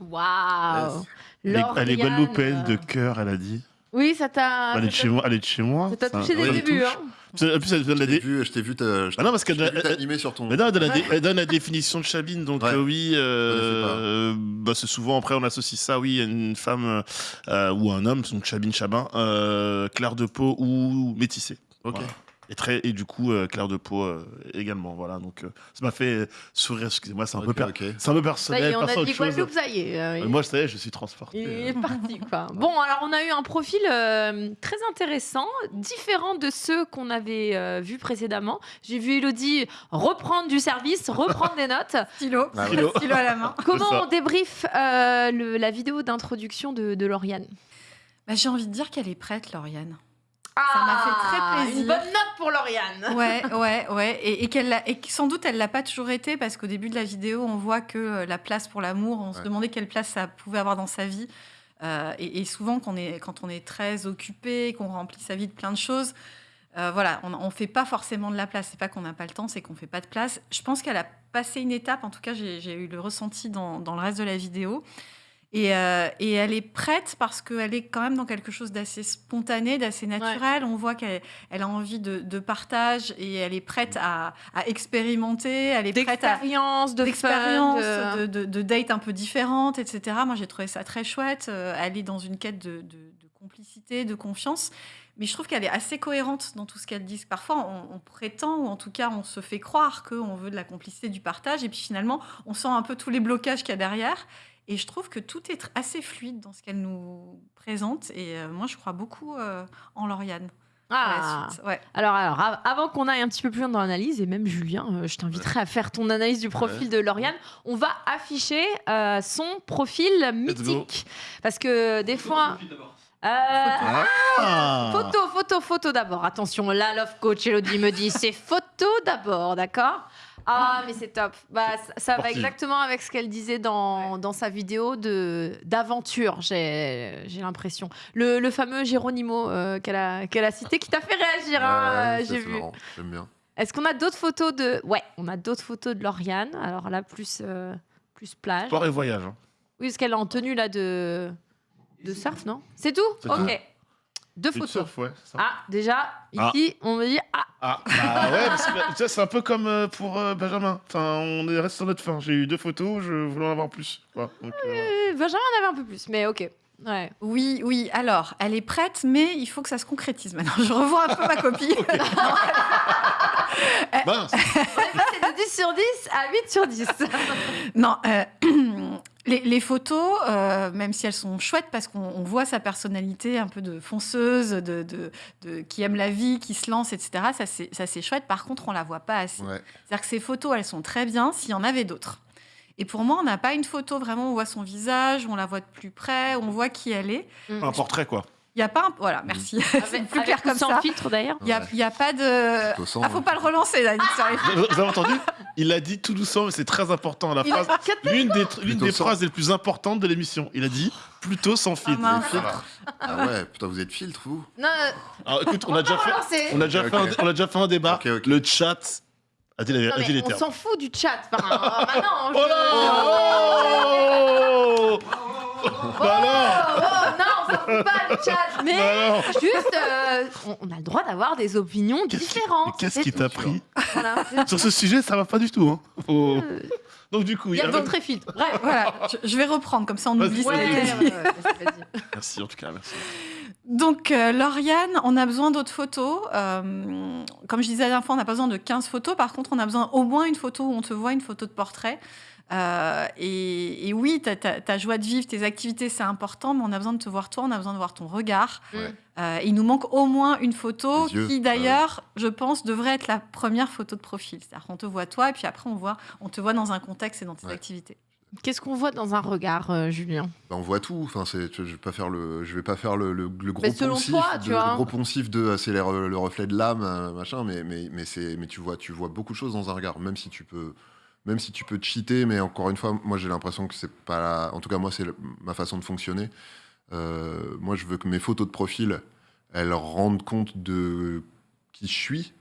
S1: Waouh
S2: Elle est- Elle est
S1: Lauriane.
S2: guadeloupéenne de cœur, elle a dit.
S1: Oui, ça t'a.
S2: Elle est de chez moi. Elle est de chez moi.
S1: Ça t'a touché dès le début, hein.
S2: En plus, elle donne la dé-
S4: vu, je t'ai vu,
S2: Ah non, parce qu'elle
S4: je t'ai vu
S2: elle-
S4: t'animer sur ton.
S2: Mais non, elle donne, la, dé- elle donne la définition de Chabine, donc
S4: Ouais.
S2: euh, oui, euh, euh, bah, c'est souvent après on associe ça, oui, à une femme euh, ou un homme, donc Chabine Chabin, euh, clair de peau ou métissé.
S4: Ok.
S2: Voilà. Et, très, et du coup, euh, clair de peau euh, également. Voilà, donc euh, ça m'a fait sourire, excusez-moi, c'est un, peu
S4: Ok,
S2: per-
S4: ok.
S2: c'est un peu
S1: Ça y
S2: personnel.
S1: est, on a dit. Guadeloupe, ça y est. euh,
S2: Euh, Moi, ça y est, je suis transporté.
S1: Il
S2: euh.
S1: est parti, quoi. Bon, alors on a eu un profil euh, très intéressant, différent de ceux qu'on avait euh, vus précédemment. J'ai vu Elodie reprendre du service, reprendre des notes.
S3: Stylo,
S4: Ah.
S2: Stylo.
S3: stylo à la main.
S1: Comment on débrief euh, le- la vidéo d'introduction de, de Lauriane?
S3: Bah, J'ai envie de dire qu'elle est prête, Lauriane. Ça m'a fait très
S1: Ah,
S3: plaisir.
S1: Une bonne note pour Lauriane.
S3: Ouais, ouais, ouais. Et, et qu'elle et sans doute, elle l'a pas toujours été parce qu'au début de la vidéo, on voit que euh, la place pour l'amour, on se demandait quelle place ça pouvait avoir dans sa vie. Euh, et, et souvent, quand on est, quand on est très occupé, qu'on remplit sa vie de plein de choses, euh, voilà, on ne fait pas forcément de la place. C'est pas qu'on n'a pas le temps, c'est qu'on fait pas de place. Je pense qu'elle a passé une étape, en tout cas, j'ai j'ai eu le ressenti dans, dans le reste de la vidéo. Et, euh, et elle est prête parce qu'elle est quand même dans quelque chose d'assez spontané, d'assez naturel. On voit qu'elle elle a envie de, de partage et elle est prête à, à expérimenter. Elle est prête à
S1: de
S3: d'expérience,
S1: de-
S3: de, de, dates un peu différentes, etc. Moi, j'ai trouvé ça très chouette. Euh, elle est dans une quête de, complicité, de confiance. Mais je trouve qu'elle est assez cohérente dans tout ce qu'elle dit. Parfois, on, on prétend, ou en tout cas, on se fait croire qu'on veut de la complicité, du partage. Et puis finalement, on sent un peu tous les blocages qu'il y a derrière. Et je trouve que tout est assez fluide dans ce qu'elle nous présente. Et euh, moi, je crois beaucoup euh, en Lauriane. la
S1: Ah.
S3: suite. Ouais.
S1: Alors, alors, av- avant qu'on aille un petit peu plus loin dans l'analyse, et même Julien, euh, je t'inviterai à faire ton analyse du profil de Lauriane, on va afficher euh, son profil mythique. Parce que des fois. Euh,
S2: Ah.
S1: Photo, photo, photo d'abord. Attention, là, Love Coach Elodie me dit c'est photo d'abord, d'accord? Ah, mais c'est top. Bah, ça, ça va exactement avec ce qu'elle disait dans, dans sa vidéo de d'aventure, j'ai j'ai l'impression. Le, le fameux Géronimo euh, qu'elle a, qu'elle a cité, qui t'a fait réagir, hein,
S4: Ouais,
S1: euh, j'ai vu.
S4: J'aime bien.
S1: Est-ce qu'on a d'autres photos de... Ouais, on a d'autres photos de Lauriane. Alors là, plus, euh, plus plage.
S2: Sport et voyage. hein.
S1: Oui, parce qu'elle est en tenue là de, de surf, non? C'est tout Ok. Deux photos.
S2: surfes, ouais, c'est ça.
S1: Ah, déjà,
S2: Ah.
S1: ici, on me dit Ah,
S2: Ah, bah ouais, parce que c'est un peu comme euh, pour euh, Benjamin. Enfin, on est resté sur notre fin. J'ai eu deux photos, je voulais en avoir plus. Donc, euh,
S1: euh, Benjamin en avait un peu plus, mais ok. Ouais.
S3: Oui, oui. Alors, elle est prête, mais il faut que ça se concrétise maintenant. Je revois un peu ma copie.
S2: mince.
S1: On est passé de 10 sur 10 à 8 sur 10.
S3: non, euh, les, les photos, euh, même si elles sont chouettes, parce qu'on on voit sa personnalité un peu de fonceuse, de, de- de- qui aime la vie, qui se lance, etc. Ça, c'est chouette. Par contre, on la voit pas assez.
S4: Ouais.
S3: C'est-à-dire que ces photos, elles sont très bien s'il y en avait d'autres. Et pour moi, on n'a pas une photo vraiment où on voit son visage, où on la voit de plus près, où on voit qui elle est.
S2: Un portrait, quoi.
S3: Il n'y a pas un... Voilà, merci. c'est
S1: Avec,
S3: plus clair comme
S1: sans
S3: ça.
S1: filtre d'ailleurs.
S3: Il n'y a, a pas de... Ah, faut
S4: hein.
S3: pas le relancer, là,
S2: Vous vous avez entendu Il a dit tout doucement, mais c'est très important. La phrase, l'une des, l'une des
S4: sans.
S2: phrases les plus importantes de l'émission. Il a dit plutôt sans filtre.
S3: mince.
S2: Voilà.
S4: Ah ouais, putain, vous êtes filtre, vous
S1: Non, euh,
S2: Alors écoute, on
S1: on
S2: a déjà fait, on a déjà fait, un,
S4: ok.
S2: on a déjà fait un débat. Le chat a dit, la,
S1: non,
S2: a dit
S1: mais
S2: les
S1: on s'en fout du chat. Enfin, maintenant,
S2: Oh Oh Bah
S1: Oh, oh, non, pas chat. Mais
S2: Bah
S1: juste, euh, on, on a le droit d'avoir des opinions
S2: Qu'est-ce qui-
S1: différentes.
S2: Qu'est-ce
S1: c'est
S2: qui
S1: tout.
S2: t'a pris
S1: Voilà, c'est-
S2: Sur ce sujet, ça va pas du tout. Hein. Faut-
S1: Euh,
S2: Donc du coup,
S1: Il y a
S2: il y
S1: le
S2: a-
S1: filtre et filtre. Bref.
S3: Voilà, je, je vais reprendre, comme ça on
S2: Vas-y,
S3: oublie ce
S2: vas-y,
S3: dit.
S2: Merci en tout cas, merci.
S3: Donc, euh, Lauriane, on a besoin d'autres photos. Euh, comme je disais la dernière fois, on n'a pas besoin de 15 photos. Par contre, on a besoin au moins une photo où on te voit, une photo de portrait. Euh, et, et oui, ta, joie de vivre, tes activités, c'est important, mais on a besoin de te voir toi, on a besoin de voir ton regard.
S4: Ouais.
S3: Euh, il nous manque au moins une photo
S4: yeux,
S3: qui,
S4: oui.
S3: d'ailleurs, je pense, devrait être la première photo de profil. C'est-à-dire qu'on te voit toi, et puis après, on, voit, on te voit dans un contexte et dans tes
S4: Ouais.
S3: activités.
S1: Qu'est-ce qu'on voit dans un regard, euh, Julien?
S4: Bah, on voit tout. Enfin, c'est, je vais pas faire le, je vais pas faire le, le- le gros
S1: Mais selon
S4: poncif,
S1: toi,
S4: de,
S1: tu vois.
S4: le gros poncif de, euh, c'est le reflet de l'âme, machin. Mais, mais, mais c'est, mais tu vois, tu vois beaucoup de choses dans un regard, même si tu peux, même si tu peux cheater. Mais encore une fois, moi, j'ai l'impression que c'est pas, la- en tout cas, moi, c'est ma façon de fonctionner. Euh, moi, je veux que mes photos de profil, elles rendent compte de qui je suis.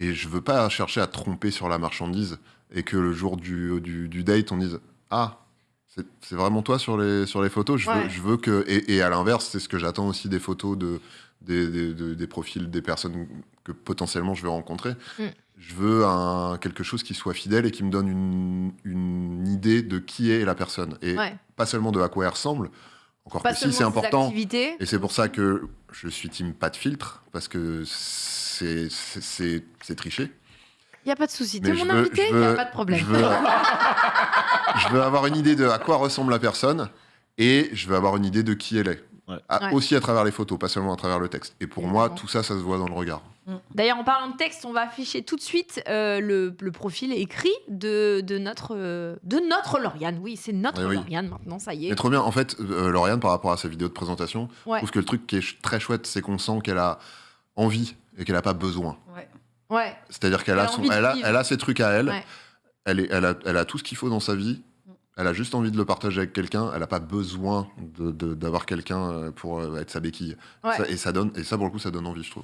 S4: Et je veux pas chercher à tromper sur la marchandise et que le jour du, du, du date, on dise Ah, c'est vraiment toi sur les, sur les photos. Je,
S1: Ouais.
S4: veux, je veux que. Et, et à l'inverse, c'est ce que j'attends aussi des photos de, des, des, de- des profils des personnes que potentiellement je vais rencontrer.
S1: Mm.
S4: Je veux un, quelque chose qui soit fidèle et qui me donne une, une idée de qui est la personne. Et
S1: Ouais.
S4: pas seulement de à quoi elle ressemble. Encore
S1: Pas
S4: que si,
S1: seulement
S4: c'est important.
S1: activités.
S4: Et c'est pour ça que je suis team pas de filtre, parce que c'est tricher.
S1: Il n'y a pas de souci. T'es
S4: je
S1: mon
S4: veux-
S1: invité, il n'y a pas de problème.
S4: Je veux, je veux avoir une idée de à quoi ressemble la personne et je veux avoir une idée de qui elle est. À-
S1: Ouais.
S4: Aussi à travers les photos, pas seulement à travers le texte. Et pour moi, tout ça, ça se voit dans le regard.
S1: D'ailleurs, en parlant de texte, on va afficher tout de suite euh, le, le profil écrit de, de, notre, euh, de notre Lauriane. Oui, c'est notre
S4: Eh oui.
S1: Lauriane maintenant, ça y est.
S4: Mais trop bien. En fait, euh, Lauriane, par rapport à sa vidéo de présentation,
S1: Ouais.
S4: je trouve que le truc qui est très chouette, c'est qu'on sent qu'elle a envie et qu'elle n'a pas besoin.
S1: Ouais.
S4: C'est-à-dire qu'elle
S1: Elle
S4: a, son- elle a, elle a ses trucs à elle.
S1: Ouais.
S4: Elle, est, elle, a, elle a tout ce qu'il faut dans sa vie. Elle a juste envie de le partager avec quelqu'un. Elle n'a pas besoin de- de- d'avoir quelqu'un euh, pour être sa béquille.
S1: Ouais.
S4: Ça- et, ça donne, et ça, pour le coup, ça donne envie, je trouve.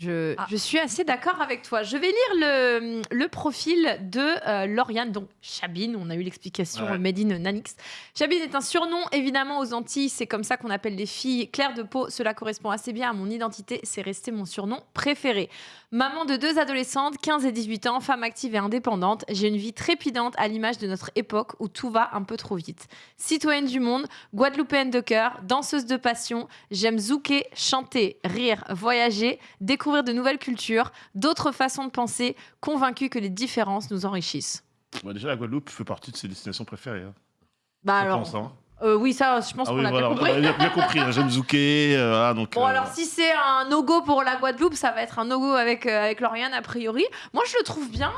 S1: Je, je suis assez d'accord avec toi. Je vais lire le, le profil de euh, Lauriane, donc Chabine. On a eu l'explication
S2: Ouais.
S1: Made in Nanix. Chabine est un surnom, évidemment, aux Antilles. C'est comme ça qu'on appelle les filles claires de peau. Cela correspond assez bien à mon identité. C'est resté mon surnom préféré. Maman de deux adolescentes, 15 et 18 ans, femme active et indépendante. J'ai une vie trépidante à l'image de notre époque où tout va un peu trop vite. Citoyenne du monde, guadeloupéenne de cœur, danseuse de passion. J'aime zouker, chanter, rire, voyager, découvrir de nouvelles cultures, d'autres façons de penser, convaincue que les différences nous enrichissent.
S2: Déjà, la Guadeloupe fait partie de ses destinations préférées. hein.
S1: Bah
S2: Je
S1: alors,
S2: pense, hein.
S1: Euh, oui, ça, je pense
S2: Ah
S1: qu'on
S2: oui,
S1: a
S2: voilà,
S1: bien
S2: on
S1: compris.
S2: a bien, compris. hein. J'aime Zouké. euh, voilà, donc,
S1: Bon,
S2: euh,
S1: alors si c'est un no-go pour la Guadeloupe, ça va être un no-go avec, avec Lauriane, a priori. Moi, je le trouve bien,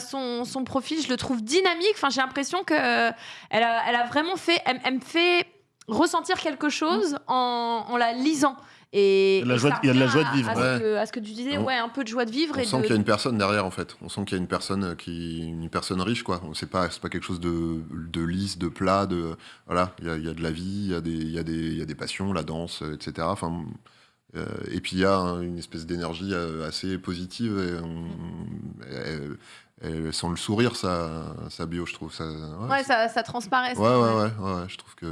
S1: son, son profil, je le trouve dynamique. Enfin, j'ai l'impression que euh, elle a, elle a vraiment fait. Elle, elle me fait ressentir quelque chose en, en la lisant. Et,
S4: Il y a de la joie-
S1: ça
S4: il y a de la
S1: revient
S4: joie de
S1: à-
S4: vivre.
S1: À, ce
S4: Ouais.
S1: que, à ce que tu disais,
S4: On-
S1: ouais, un peu de joie de vivre.
S4: On
S1: et
S4: sent
S1: de...
S4: qu'il y a une personne derrière, en fait. On sent qu'il y a une personne qui, une personne riche, quoi. C'est pas, c'est pas quelque chose de, de lisse, de plat. De, voilà, il y a, y a de la vie, il y a des, il y a des, il y a des passions, la danse, euh, etc. Enfin, euh, et puis il y a hein, une espèce d'énergie euh, assez positive. Et on- elle- elle sent le sourire, sa, sa bio, je trouve. Ça, ouais,
S1: Ouais, ça, ça transparaît.
S4: ouais,
S1: ça.
S4: ouais, ouais, ouais, ouais, je trouve que.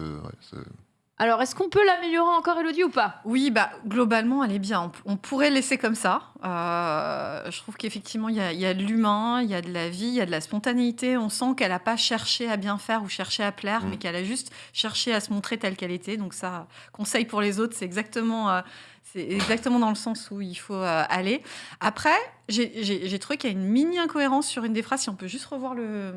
S1: Alors, est-ce qu'on peut l'améliorer encore, Elodie, ou pas?
S3: Oui, bah, globalement, elle est bien. On, pourrait laisser comme ça. Euh, je trouve qu'effectivement, il y a, il y a de l'humain, il y a de la vie, il y a de la spontanéité. On sent qu'elle n'a pas cherché à bien faire ou cherché à plaire,
S4: Mm.
S3: mais qu'elle a juste cherché à se montrer telle qu'elle était. Donc ça, conseil pour les autres, c'est exactement, euh, c'est exactement dans le sens où il faut euh, aller. Après, j'ai- trouvé qu'il y a une mini incohérence sur une des phrases. Si on peut juste revoir le,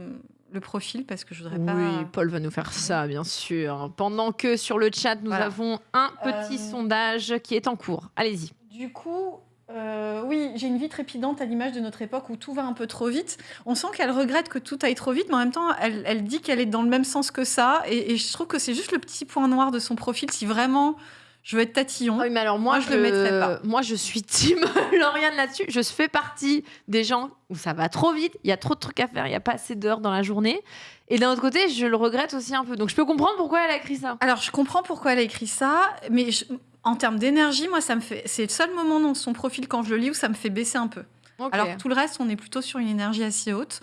S3: le profil, parce que je voudrais pas...
S1: Oui, Paul va nous faire ça, bien sûr. Pendant que sur le chat, nous
S3: Voilà.
S1: avons un petit
S3: Euh,
S1: sondage qui est en cours. Allez-y.
S3: Du coup, euh, oui, j'ai une vie trépidante à l'image de notre époque où tout va un peu trop vite. On sent qu'elle regrette que tout aille trop vite, mais en même temps, elle, elle dit qu'elle est dans le même sens que ça. Et, et je trouve que c'est juste le petit point noir de son profil. Si vraiment je veux être tatillon,
S1: oui, mais alors moi,
S3: je le mettrais pas.
S1: Moi, je suis team Lauriane là-dessus. Je fais partie des gens où ça va trop vite, il y a trop de trucs à faire, il n'y a pas assez d'heures dans la journée. Et d'un autre côté, je le regrette aussi un peu. Donc je peux comprendre pourquoi elle a écrit ça.
S3: Alors, je comprends pourquoi elle a écrit ça, mais je- en termes d'énergie, moi, ça me fait. C'est le seul moment dans son profil quand je le lis où ça me fait baisser un peu. Alors, tout le reste, on est plutôt sur une énergie assez haute.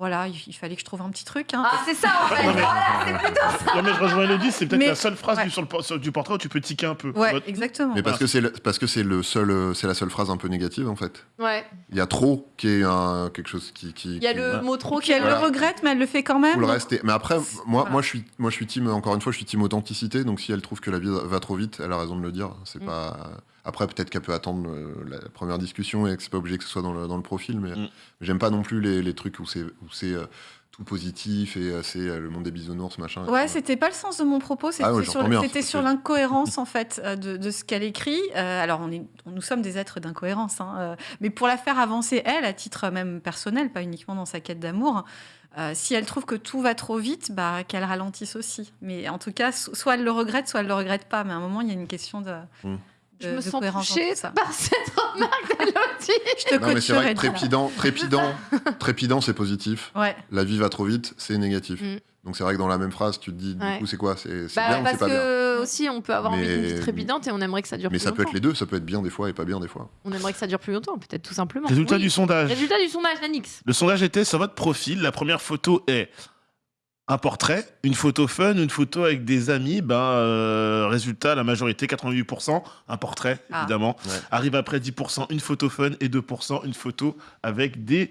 S3: Voilà, il, fallait que je trouve un petit truc. hein.
S1: Ah, c'est ça en fait. Voilà, c'est plutôt ça.
S2: Non, mais je rejoins Elodie, c'est peut-être
S3: Mais-
S2: la seule phrase
S3: ouais.
S2: du, sur le, por- sur- du portrait où tu peux tiquer un peu.
S3: Ouais,
S2: Votre-
S3: exactement.
S4: Mais parce que c'est parce que c'est le seul, euh, c'est la seule phrase un peu négative en fait.
S1: Ouais.
S4: Il y a trop qui est un, quelque chose qui. qui
S1: Il y a
S4: qui-
S1: le mot trop qui
S3: elle
S4: Voilà.
S3: le regrette, mais elle le fait quand même.
S4: Tout le reste est- Mais après, moi,
S3: Voilà.
S4: moi, je suis, moi, je suis team. Encore une fois, je suis team authenticité. Donc, si elle trouve que la vie va trop vite, elle a raison de le dire.
S1: Mm.
S4: C'est pas. Après, peut-être qu'elle peut attendre euh, la première discussion et que c'est pas obligé que ce soit dans le, dans le profil. Mais
S2: Mm.
S4: j'aime pas non plus les, les trucs où c'est, où c'est, euh, tout positif et euh, c'est le monde des bisounours, machin.
S3: Ouais, c'était pas le sens de mon propos, c'était
S4: Ah ouais,
S3: sur, c'était
S4: c'est
S3: sur l'incohérence en fait de, de ce qu'elle écrit. Euh, alors on est, nous sommes des êtres d'incohérence, hein, euh, mais pour la faire avancer elle, à titre même personnel, pas uniquement dans sa quête d'amour, euh, si elle trouve que tout va trop vite, bah qu'elle ralentisse aussi. Mais en tout cas, so- soit elle le regrette, soit elle le regrette pas. Mais à un moment, il y a une question de.
S4: Hmm.
S1: Je
S3: de-
S1: me sens touchée par cette remarque d'Elodie.
S3: Je te
S4: Non, mais c'est vrai que trépidant, trépidant, trépidant, c'est positif.
S3: Ouais.
S4: La vie va trop vite, c'est négatif.
S1: Mm.
S4: Donc c'est vrai que dans la même phrase, tu te dis, du
S1: Ouais.
S4: coup, c'est quoi? C'est c'est
S1: Bah,
S4: bien ou
S1: parce
S4: c'est pas bien?
S1: que aussi on peut avoir envie d'une vie
S4: Mais-
S1: trépidante et on aimerait que ça dure
S4: Mais
S1: plus
S4: ça peut être
S1: longtemps.
S4: les deux, ça peut être bien des fois et pas bien des fois.
S1: On aimerait que ça dure plus longtemps, peut-être tout simplement.
S2: Résultat
S1: Oui.
S2: du sondage.
S1: Résultat du sondage, Nanix.
S2: Le sondage était sur votre profil. La première photo est un portrait, une photo fun, une photo avec des amis. Ben, euh, résultat, la majorité, 88%, un portrait,
S3: Ah.
S2: évidemment.
S4: Ouais.
S2: Arrive après 10%, une photo fun et 2%, une photo avec des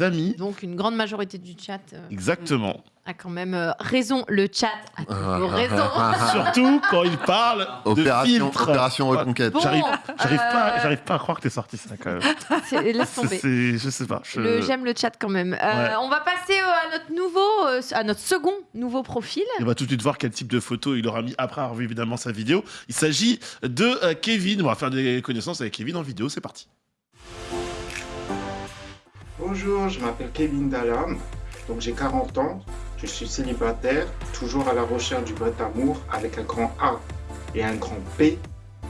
S2: amis.
S1: Donc une grande majorité du chat euh,
S2: Exactement.
S1: a quand même euh, raison. Le chat a
S4: Ah.
S1: toujours raison.
S2: Surtout quand il parle de
S4: Opération,
S2: filtre.
S4: opération reconquête.
S1: Bon,
S2: J'arrive, j'arrive
S1: euh,
S2: pas, j'arrive pas à croire que t'es sorti ça quand même.
S1: Laisse tomber.
S2: c'est- je sais pas. je-
S1: Le- J'aime le chat quand même. Euh,
S2: Ouais.
S1: On va passer euh, à notre nouveau, euh, à notre second nouveau profil.
S2: Et on va tout de suite voir quel type de photo il aura mis après avoir vu évidemment sa vidéo. Il s'agit de euh, Kevin. On va faire des connaissances avec Kevin en vidéo. C'est parti.
S13: Bonjour, je m'appelle Kevin Dallam, donc j'ai 40 ans, je suis célibataire, toujours à la recherche du vrai amour avec un grand A et un grand P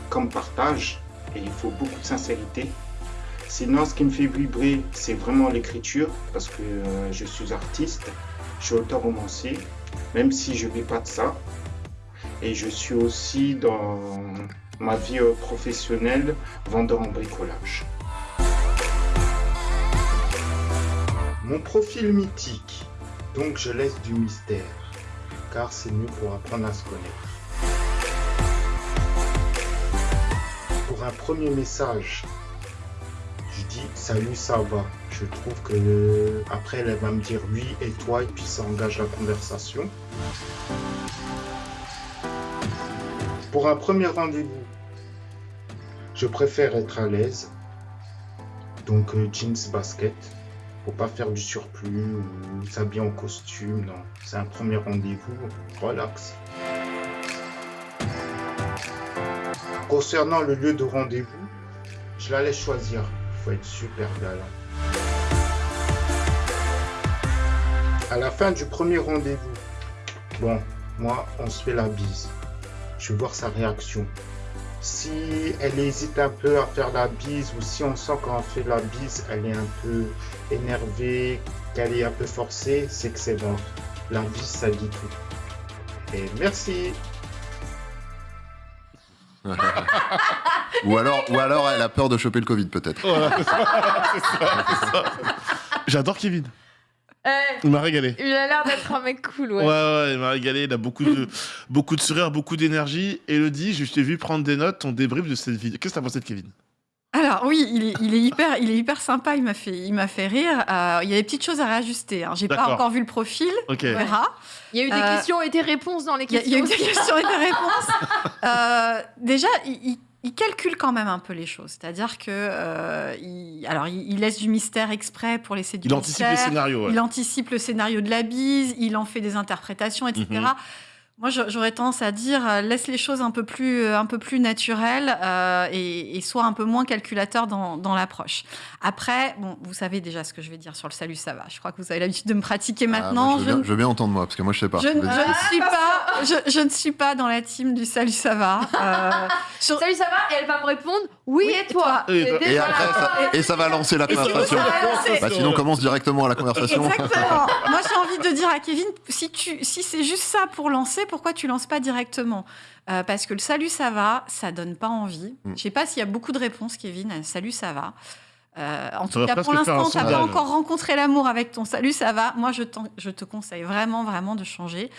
S13: comme partage, et il faut beaucoup de sincérité. Sinon, ce qui me fait vibrer, c'est vraiment l'écriture, parce que euh, je suis artiste, je suis auteur romancier, même si je ne vis pas de ça. Et je suis aussi dans ma vie euh, professionnelle vendeur en bricolage. Mon profil mythique, donc je laisse du mystère, car c'est mieux pour apprendre à se connaître. Pour un premier message, je dis salut, ça va. Je trouve que après elle va me dire oui et toi, et puis ça engage la conversation. Pour un premier rendez-vous, je préfère être à l'aise. Donc euh, jeans, basket. Pas faire du surplus ou s'habiller en costume, non. C'est un premier rendez-vous, relax. Concernant le lieu de rendez-vous, je la laisse choisir. Faut être super galant. À la fin du premier rendez-vous, bon, moi, on se fait la bise. Je vais voir sa réaction. Si elle hésite un peu à faire la bise ou si on sent quand on fait la bise, elle est un peu énervée, qu'elle est un peu forcée, c'est que c'est bon. La bise, ça dit tout. Et merci.
S4: ou, alors, ou alors elle a peur de choper le Covid, peut-être.
S2: Voilà. J'adore Kevin.
S1: Eh,
S2: Il m'a régalé.
S1: il a l'air d'être un mec cool,
S2: Ouais,
S1: ouais.
S2: ouais, il m'a régalé. Il a beaucoup de, beaucoup de sourires, beaucoup d'énergie. Elodie, je t'ai vu prendre des notes, ton débrief de cette vidéo. Qu'est-ce que t'as pensé de Kevin?
S3: Alors oui, il est, il est hyper, il est hyper sympa. Il m'a fait, il m'a fait rire. Euh, il y a des petites choses à réajuster. Hein. J'ai pas encore vu le profil.
S2: Ok.
S3: On verra.
S1: Il y a eu des
S3: Euh,
S1: questions et des réponses dans les
S3: a- il y
S1: questions.
S3: a eu des questions et des réponses. Euh, déjà, il, il- il calcule quand même un peu les choses. C'est-à-dire que, euh, il, alors, il, il laisse du mystère exprès pour laisser du
S2: Il anticipe les scénarios. ouais.
S3: Il anticipe le scénario de la bise, il en fait des interprétations, etc. Moi, j'a- j'aurais tendance à dire euh, laisse les choses un peu plus, euh, un peu plus naturelles euh, et, et sois un peu moins calculateur dans, dans l'approche. Après, bon, vous savez déjà ce que je vais dire sur le salut, ça va. Je crois que vous avez l'habitude de me pratiquer
S4: Ah,
S3: maintenant.
S4: moi, je, veux
S3: Je
S4: bien, je veux bien entendre moi, parce que moi je sais pas.
S3: je, je ne suis pas, je, je ne suis pas dans la team du salut, ça va. Euh, sur-
S1: Salut, ça va? Et elle va me répondre oui, et toi
S2: Et-
S4: après, ça, et ça va lancer la conversation.
S3: lancer.
S4: Bah, sinon, commence directement la conversation.
S3: Exactement. Moi, j'ai envie de dire à Kevin, si, tu, si c'est juste ça pour lancer, pourquoi tu lances pas directement? Euh, Parce que le salut, ça va, ça donne pas envie.
S4: Mm.
S3: Je sais pas s'il y a beaucoup de réponses, Kevin, à salut, ça va. Euh, en
S2: Ça
S3: tout cas, pour l'instant, tu n'as pas encore rencontré l'amour avec ton salut, ça va. Moi, je te conseille vraiment, vraiment de changer.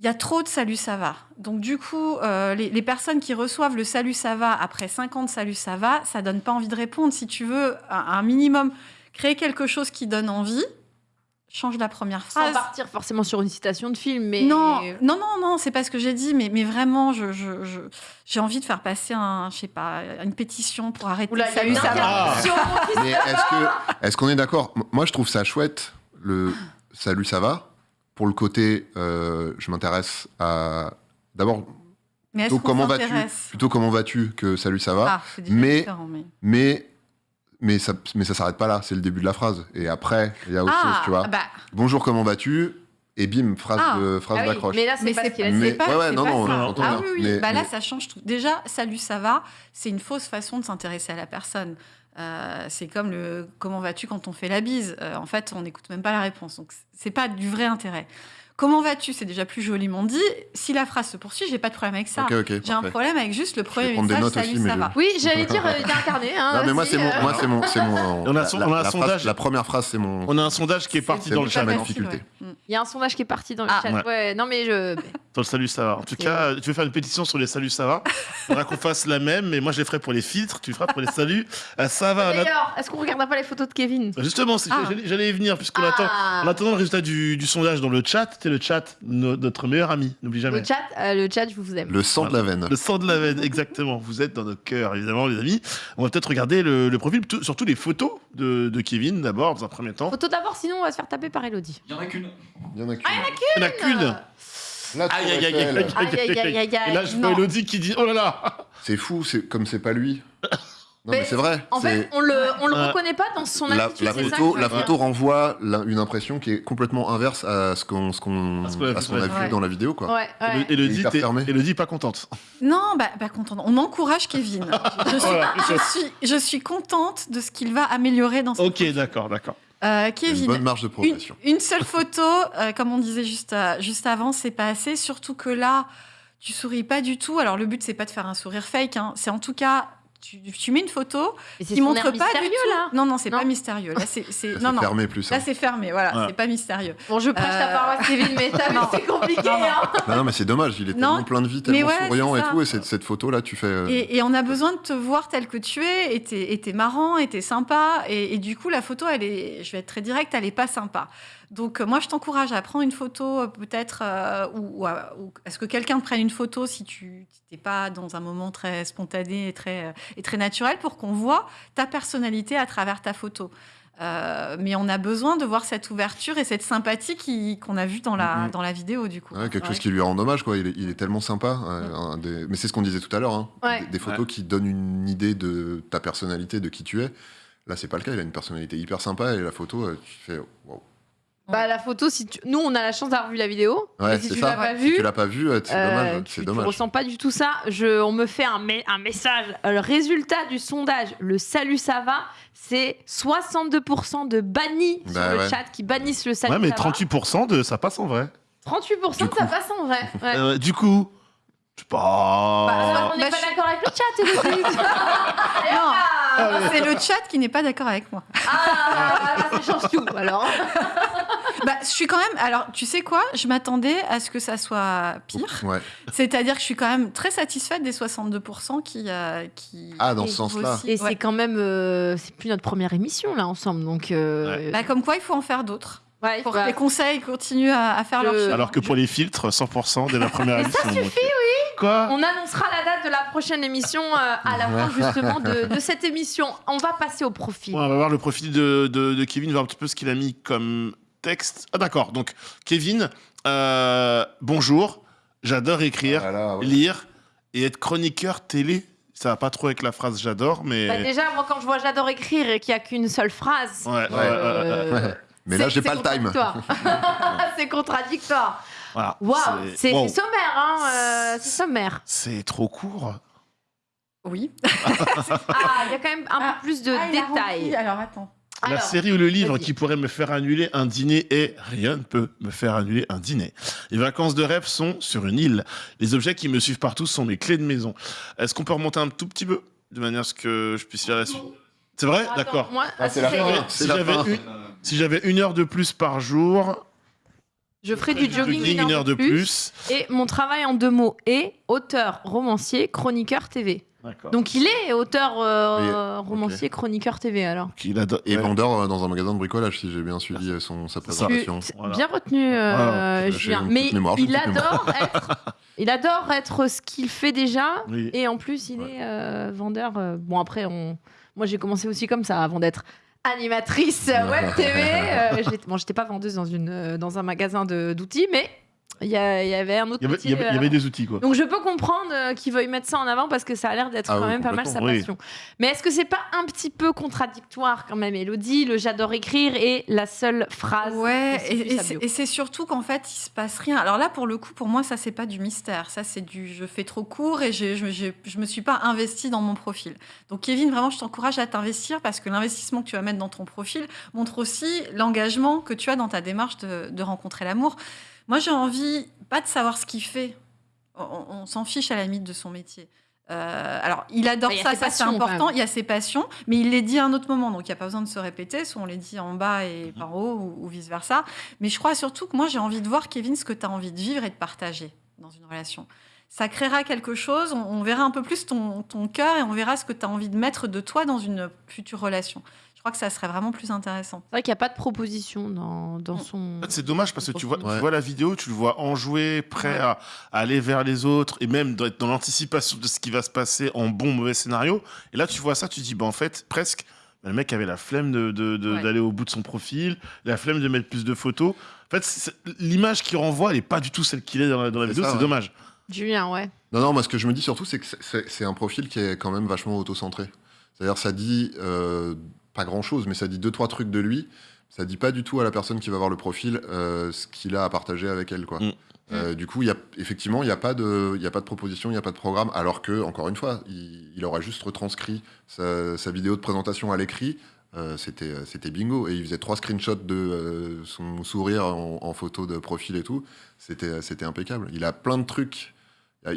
S3: Il y a trop de salut, ça va. Donc, du coup, euh, les, les personnes qui reçoivent le salut, ça va après 50 salut, ça va, ça donne pas envie de répondre. Si tu veux un, un minimum créer quelque chose qui donne envie, change la première
S1: Sans
S3: phrase.
S1: partir forcément sur une citation de film, mais.
S3: Non, non, non, non, c'est pas ce que j'ai dit, mais, mais vraiment, je, je, je- j'ai envie de faire passer un, je sais pas, une pétition pour arrêter
S1: Oula,
S3: salut, ça va.
S2: Ah.
S4: Mais est-ce que est-ce qu'on est d'accord? Moi, je trouve ça chouette le salut, ça va. Pour le côté, euh, je m'intéresse à. D'abord,
S3: Mais est-ce
S4: plutôt comment vas-tu Plutôt comment vas-tu que salut, ça va.
S3: Ah,
S4: mais,
S3: différent, mais-
S4: mais, mais ça, mais ça s'arrête pas là. C'est le début de la phrase. Et après, il y a autre
S3: Ah,
S4: chose, tu vois.
S3: bah.
S4: Bonjour, comment vas-tu? Et bim, phrase
S3: Ah.
S4: de phrase
S1: Ah oui,
S4: d'accroche.
S1: mais là, c'est pas ce qu'il a.
S4: Mais-
S3: pas-
S4: ouais, ouais,
S3: c'est
S4: non,
S3: pas
S4: non,
S3: ça.
S4: j'entends
S3: Ah oui, oui.
S4: Mais-
S3: bah là,
S4: mais-
S3: ça change tout. Déjà, salut, ça va, c'est une fausse façon de s'intéresser à la personne. Euh, c'est comme le comment vas-tu quand on fait la bise? Euh, en fait, on n'écoute même pas la réponse. Donc, c'est pas du vrai intérêt. Comment vas-tu? C'est déjà plus joliment dit. Si la phrase se poursuit, j'ai pas de problème avec ça. J'ai un problème avec juste le premier message. Salut,
S4: aussi,
S3: ça
S4: je-
S3: va.
S1: Oui, j'allais dire, euh, il est incarné. Hein,
S4: non, mais moi, c'est mon,
S1: euh.
S4: moi, c'est mon, c'est mon.
S2: On a
S4: la-
S2: son-
S4: la-
S2: on a un
S4: la phrase-
S2: sondage.
S4: La première phrase, c'est mon.
S2: On a un sondage qui est parti dans le chat.
S4: difficulté.
S1: Il y a un sondage qui est parti dans le
S3: Ah.
S1: chat.
S2: Ouais.
S1: Ouais, non, mais je.
S2: Dans le salut, ça va. En tout cas, tu veux faire une pétition sur les salut, ça va Faudra qu'on fasse la même, mais moi je les ferai pour les filtres, tu feras pour les saluts. Euh, ça va. là-
S1: D'ailleurs, est-ce qu'on regardera pas les photos de Kevin?
S2: Justement,
S1: Ah.
S2: j'allais- y venir, puisqu'on
S1: Ah.
S2: attend, en attendant le résultat du sondage dans le chat, c'est le chat, no- notre meilleur ami, n'oublie jamais.
S1: Le chat, euh, le chat, je vous aime.
S4: Le sang de la veine.
S2: Le sang de la veine, exactement. Vous êtes dans nos cœurs, évidemment, les amis. On va peut-être regarder le, le profil, surtout les photos de, de Kevin, d'abord, dans un premier temps.
S1: Photo d'abord, sinon on va se faire taper par Elodie.
S11: Il y en a qu'une.
S4: Il y en a
S1: Ah, il y en a
S2: Il n'y en a qu'une.
S4: La Tour
S2: Aïe, aïe, aïe, aïe,
S4: Eiffel.
S2: aïe, aïe,
S1: Aïe, aïe, aïe, aïe, aïe,
S2: Et là, je vois
S1: non.
S2: Elodie qui dit Oh là là
S4: C'est fou, c'est comme c'est pas lui. Non,
S1: Mais
S4: mais c'est vrai.
S1: En fait, on le, on le reconnaît pas dans son
S4: la,
S1: attitude.
S4: la
S1: ça
S4: photo, la photo renvoie la- une impression qui est complètement inverse à ce qu'on
S2: a vu,
S4: dans la vidéo. Quoi.
S1: Ouais, ouais.
S2: Elodie. Elodie, pas contente.
S3: Non, bah, bah contente. On encourage Kevin. Je suis,
S2: Voilà.
S3: je suis, je suis contente de ce qu'il va améliorer dans ce
S2: Ok, d'accord, d'accord.
S3: Euh,
S4: a Une
S3: Kevin,
S4: bonne marge de
S3: une,
S4: progression.
S3: une seule photo, euh, comme on disait juste, euh, juste avant, c'est pas assez. Surtout que là, tu souris pas du tout. Alors le but c'est pas de faire un sourire fake, hein. c'est en tout cas tu, tu mets une photo
S1: Mais
S3: qui montre pas du
S1: mystérieux,
S3: tout.
S1: là.
S3: Non non, c'est pas mystérieux. Là c'est
S4: Là,
S3: non non.
S4: fermé plus.
S3: Là
S4: hein.
S3: c'est fermé, voilà,
S2: Ouais.
S3: c'est pas mystérieux.
S1: Bon, je prêche ta
S3: Euh,
S1: paroisse, Kevin, mais t'as vu,
S3: non.
S1: c'est compliqué.
S3: Non, non.
S1: hein.
S4: Non, non, mais c'est dommage. Il est
S3: Non,
S4: tellement plein de vie,
S3: mais
S4: tellement
S3: ouais,
S4: souriant et tout. Et cette, cette photo là, tu fais. euh,
S3: Et, et on a besoin de te voir tel que tu es, et t'es, et t'es marrant, et t'es sympa, et, et du coup la photo, elle est, je vais être très directe, elle est pas sympa. Donc euh, moi je t'encourage à prendre une photo euh, peut-être, euh, ou, ou à- ou est-ce que quelqu'un te prenne une photo si tu n'es pas dans un moment très spontané et très, et très naturel pour qu'on voit ta personnalité à travers ta photo. Euh, mais on a besoin de voir cette ouverture et cette sympathie qu'on a vue dans la,
S4: Mhm.
S3: dans la vidéo du coup.
S4: ouais, quelque
S3: Ouais.
S4: chose qui lui rend hommage, quoi. Il est, il est tellement sympa. euh, des- Mais c'est ce qu'on disait tout à l'heure. hein.
S1: Ouais.
S4: Des, des photos qui donnent une idée de ta personnalité, de qui tu es. Là, c'est pas le cas. Il a une personnalité hyper sympa et la photo, tu fais. wow.
S1: Bah, la photo, si tu... nous, on a la chance d'avoir vu la vidéo.
S4: Ouais,
S1: et si
S4: c'est
S1: tu
S4: ça.
S1: l'as pas
S4: Si
S1: vue,
S4: tu l'as pas vu, euh, c'est
S1: euh,
S4: dommage.
S1: tu,
S4: C'est
S1: tu
S4: dommage.
S1: ressens pas du tout ça. Je, on me fait un, me- un message. Euh, Le résultat du sondage, le salut ça va, c'est 62% de bannis
S4: Bah
S1: sur le
S4: ouais.
S1: chat qui bannissent le salut
S2: Ouais, mais
S1: ça va.
S2: 38% de ça passe en vrai.
S1: 38%
S2: Du
S1: ça
S2: coup.
S1: passe en vrai. Ouais.
S2: Euh, du coup, je sais pas.
S1: Bah, on n'est
S3: Bah,
S1: pas
S3: je-
S1: d'accord avec le chat.
S3: Non,
S1: Ah,
S3: c'est le chat qui n'est pas d'accord avec moi.
S1: ah, ça change tout. Alors,
S3: Bah, je suis quand même. Alors, tu sais quoi? Je m'attendais à ce que ça soit pire.
S4: Ouais.
S3: C'est-à-dire que je suis quand même très satisfaite des 62% qui. euh, qui
S4: Ah, dans ce sens-là.
S3: aussi-
S1: et
S3: ouais.
S1: c'est quand même, euh, c'est plus notre première émission là ensemble, donc. euh,
S3: Bah, comme quoi, il faut en faire d'autres.
S1: Ouais,
S3: Pour
S1: bah,
S3: que les conseils continuent à, à faire
S1: Je-
S3: leur chemin.
S2: Alors que pour les filtres, 100% dès la première
S1: Mais
S2: émission.
S1: ça suffit,
S2: euh, Quoi
S1: On annoncera la date de la prochaine émission euh, à la fin justement de, de cette émission. On va passer au profil.
S2: Ouais, on va voir le profil de, de- de Kevin, voir un petit peu ce qu'il a mis comme texte. Ah d'accord, donc Kevin, euh, bonjour, j'adore écrire,
S4: Voilà, ouais.
S2: lire et être chroniqueur télé. Ça va pas trop avec la phrase j'adore, mais...
S1: Bah, déjà, moi, quand je vois j'adore écrire et qu'il n'y a qu'une seule phrase.
S2: Ouais, ouais,
S1: euh,
S2: ouais, ouais, ouais.
S4: Mais là, j'ai pas le time.
S1: c'est contradictoire.
S2: Voilà,
S1: Waouh,
S2: c'est- wow.
S1: sommaire, hein, euh, c'est sommaire.
S2: C'est trop court.
S3: Oui.
S1: Ah, il y a quand même un
S3: Ah,
S1: peu plus de
S3: ah,
S1: détails.
S3: Alors, attends.
S2: La
S1: Alors,
S2: série ou le livre qui pourrait me faire annuler un dîner est Rien ne peut me faire annuler un dîner. Les vacances de rêve sont sur une île. Les objets qui me suivent partout sont mes clés de maison. Est-ce qu'on peut remonter un tout petit peu de manière à ce que je puisse lire la suite? C'est vrai D'accord.
S1: Moi,
S4: Ah,
S1: si j'avais-
S2: Si une, si une heure de plus par jour,
S1: je ferai du jogging
S2: jogging,
S1: une heure de plus. Et mon travail en deux mots est auteur, romancier, chroniqueur TV.
S2: D'accord.
S1: Donc il est auteur, euh, romancier, chroniqueur TV alors.
S2: Il adore-
S4: Et vendeur euh, dans un magasin de bricolage, si j'ai bien suivi euh, son, sa présentation.
S2: Voilà.
S1: Bien retenu, euh,
S4: Voilà.
S1: Julien. Mais
S4: mémoire,
S1: il adore être, il adore être ce qu'il fait déjà.
S2: Oui.
S1: Et en plus, il
S2: Ouais.
S1: est euh, vendeur. euh, bon après, on, moi j'ai commencé aussi comme ça avant d'être animatrice web TV. Euh, bon, j'étais pas vendeuse dans, une, euh, dans un magasin d'outils, mais il y, avait un autre
S2: Il y avait,
S1: métier,
S2: il y avait- il y
S1: euh,
S2: avait des outils, quoi.
S1: Donc je peux comprendre euh, qu'ils veuillent mettre ça en avant parce que ça a l'air d'être
S2: Ah
S1: quand
S2: oui,
S1: même pas mal sa
S2: oui.
S1: passion. Mais est-ce que c'est pas un petit peu contradictoire quand même, Elodie, le j'adore écrire et la seule phrase
S3: Ouais, et, c'est- surtout qu'en fait, il se passe rien. Alors là, pour le coup, pour moi, ça, c'est pas du mystère. Ça, c'est du je fais trop court et je, je, je me suis pas investi dans mon profil. Donc, Kevin, vraiment, je t'encourage à t'investir parce que l'investissement que tu vas mettre dans ton profil montre aussi l'engagement que tu as dans ta démarche de, de rencontrer l'amour. Moi, j'ai envie, pas de savoir ce qu'il fait. On, on s'en fiche à la limite de son métier. Euh, alors, il adore ça, ça c'est important. Il y a ses passions, mais il les dit à un autre moment, donc il n'y a pas besoin de se répéter. Soit on les dit en bas
S1: Mhm.
S3: et par haut, ou, ou vice-versa. Mais je crois surtout que moi, j'ai envie de voir, Kevin, ce que tu as envie de vivre et de partager dans une relation. Ça créera quelque chose, on, on verra un peu plus ton, ton cœur et on verra ce que tu as envie de mettre de toi dans une future relation. Je crois que ça serait vraiment plus intéressant.
S1: C'est vrai qu'il n'y a pas de proposition dans, dans son.
S2: En fait, c'est dommage parce que tu vois, tu vois la vidéo, tu le vois enjoué, prêt à, à aller vers les autres et même d'être dans l'anticipation de ce qui va se passer en bon mauvais scénario. Et là, tu vois ça, tu te dis, bah, en fait, presque, bah, le mec avait la flemme d'aller de, de,
S3: Ouais.
S2: au bout de son profil, la flemme de mettre plus de photos. En fait, l'image qu'il renvoie, elle n'est pas du tout celle qu'il est dans la, dans la
S4: C'est
S2: vidéo, c'est
S4: ouais.
S2: dommage.
S1: Julien, ouais.
S4: Non, non, moi, ce que je me dis surtout, c'est que c'est un profil qui est quand même vachement auto-centré. C'est-à-dire, ça dit euh, pas grand-chose, mais ça dit deux, trois trucs de lui. Ça dit pas du tout à la personne qui va voir le profil euh, ce qu'il a à partager avec elle, quoi.
S2: Mm.
S4: Euh, du coup, il y a, effectivement, il n'y a, pas de- y a pas de proposition, il n'y a pas de programme, alors que, encore une fois, il, il aurait juste retranscrit sa, sa vidéo de présentation à l'écrit. euh, c'était c'était bingo. Et il faisait trois screenshots de euh, son sourire en, en photo de profil et tout. C'était c'était impeccable. Il a plein de trucs.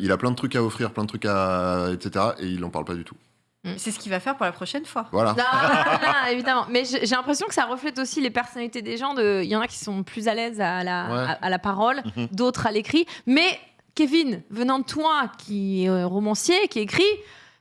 S4: Il a plein de trucs à offrir, plein de trucs à. etc. Et il n'en parle pas du tout.
S3: C'est ce qu'il va faire pour la prochaine fois.
S4: Voilà.
S1: Non, non, évidemment. Mais j'ai l'impression que ça reflète aussi les personnalités des gens. De... Il y en a qui sont plus à l'aise à la,
S4: Ouais.
S1: à, à la parole,
S2: Mhm.
S1: d'autres à l'écrit. Mais Kevin, venant de toi, qui est euh, romancier, qui écrit,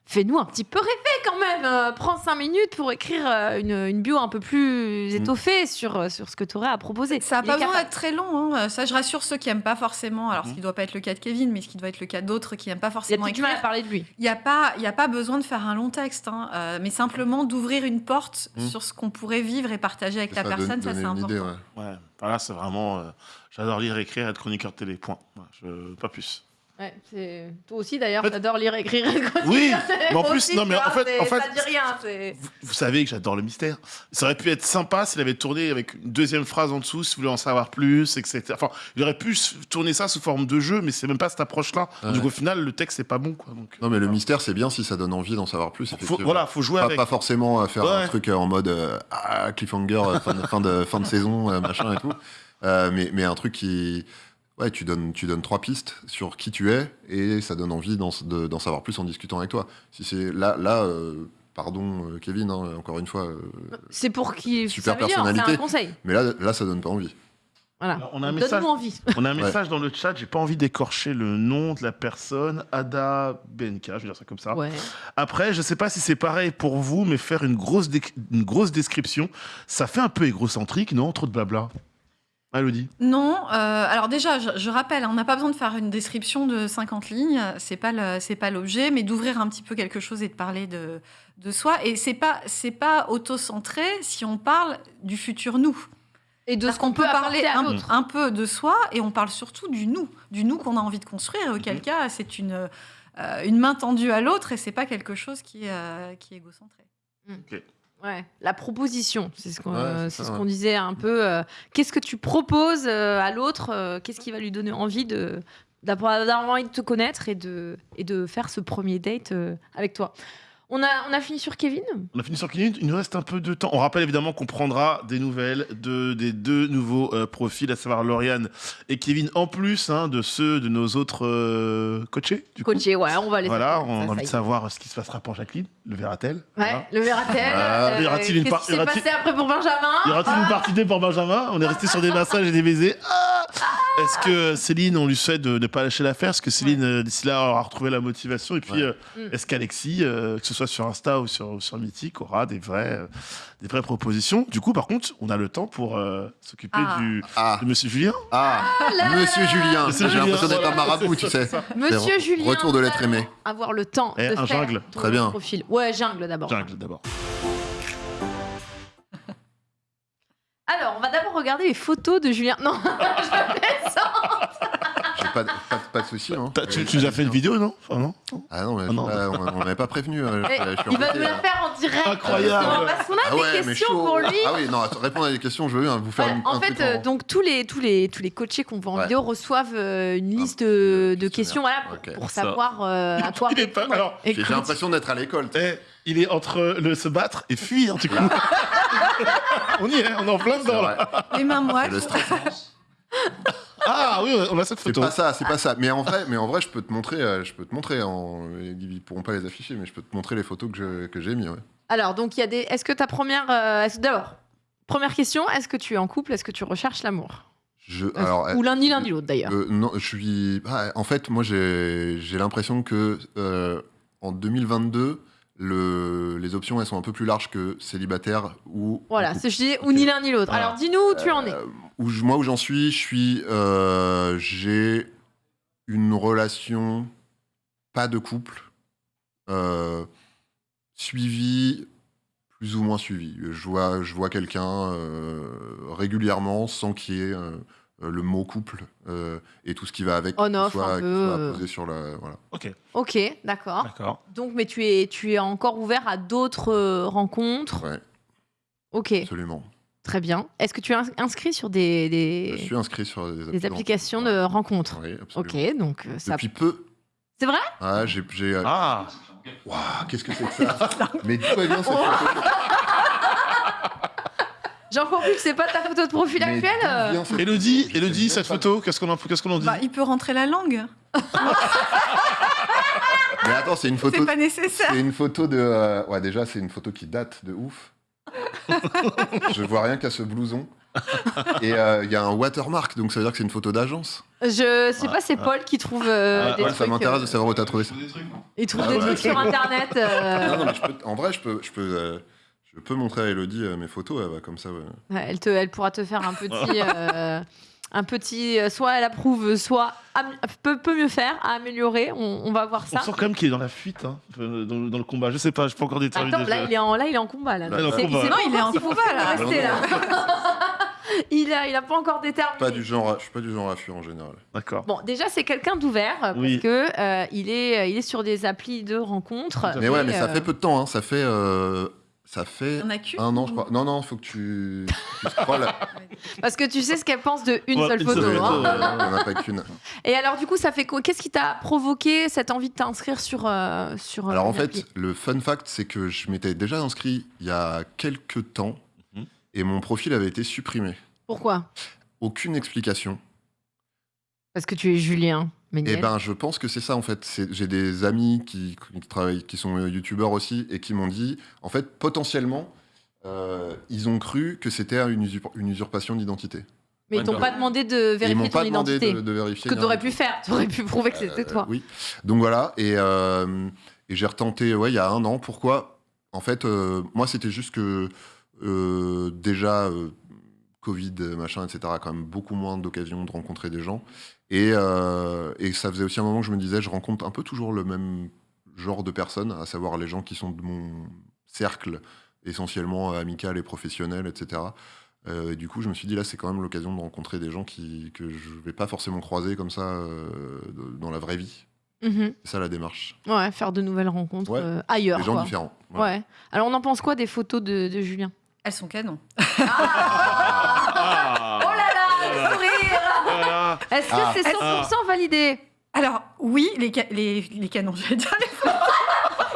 S1: fais-nous un petit peu rêver quand même. Euh, prends cinq minutes pour écrire euh, une, une bio un peu plus étoffée sur, euh, sur ce que tu aurais à proposer.
S3: Ça n'a
S1: Il
S3: pas besoin d'être très long. hein. Ça, je rassure ceux qui n'aiment pas forcément. Alors, ce
S2: Mhm.
S3: qui ne doit pas être le cas de Kevin, mais ce qui doit être le cas d'autres qui n'aiment pas
S1: Il a
S3: forcément
S1: peut-être du mal à
S3: écrire.
S1: parler de lui.
S3: Il n'y a, pas- il y a pas besoin de faire un long texte, hein, euh, mais simplement d'ouvrir une porte
S4: Mhm.
S3: sur ce qu'on pourrait vivre et partager avec la
S4: Ça,
S3: personne. Ça,
S4: donner
S3: c'est
S4: une
S3: important.
S4: idée, ouais.
S2: Ouais, voilà, c'est vraiment. euh, J'adore lire, écrire, être chroniqueur télé. Point. Voilà, je- pas plus.
S1: Ouais, c'est- Toi aussi d'ailleurs,
S2: En fait-
S1: t'adores lire, écrire.
S2: Oui, mais en plus,
S1: aussi,
S2: non, mais en fait- en fait-
S1: ça dit rien. c'est-
S2: Vous, vous savez que j'adore le mystère. Ça aurait pu être sympa s'il avait tourné avec une deuxième phrase en dessous, si vous voulez en savoir plus, etc. Enfin, il aurait pu tourner ça sous forme de jeu, mais c'est même pas cette approche-là.
S4: Ouais.
S2: Du coup, au final, le texte, c'est pas bon. Quoi, donc,
S4: Non, mais le mystère, c'est bien si ça donne envie d'en savoir plus.
S2: faut, voilà, faut jouer
S4: pas,
S2: avec.
S4: pas forcément à faire un
S2: Ouais.
S4: truc euh, en mode euh, ah, cliffhanger, euh, fin, de, fin, de, fin de saison, euh, machin et tout. Euh, mais, mais un truc qui. Ouais, tu donnes, tu donnes trois pistes sur qui tu es et ça donne envie d'en de- d'en savoir plus en discutant avec toi. Si c'est là, là euh, pardon euh, Kevin, hein, encore une fois, euh,
S1: C'est pour qui
S4: Super
S1: ça veut dire, C'est
S4: personnalité.
S1: un conseil.
S4: mais là, là, ça donne pas envie.
S1: Voilà.
S2: Alors, on a un message.
S1: Donne-nous envie.
S2: On a un
S4: Ouais.
S2: message dans le chat, j'ai pas envie d'écorcher le nom de la personne, Ada BNK, je vais dire ça comme ça.
S1: Ouais.
S2: Après, je sais pas si c'est pareil pour vous, mais faire une grosse, une grosse description, ça fait un peu égocentrique, non? Trop de blabla. Elodie
S3: Non, euh, alors déjà, je, je rappelle, hein, on n'a pas besoin de faire une description de 50 lignes, c'est pas c'est pas l'objet, mais d'ouvrir un petit peu quelque chose et de parler de, de soi. Et c'est pas c'est pas auto-centré si on parle du futur nous.
S1: Et de
S3: Parce
S1: ce qu'on peut
S3: parler un, peu de soi et on parle surtout du nous, du nous qu'on a envie de construire. Et auquel cas, c'est une euh, une main tendue à l'autre et c'est pas quelque chose qui est euh, qui est égocentré.
S1: Ouais, la proposition, c'est ce qu'on
S4: Ouais,
S1: euh, ce disait un peu. euh, Qu'est-ce que tu proposes euh, à l'autre euh, Qu'est-ce qui va lui donner envie de d'avoir envie de te connaître et de et de faire ce premier date avec toi? On a on a fini sur Kevin.
S2: On a fini sur Kevin, il nous reste un peu de temps. On rappelle évidemment qu'on prendra des nouvelles de, des deux nouveaux euh, profils, à savoir Lauriane et Kevin, en plus hein, de ceux de nos autres euh, coachés. Du coup.
S1: Coaché, ouais, on va les.
S2: Voilà, on a envie de savoir ce qui se passera pour Jacqueline. Le verra-t-elle
S1: Ouais,
S2: Voilà.
S1: le verra-t-elle
S2: Voilà.
S1: euh,
S2: Y aura-t-il une
S1: Qu'est-ce qui s'est passé après pour Benjamin
S2: Y aura-t-il une partie 2 pour Benjamin? On est resté sur des massages et des baisers. Ah Est-ce que Céline, on lui souhaite de ne pas lâcher l'affaire? Est-ce que Céline, euh, d'ici là, aura retrouvé la motivation? Et puis,
S4: Ouais.
S2: euh, est-ce qu'Alexis, euh, que ce soit sur Insta ou sur, sur Mythique, aura des vraies, euh, des vraies propositions? Du coup, par contre, on a le temps pour euh, s'occuper
S3: Ah.
S2: du,
S4: Ah,
S2: de Monsieur Julien.
S4: ah, Monsieur Julien. J'ai
S2: Julien,
S4: l'impression d'être un marabout, tu sais.
S1: Monsieur Julien.
S4: Retour de l'être aimé.
S1: Avoir le temps
S2: Eh,
S1: de
S2: un
S1: faire
S2: jungle.
S1: ton
S4: Très bien.
S1: profil. Ouais, jungle d'abord.
S2: Jungle, d'abord.
S1: regarder les photos de Julien. Non, je
S4: pas, de- pas, pas souci. Hein.
S2: Tu, tu nous as fait une vidéo, non? Enfin, non?
S4: Ah non, mais
S2: Ah non.
S4: je- on m'avait pas prévenu. euh, je- je
S1: il va nous la
S4: là.
S1: faire en direct.
S2: Incroyable.
S1: Parce qu'on a
S4: Ah ouais,
S1: des questions pour lui.
S4: Ah oui, non, attends, répondre à des questions, je veux vous faire
S1: Ouais,
S4: une-
S1: en
S4: un
S1: fait, euh, donc tous les tous les tous les coachés qu'on voit en
S4: Ouais.
S1: vidéo reçoivent euh, une liste de, de questions, voilà, pour,
S4: Ok.
S1: pour
S2: Ça.
S1: savoir euh, à quoi
S2: Il est pas.
S1: répondre.
S4: J'ai l'impression d'être à l'école.
S2: eh, il est entre le se battre et fuir, du coup. on y est, on est en plein dedans, là.
S3: Les mains moites.
S2: Ah oui, on a cette
S4: C'est
S2: photo.
S4: pas ça, c'est pas ça. Mais en vrai, mais en vrai, je peux te montrer, euh, je peux te montrer. En... Ils pourront pas les afficher, mais je peux te montrer les photos que je- que j'ai mis. Ouais.
S1: Alors donc il y a des. Est-ce que ta première euh, est-ce- d'abord première question est-ce que tu es en couple est-ce que tu recherches l'amour?
S4: Je, alors,
S1: ou l'un ni l'un ni l'autre d'ailleurs.
S4: Euh, non, je suis. ah, en fait, moi, j'ai j'ai l'impression que euh, en 2022, le, les options elles sont un peu plus larges que célibataire ou.
S1: Voilà, c'est je dis ou ni l'un ni l'autre. Alors dis-nous où tu en es.
S4: Euh, où je- moi, où j'en suis, je suis. euh, j'ai une relation, pas de couple, euh, suivie, plus ou moins suivie. Je vois, je vois quelqu'un euh, régulièrement sans qu'il y ait euh, le mot couple euh, et tout ce qui va avec.
S1: On
S4: qui
S1: off
S4: soit,
S1: un
S4: qui
S1: peu,
S4: soit
S1: euh.
S4: posé sur la. Voilà.
S2: Ok,
S1: Ok, d'accord.
S2: d'accord.
S1: Donc mais tu es tu es encore ouvert à d'autres rencontres?
S4: Ouais,
S1: Ok,
S4: absolument.
S1: très bien. Est-ce que tu es ins- inscrit sur des des,
S4: Je suis inscrit sur des,
S1: des
S4: applis de
S1: applications de rencontres
S4: Oui, absolument.
S1: Ok, donc ça.
S4: Depuis peu.
S1: C'est vrai?
S4: Ah, j'ai.
S2: Ah,
S4: Waouh, qu'est-ce que c'est que ça? Mais dis-toi bien cette photo.
S1: J'en comprends plus que c'est pas ta photo de profil
S4: Mais
S1: actuelle. euh.
S2: Elodie,
S4: Je
S2: Elodie, cette photo, qu'est-ce qu'on en, qu'est-ce qu'on en dit
S3: Bah, il peut rentrer la langue.
S4: Mais attends, c'est une photo.
S3: C'est pas nécessaire.
S4: C'est une photo de. euh, Ouais, déjà, c'est une photo qui date de ouf. Je vois rien qu'à ce blouson. Et euh, il y a un watermark, donc ça veut dire que c'est une photo d'agence.
S1: Je sais pas, c'est Paul qui trouve euh, des
S4: Ouais,
S1: trucs.
S4: ça m'intéresse de savoir où t'as trouvé ça.
S11: Des trucs, non
S1: Il trouve
S4: Ah
S1: des
S4: ouais.
S1: trucs sur internet. euh,
S4: Non, non, mais je peux- en vrai, je peux, je peux, euh, je peux montrer à Elodie euh, mes photos, elle va comme ça. ouais.
S1: ouais, elle, te, elle pourra te faire un petit. euh, un petit. euh, Soit elle approuve, soit peut, peut mieux faire, à améliorer. On, on va voir
S2: On
S1: ça.
S2: sent quand même qu'il est dans la fuite, hein, dans, le- dans le combat. Je sais pas, je peux encore déterminer.
S1: Attends, là il, est en, là, il est en combat. Là.
S2: Là, il est en
S1: C'est-
S2: combat.
S1: sait
S3: Non,
S1: pas
S3: il est en combat, là.
S4: non,
S1: là. il, a, il a pas encore déterminé.
S4: Pas du genre, à- je suis pas du genre à fuir en général.
S2: D'accord.
S1: Bon, déjà, c'est quelqu'un d'ouvert parce
S2: Oui.
S1: que euh, il, est, il est sur des applis de rencontres.
S4: Mais ouais, mais ça fait peu de temps, hein, ça fait, euh, ça fait un an, je crois. Non, non, faut que tu, tu scrolles.
S1: Parce que tu sais ce qu'elle pense de une
S2: Ouais,
S1: seule
S2: une
S1: photo.
S2: seule
S1: hein.
S2: photo,
S4: Il n'y en a pas qu'une.
S1: Et alors, du coup, ça fait quoi? Qu'est-ce qui t'a provoqué cette envie de t'inscrire sur, euh, sur euh,
S4: Alors en fait, le fun fact, c'est que je m'étais déjà inscrit il y a quelques temps
S2: Mhm.
S4: et mon profil avait été supprimé.
S1: Pourquoi?
S4: Aucune explication.
S1: Parce que tu es Julien Méniel.
S4: Et ben, je pense que c'est ça en fait. J'ai des amis qui, qui travaillent, qui sont euh, youtubeurs aussi, et qui m'ont dit, en fait, potentiellement, euh, ils ont cru que c'était une, usurp- une usurpation d'identité.
S1: mais ils t'ont
S2: d'accord.
S1: pas demandé de
S4: ils
S1: vérifier
S4: m'ont
S1: ton
S4: pas demandé
S1: identité.
S4: de, de
S1: Ce
S4: vérifier.
S1: que
S4: ni
S1: tu aurais
S4: rien
S1: pu faire. Tu aurais pu prouver que c'était
S4: Euh,
S1: toi.
S4: Oui. Donc voilà, et, euh, et j'ai retenté, ouais, il y a un an. Pourquoi? En fait, euh, moi, c'était juste que euh, déjà. euh, Covid, machin, etc., a quand même beaucoup moins d'occasions de rencontrer des gens. Et, euh, et ça faisait aussi un moment que je me disais, je rencontre un peu toujours le même genre de personnes, à savoir les gens qui sont de mon cercle, essentiellement amical et professionnel, etc. Euh, et du coup, je me suis dit, là, c'est quand même l'occasion de rencontrer des gens qui, que je vais pas forcément croiser comme ça euh, dans la vraie vie.
S1: Mhm.
S4: C'est ça la démarche.
S1: Ouais, faire de nouvelles rencontres
S4: Ouais.
S1: euh, ailleurs.
S4: Des gens
S1: quoi.
S4: différents. Voilà.
S1: Ouais. Alors, on en pense quoi des photos de, de Julien?
S3: Elles sont canons.
S2: Ah,
S1: Oh là là, le sourire
S2: voilà.
S1: Est-ce que
S4: Ah.
S1: c'est 100% validé
S3: Alors, oui, les, ca- les, les canons, j'allais dire.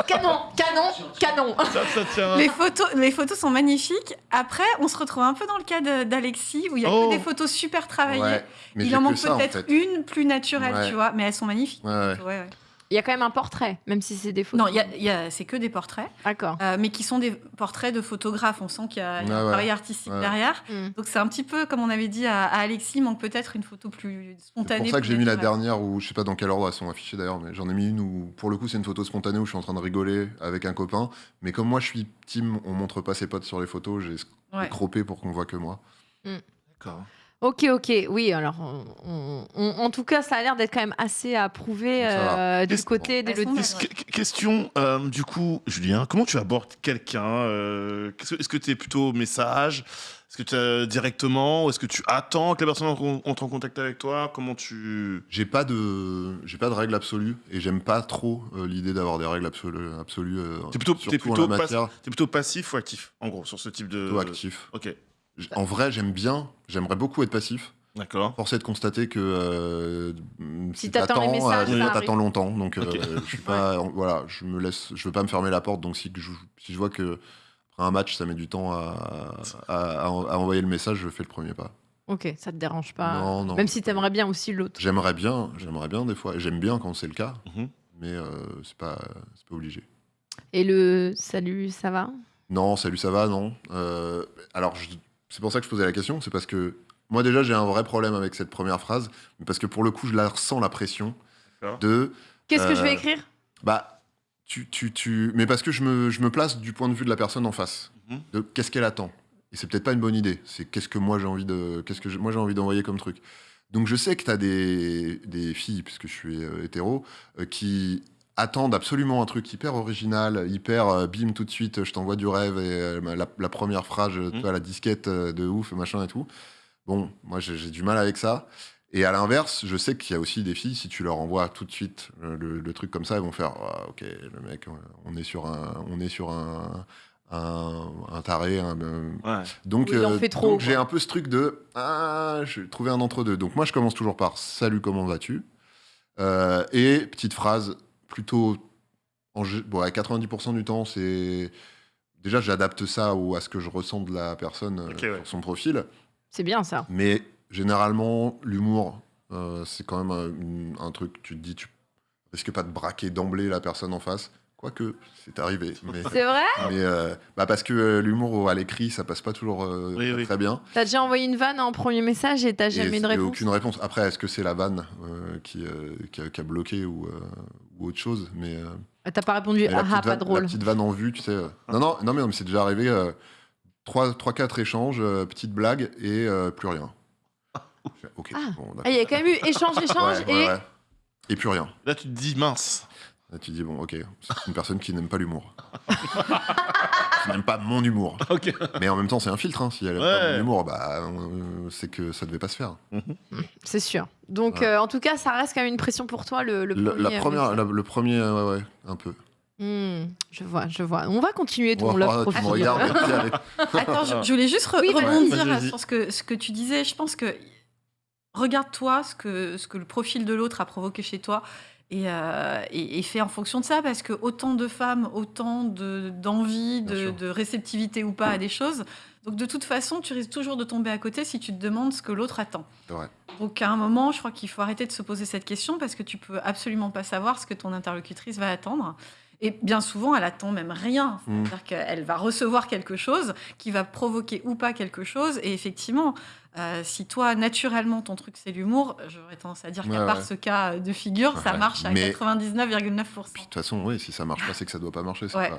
S1: Canon, canon, canon
S2: Ça, ça tient.
S3: Les photos, les photos sont magnifiques. Après, on se retrouve un peu dans le cas d'Alexis, où il y a
S2: Oh.
S3: que des photos super travaillées.
S4: Ouais, mais
S3: il en
S4: que
S3: manque
S4: en
S3: peut-être
S4: fait.
S3: une plus naturelle,
S4: Ouais.
S3: tu vois, mais elles sont magnifiques.
S4: Ouais, ouais.
S3: Ouais, ouais.
S1: Il y a quand même un portrait, même si c'est des photos.
S3: Non, il y a- y a- c'est que des portraits,
S1: D'accord.
S3: euh, mais qui sont des portraits de photographes. On sent qu'il y a, il y a
S4: Ouais,
S3: un
S4: ouais.
S3: travail artistique
S4: Ouais.
S3: derrière.
S1: Mm.
S3: Donc c'est un petit peu, comme on avait dit à, à Alexis, il manque peut-être une photo plus
S4: C'est
S3: spontanée.
S4: pour ça que j'ai mis la dernière où je sais pas dans quel ordre elles sont affichées d'ailleurs, mais j'en ai mis une où pour le coup c'est une photo spontanée où je suis en train de rigoler avec un copain. Mais comme moi je suis team, on montre pas ses potes sur les photos, j'ai
S3: Ouais.
S4: croppé pour qu'on voit que moi.
S2: D'accord.
S1: Ok, ok, oui, alors on- on- on- en tout cas, ça a l'air d'être quand même assez approuvé
S4: Ça va.
S1: euh, du
S2: Qu'est-ce-
S1: côté d'Elodie.
S3: sont belles,
S2: Qu'est-ce que- Question, euh, du coup, Julien, comment tu abordes quelqu'un euh, qu'est-ce que- Est-ce que tu es plutôt message? Est-ce que tu as directement ou est-ce que tu attends que la personne en- entre en contact avec toi? Comment tu
S4: J'ai pas de, j'ai pas de règles absolues et j'aime pas trop euh, l'idée d'avoir des règles absolues. absolues euh,
S2: T'es plutôt,
S4: surtout
S2: t'es
S4: en
S2: plutôt,
S4: la
S2: pas-
S4: matière.
S2: t'es plutôt passif ou actif en gros sur ce type de
S4: Plutôt actif.
S2: Ok.
S4: En vrai, j'aime bien, j'aimerais beaucoup être passif.
S2: D'accord.
S4: Force est de constater que euh,
S1: Si t'attends les messages,
S4: euh, t'attends longtemps. Donc, euh,
S2: Ok.
S4: je suis pas, voilà, je me laisse, je veux pas me fermer la porte. Donc, si, je, si je vois que après un match, ça met du temps à, à- à en- à envoyer le message, je fais le premier pas.
S1: Ok, ça te dérange pas.
S4: Non, non.
S1: Même si t'aimerais bien aussi l'autre.
S4: J'aimerais bien, j'aimerais bien des fois. J'aime bien quand c'est le cas,
S2: Mhm.
S4: mais euh, c'est pas, c'est pas obligé.
S1: Et le salut, ça va?
S4: Non, salut, ça va, non. Euh, alors, je- c'est pour ça que je posais la question, c'est parce que moi déjà j'ai un vrai problème avec cette première phrase, mais parce que pour le coup je la ressens la pression de.
S1: Qu'est-ce que je vais
S4: euh,
S1: écrire?
S4: Bah, tu, tu, tu, mais parce que je me, je me place du point de vue de la personne en face,
S2: Mhm.
S4: de qu'est-ce qu'elle attend. Et c'est peut-être pas une bonne idée. C'est qu'est-ce que moi j'ai envie de, qu'est-ce que moi j'ai envie d'envoyer comme truc. Donc je sais que tu as des, des filles, puisque je suis euh, hétéro, euh, qui attendent absolument un truc hyper original, hyper euh, bim tout de suite, je t'envoie du rêve et euh, la, la première phrase, je- tu vois, la disquette euh, de ouf, machin et tout. Bon, moi j'ai j'ai du mal avec ça. Et à l'inverse, je sais qu'il y a aussi des filles, si tu leur envoies tout de suite le, le truc comme ça, elles vont faire Ah, Ok, le mec, on est sur un, on est sur un, un, un taré. un,
S2: Ouais.
S4: donc,
S1: Oui,
S4: euh, donc j'ai un peu ce truc de Ah, je vais trouver un entre-deux. Donc moi, je commence toujours par Salut, comment vas-tu? Euh, Et petite phrase plutôt. En, bon, à 90% du temps, c'est. Déjà, j'adapte ça au, à ce que je ressens de la personne euh,
S2: ouais.
S4: sur son profil.
S1: C'est bien ça.
S4: Mais généralement, l'humour, euh, c'est quand même un, une- un truc, tu te dis, tu risques pas de braquer d'emblée la personne en face. Quoique, c'est arrivé. Mais,
S1: C'est vrai
S4: mais, euh, bah parce que euh, l'humour à l'écrit, ça passe pas toujours euh,
S2: Oui, oui.
S4: très bien.
S1: T'as déjà envoyé une vanne en premier message et t'as jamais
S4: et
S1: réponse
S4: aucune réponse. Après, est-ce que c'est la vanne euh, qui, euh, qui, a, qui a bloqué ou, euh, ou autre chose Mais, euh,
S1: Ah, T'as pas répondu Ah
S4: petite
S1: ah, pas
S4: vanne,
S1: drôle.
S4: la petite vanne en vue, tu sais. euh, Non, non, non, mais, non, mais c'est déjà arrivé. euh, 3-4 échanges, euh, petite blague et euh, plus rien.
S1: Ah.
S4: bon, d'accord.
S1: Ah, il y a quand même eu échange, échange
S4: Ouais, ouais,
S1: et.
S4: ouais. Et plus rien.
S2: Là, tu te dis mince.
S4: Tu dis, bon, ok, c'est une personne qui n'aime pas l'humour. qui n'aime pas mon humour.
S2: Ok.
S4: Mais en même temps, c'est un filtre. Hein. Si elle aime pas
S2: Ouais.
S4: mon humour, bah, euh, c'est que ça devait pas se faire.
S1: C'est sûr. Donc,
S4: Ouais.
S1: euh, en tout cas, ça reste quand même une pression pour toi, le, le
S4: Le-
S1: premier.
S4: la première, la- le premier, euh, ouais, ouais, un peu.
S1: Hmm, je vois, je vois. On va continuer ton love profil.
S3: Attends, je, je voulais juste re-
S1: Oui,
S3: rebondir
S2: vas-y.
S3: sur ce que, ce que tu disais. Je pense que regarde-toi ce que, ce que le profil de l'autre a provoqué chez toi et, euh, et, et fais en fonction de ça parce que autant de femmes, autant de- d'envie, de, réceptivité ou pas à des choses. Donc de toute façon, tu risques toujours de tomber à côté si tu te demandes ce que l'autre attend.
S4: Vrai.
S3: Donc à un moment, je crois qu'il faut arrêter de se poser cette question parce que tu peux absolument pas savoir ce que ton interlocutrice va attendre. Et bien souvent, elle attend même rien.
S4: Mm.
S3: C'est-à-dire qu'elle va recevoir quelque chose qui va provoquer ou pas quelque chose. Et effectivement, euh, si toi, naturellement, ton truc, c'est l'humour, j'aurais tendance à dire qu'à
S4: Ouais,
S3: part
S4: ouais.
S3: ce cas de figure, ça marche à
S4: Mais-
S3: 99,9%.
S4: De toute façon, oui, si ça marche pas, c'est que ça doit pas marcher. pas-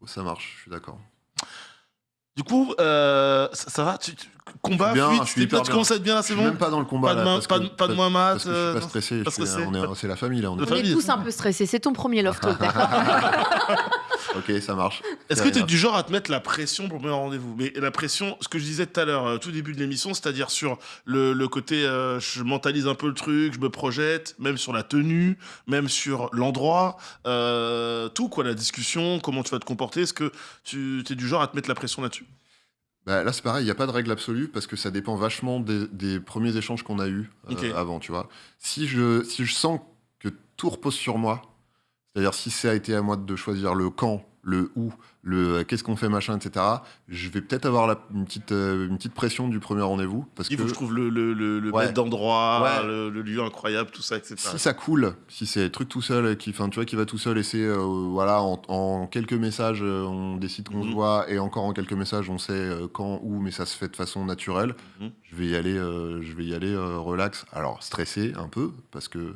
S4: Oh, ça marche, je suis d'accord.
S2: Du coup, euh, ça, ça va? Tu, tu- Combat,
S4: bien,
S2: fuite,
S4: je suis
S2: t'es-
S4: hyper
S2: là, tu
S4: bien.
S2: commences à être bien là,
S4: Je
S2: c'est
S4: suis
S2: bon
S4: même pas dans le combat.
S2: Pas de
S4: là, parce
S2: pas
S4: que-
S2: de- pas de moins mat,
S4: Parce que je suis pas stressé.
S2: pas
S4: suis- on est- C'est la famille là. On
S1: On est tous un peu stressés. C'est ton premier love talk,
S4: Ok, ça marche.
S2: Est-ce que tu es du genre à te mettre la pression pour le premier rendez-vous? Mais la pression, ce que je disais tout à l'heure, euh, tout début de l'émission, c'est-à-dire sur le, le côté, euh, je mentalise un peu le truc, je me projette, même sur la tenue, même sur l'endroit, euh, tout quoi, la discussion, comment tu vas te comporter. Est-ce que tu es du genre à te mettre la pression là-dessus?
S4: Bah, là, c'est pareil, il n'y a pas de règle absolue parce que ça dépend vachement des, des premiers échanges qu'on a eus euh, avant, tu vois. Si je, si je sens que tout repose sur moi, c'est-à-dire si ça a été à moi de choisir le quand, le où, le euh, qu'est-ce qu'on fait, machin, etc., je vais peut-être avoir la- une, petite, euh, une petite pression du premier rendez-vous. Parce
S2: Il
S4: que
S2: faut que je trouve le, le, le, le
S4: Ouais.
S2: bête d'endroit,
S4: Ouais.
S2: le, le lieu incroyable, tout ça, etc.
S4: si ça coule, si c'est truc tout seul, qui, enfin, tu vois, qui va tout seul et c'est, euh, voilà, en, en quelques messages, on décide qu'on
S2: Mhm.
S4: se voit et encore en quelques messages, on sait quand, où, mais ça se fait de façon naturelle.
S2: Mhm.
S4: Je vais y aller, je vais y aller relax. Alors stressé un peu parce que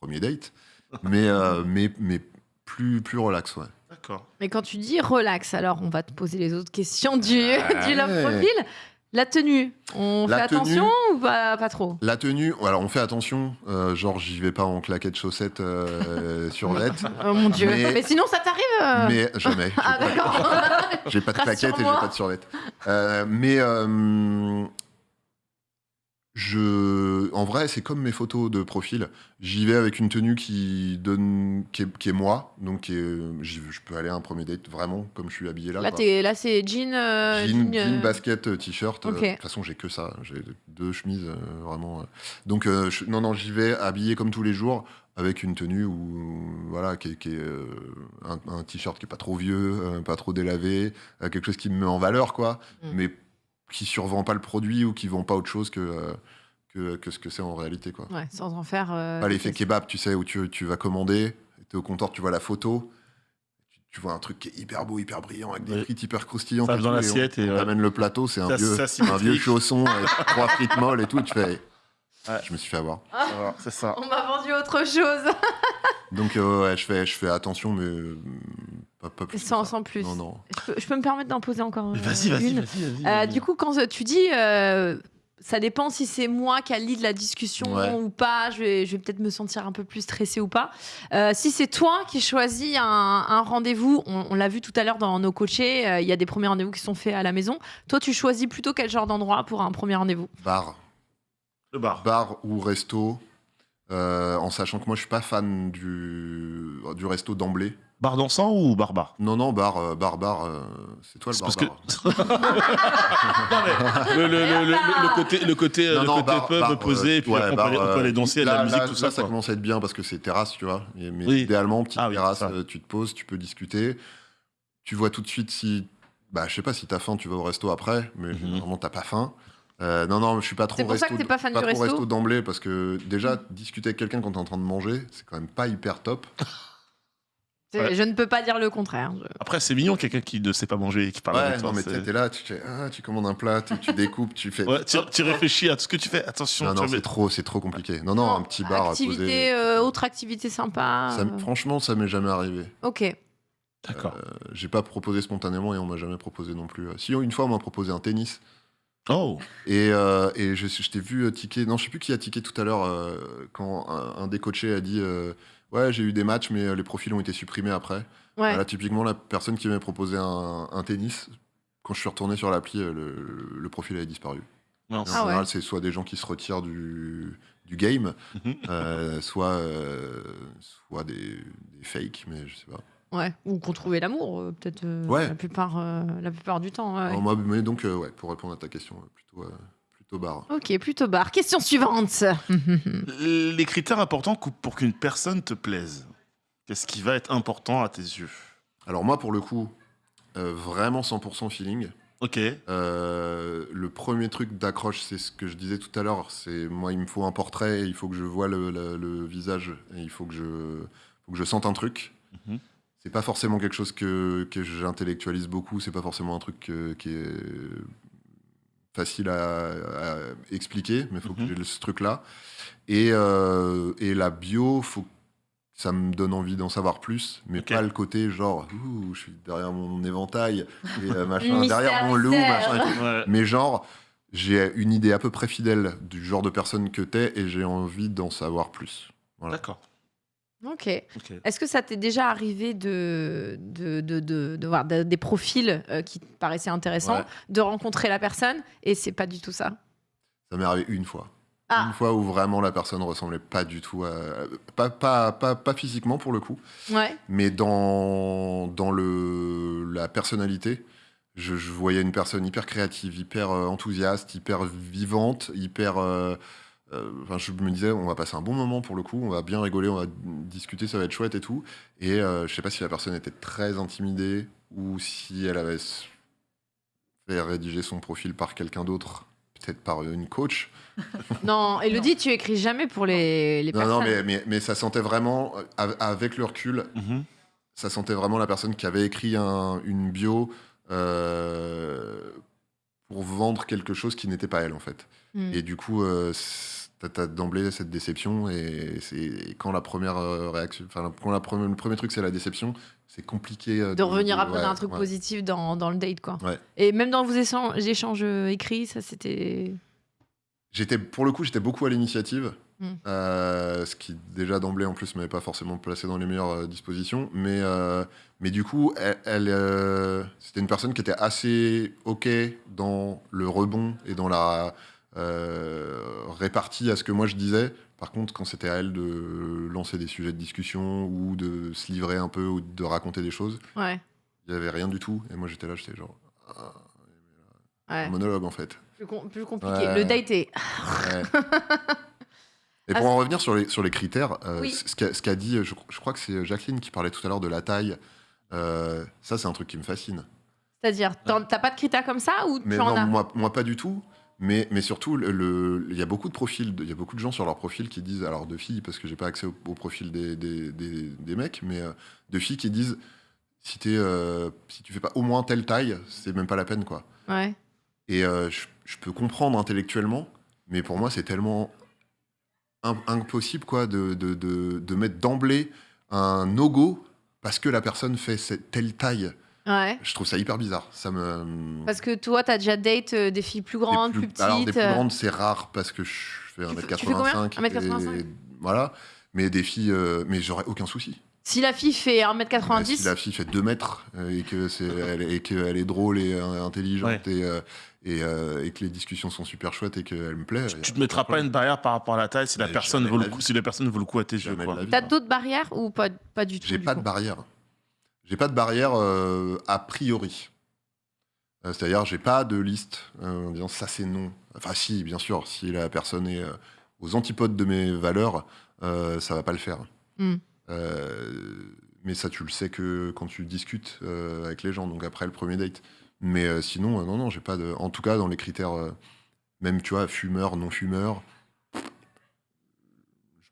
S4: premier date, mais mais mais plus plus relax, ouais.
S2: D'accord.
S1: Mais quand tu dis relax, alors on va te poser les autres questions du,
S4: Ouais.
S1: du love profil. La tenue, on
S4: La
S1: fait
S4: tenue-
S1: attention ou pas, pas trop?
S4: La tenue, alors on fait attention, euh, genre j'y vais pas en claquettes chaussettes euh, sur net.
S1: Oh mon dieu. Mais,
S4: Mais-
S1: sinon, ça t'arrive euh
S4: Mais jamais.
S1: Ah d'accord.
S4: J'ai pas de claquettes et j'ai pas de survette. Euh, mais euh, je, en vrai, c'est comme mes photos de profil. J'y vais avec une tenue qui donne, qui est, qui est moi, donc qui est- j'y- je peux aller à un premier date vraiment comme je suis habillé là.
S1: Là, c'est jean. euh,
S4: Jean,
S1: jean, euh,
S4: jean, basket, euh, t-shirt. euh. De toute façon, j'ai que ça. J'ai deux chemises, euh, vraiment. Donc, euh, je- non, non, j'y vais habillé comme tous les jours, avec une tenue où, voilà, qui est, qui est, euh, un, un t-shirt qui est pas trop vieux, euh, pas trop délavé, euh, quelque chose qui me met en valeur, quoi,
S1: Mm.
S4: mais qui survend pas le produit ou qui vend pas autre chose que, euh, que, que ce que c'est en réalité, quoi.
S1: Ouais, sans en faire. euh,
S4: l'effet kebab, tu sais, où tu, tu vas commander, tu es au comptoir, tu vois la photo, tu, tu vois un truc qui est hyper beau, hyper brillant, avec des
S2: Ouais.
S4: frites hyper croustillantes.
S2: Ça dans l'assiette
S4: on-
S2: et,
S4: on
S2: ouais.
S4: amène le plateau, c'est un vieux, un vieux chausson avec trois frites molles et tout, tu fais.
S2: Ouais.
S4: Je me suis fait avoir.
S2: Alors, C'est ça.
S1: On m'a vendu autre chose.
S4: Donc, euh, ouais, je fais, je fais attention, mais pas, pas plus.
S1: sans, plus.
S4: Non, non.
S1: Je peux, je peux me permettre d'en poser encore
S2: Mais Vas-y, vas-y,
S1: une
S2: vas-y, vas-y.
S1: Euh, du coup, quand tu dis, euh, ça dépend si c'est moi qui a lead la discussion
S4: Ouais.
S1: ou pas, je vais, je vais peut-être me sentir un peu plus stressée ou pas. Euh, si c'est toi qui choisis un, un rendez-vous, on, on l'a vu tout à l'heure dans nos coachés, euh, il y a des premiers rendez-vous qui sont faits à la maison. Toi, tu choisis plutôt quel genre d'endroit pour un premier rendez-vous?
S4: Bar.
S2: Le bar.
S4: Bar ou resto. euh, en sachant que moi, je suis pas fan du, du resto d'emblée.
S2: Bar dansant ou bar bar
S4: Non, non, bar, euh, bar, bar. euh, c'est toi le
S2: C'est
S4: bar.
S2: parce que-
S4: bar.
S2: Non, mais le, le- le- le- le côté, le côté,
S4: Non,
S2: le
S4: non,
S2: côté
S4: bar-
S2: pub
S4: bar,
S2: posé,
S4: euh,
S2: et puis
S4: ouais,
S2: après, on,
S4: bar,
S2: peut aller, on peut
S4: euh,
S2: aller danser,
S4: là,
S2: de la musique,
S4: là,
S2: tout
S4: là,
S2: ça.
S4: ça
S2: quoi.
S4: commence à être bien parce que c'est terrasse, tu vois. Et- mais
S2: Oui.
S4: idéalement, petite
S2: Ah oui,
S4: terrasse, euh, tu te poses, tu peux discuter. Tu vois tout de suite si. Bah, je sais pas si t'as faim, tu vas au resto après, mais
S2: Mhm.
S4: généralement, t'as pas faim. Euh, non, non, je suis pas trop
S1: C'est pour ça
S4: resto,
S1: que t'es pas fan
S4: pas
S1: du resto
S4: resto d'emblée parce que déjà, discuter avec quelqu'un quand t'es en train de manger, c'est quand même pas hyper top.
S1: Je ne peux pas dire le contraire. Je-
S2: Après, c'est mignon, quelqu'un qui ne sait pas manger et qui parle
S4: Ouais,
S2: avec toi.
S4: non, mais t'es là, tu, fais, ah, tu commandes un plat, tu, tu découpes, tu fais.
S2: Ouais, tu, tu réfléchis à tout ce que tu fais. Attention,
S4: non, non, c'est trop, c'est trop compliqué. Non, non, un petit bar à
S1: activité,
S4: poser.
S1: euh, autre activité sympa.
S4: Ça
S1: euh,
S4: franchement, ça m'est jamais arrivé.
S1: Ok.
S2: D'accord.
S4: Euh, J'ai pas proposé spontanément et on m'a jamais proposé non plus. Si une fois on m'a proposé un tennis
S2: Oh,
S4: et, euh, et je, je t'ai vu euh, ticker. Non, je sais plus qui a tické tout à l'heure euh, quand un, un des coachés a dit euh, ouais j'ai eu des matchs mais euh, les profils ont été supprimés après.
S1: Ouais.
S4: Là typiquement la personne qui m'a proposé un, un tennis quand je suis retourné sur l'appli euh, le, le profil avait disparu. En
S1: Ah ouais.
S4: général c'est soit des gens qui se retirent du, du game,
S2: Mhm.
S4: euh, soit euh, soit des, des fakes mais je sais pas.
S1: Ouais. Ou qu'on trouvait l'amour, euh, peut-être
S4: Ouais.
S1: la, plupart, euh, la plupart du temps. ouais.
S4: Alors, moi, mais donc euh, ouais pour répondre à ta question plutôt euh, plutôt bar.
S1: Ok, plutôt bar. Question suivante.
S2: Les critères importants pour qu'une personne te plaise. Qu'est-ce qui va être important à tes yeux?
S4: Alors moi, pour le coup, euh, vraiment 100% feeling.
S2: Ok.
S4: Euh, le premier truc d'accroche, c'est ce que je disais tout à l'heure. C'est moi, il me faut un portrait, il faut que je vois le, le- le visage, et il faut que je, faut que je sente un truc.
S2: Mhm.
S4: C'est pas forcément quelque chose que, que j'intellectualise beaucoup. C'est pas forcément un truc que- qui est facile à, à expliquer, mais il faut que
S2: Mhm.
S4: j'ai ce truc-là. Et, euh, et la bio, faut que ça me donne envie d'en savoir plus, mais pas le côté genre, ouh, je suis derrière mon éventail, et euh, machin, derrière mon loup, machin.
S2: Ouais.
S4: Mais genre, j'ai une idée à peu près fidèle du genre de personne que t'es, et j'ai envie d'en savoir plus. Voilà.
S2: D'accord.
S1: Ok.
S2: Ok.
S1: Est-ce que ça t'est déjà arrivé de, de, de, de- de voir de- des profils euh, qui te paraissaient intéressants,
S4: Ouais.
S1: de rencontrer la personne et c'est pas du tout ça?
S4: Ça m'est arrivé une fois.
S1: Ah.
S4: Une fois où vraiment la personne ressemblait pas du tout à. Pas, pas, pas, pas physiquement pour le coup,
S1: Ouais.
S4: mais dans, dans le, la personnalité. Je, je voyais une personne hyper créative, hyper euh, enthousiaste, hyper vivante, hyper. euh, euh, enfin, je me disais, on va passer un bon moment pour le coup, on va bien rigoler, on va discuter, ça va être chouette et tout. Et euh, je sais pas si la personne était très intimidée ou si elle avait fait rédiger son profil par quelqu'un d'autre, peut-être par une coach.
S1: Non, Elodie, tu écris jamais pour les, les
S4: Non,
S1: personnes.
S4: non, mais, mais, mais ça sentait vraiment, euh, av- avec le recul,
S2: Mhm.
S4: ça sentait vraiment la personne qui avait écrit un- une bio euh, pour vendre quelque chose qui n'était pas elle, en fait.
S1: Hmm.
S4: Et du coup, euh, t'as as, d'emblée cette déception et c'est quand la première euh, réaction, enfin quand la première, le premier truc c'est la déception, c'est compliqué euh,
S1: De revenir après
S4: ouais,
S1: d'un truc
S4: ouais.
S1: positif dans, dans le date, quoi.
S4: Ouais.
S1: Et même dans vos échanges, euh, écrits, ça c'était.
S4: J'étais pour le coup, j'étais beaucoup à l'initiative,
S1: Mm.
S4: euh, ce qui déjà d'emblée en plus m'avait pas forcément placé dans les meilleures dispositions, mais euh, mais du coup, elle, elle, euh, c'était une personne qui était assez ok dans le rebond et dans la euh, répartie à ce que moi je disais. Par contre, quand c'était à elle de lancer des sujets de discussion ou de se livrer un peu ou de raconter des choses,
S1: Ouais.
S4: il y avait rien du tout. Et moi j'étais là, j'étais genre ah,
S1: Ouais.
S4: un monologue en fait.
S1: Plus, com- plus compliqué.
S4: Ouais.
S1: Le date est.
S4: Et pour
S1: Ah,
S4: en revenir sur les, sur les critères, euh,
S1: Oui.
S4: ce qu'a dit, je, je crois que c'est Jacqueline qui parlait tout à l'heure de la taille. Euh, ça, c'est un truc qui me fascine.
S1: C'est-à-dire, t'as pas de critères comme ça ou
S4: Mais
S1: tu en
S4: non,
S1: as
S4: moi, moi pas du tout. Mais, mais surtout, le- le- il y a beaucoup de profils, il y a beaucoup de gens sur leur profil qui disent, alors de filles, parce que j'ai pas accès au, au profil des, des, des- des mecs, mais euh, de filles qui disent, si, t'es, euh, si tu fais pas au moins telle taille, c'est même pas la peine, quoi.
S1: Ouais.
S4: Et euh, je, je peux comprendre intellectuellement, mais pour moi, c'est tellement im- impossible quoi, de, de, de, de mettre d'emblée un no-go parce que la personne fait cette, telle taille.
S1: Ouais.
S4: Je trouve ça hyper bizarre. Ça me...
S1: Parce que toi, t'as déjà date euh, des filles plus grandes,
S4: Des
S1: plus, petites.
S4: Alors, des plus
S1: euh,
S4: grandes, c'est rare parce que je fais
S1: Tu fais- tu fais combien?
S4: 1m85.
S1: 1m85?
S4: et Voilà. Mais des filles, euh, mais j'aurais aucun souci.
S1: Si la fille fait 1m90,
S4: Mais Si la fille fait 2 mètres et que c'est elle, et qu'elle est drôle et intelligente et, euh, et, euh, et que les discussions sont super chouettes et qu'elle me plaît.
S2: Tu te mettras pas une barrière par rapport à la taille si la personne vaut le coup, si la personne vaut le coup à tes yeux.
S1: t'as d'autres barrières ou pas, pas du tout
S4: J'ai pas
S1: coup?
S4: de barrière. J'ai pas de barrière euh, a priori. Euh, C'est-à-dire, j'ai pas de liste euh, en disant ça c'est non. Enfin, si, bien sûr, si la personne est aux antipodes de mes valeurs, ça va pas le faire.
S1: Hmm.
S4: Mais ça, tu le sais que quand tu discutes avec les gens, donc après le premier date. Mais sinon, non, non, j'ai pas de. En tout cas, dans les critères, même tu vois, fumeur, non fumeur, je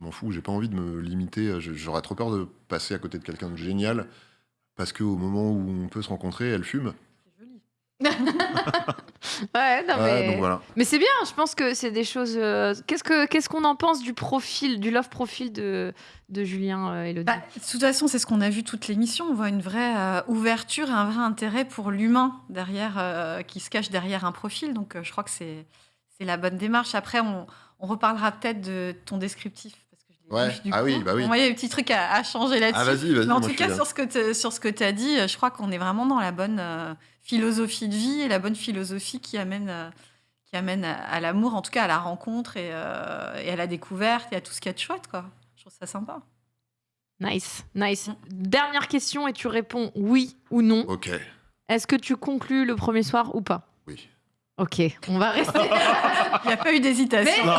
S4: m'en fous, j'ai pas envie de me limiter. J'aurais trop peur de passer à côté de quelqu'un de génial parce qu'au moment où on peut se rencontrer, elle fume.
S1: Ouais, non,
S4: Ouais,
S1: mais...
S4: donc voilà.
S1: mais c'est bien, je pense que c'est des choses. euh, Qu'est-ce que qu'est-ce qu'on en pense du profil, du love profil de, de Julien euh, Elodie?
S3: Bah, de toute façon, c'est ce qu'on a vu toute l'émission. On voit une vraie euh, ouverture et un vrai intérêt pour l'humain derrière, euh, qui se cache derrière un profil. Donc, euh, je crois que c'est c'est la bonne démarche. Après, on, on reparlera peut-être de ton descriptif.
S4: Ouais.
S3: du
S4: Ah
S3: coup.
S4: oui, bah oui.
S3: Moi, il y a des petits trucs à, à changer là-dessus.
S4: Ah, vas-y, vas-y,
S3: Mais en tout cas, sur ce que tu sur ce que tu as dit, euh, je crois qu'on est vraiment dans la bonne euh, philosophie de vie et la bonne philosophie qui amène. euh, qui amène à, à l'amour, en tout cas à la rencontre et, euh, et à la découverte et à tout ce qu'il y a de chouette. Quoi. Je trouve ça sympa.
S1: Nice, nice. Dernière question et tu réponds oui ou non.
S4: Ok.
S1: Est-ce que tu conclus le premier soir ou pas? Ok, on va rester.
S3: Il n'y a pas eu d'hésitation.
S1: Mais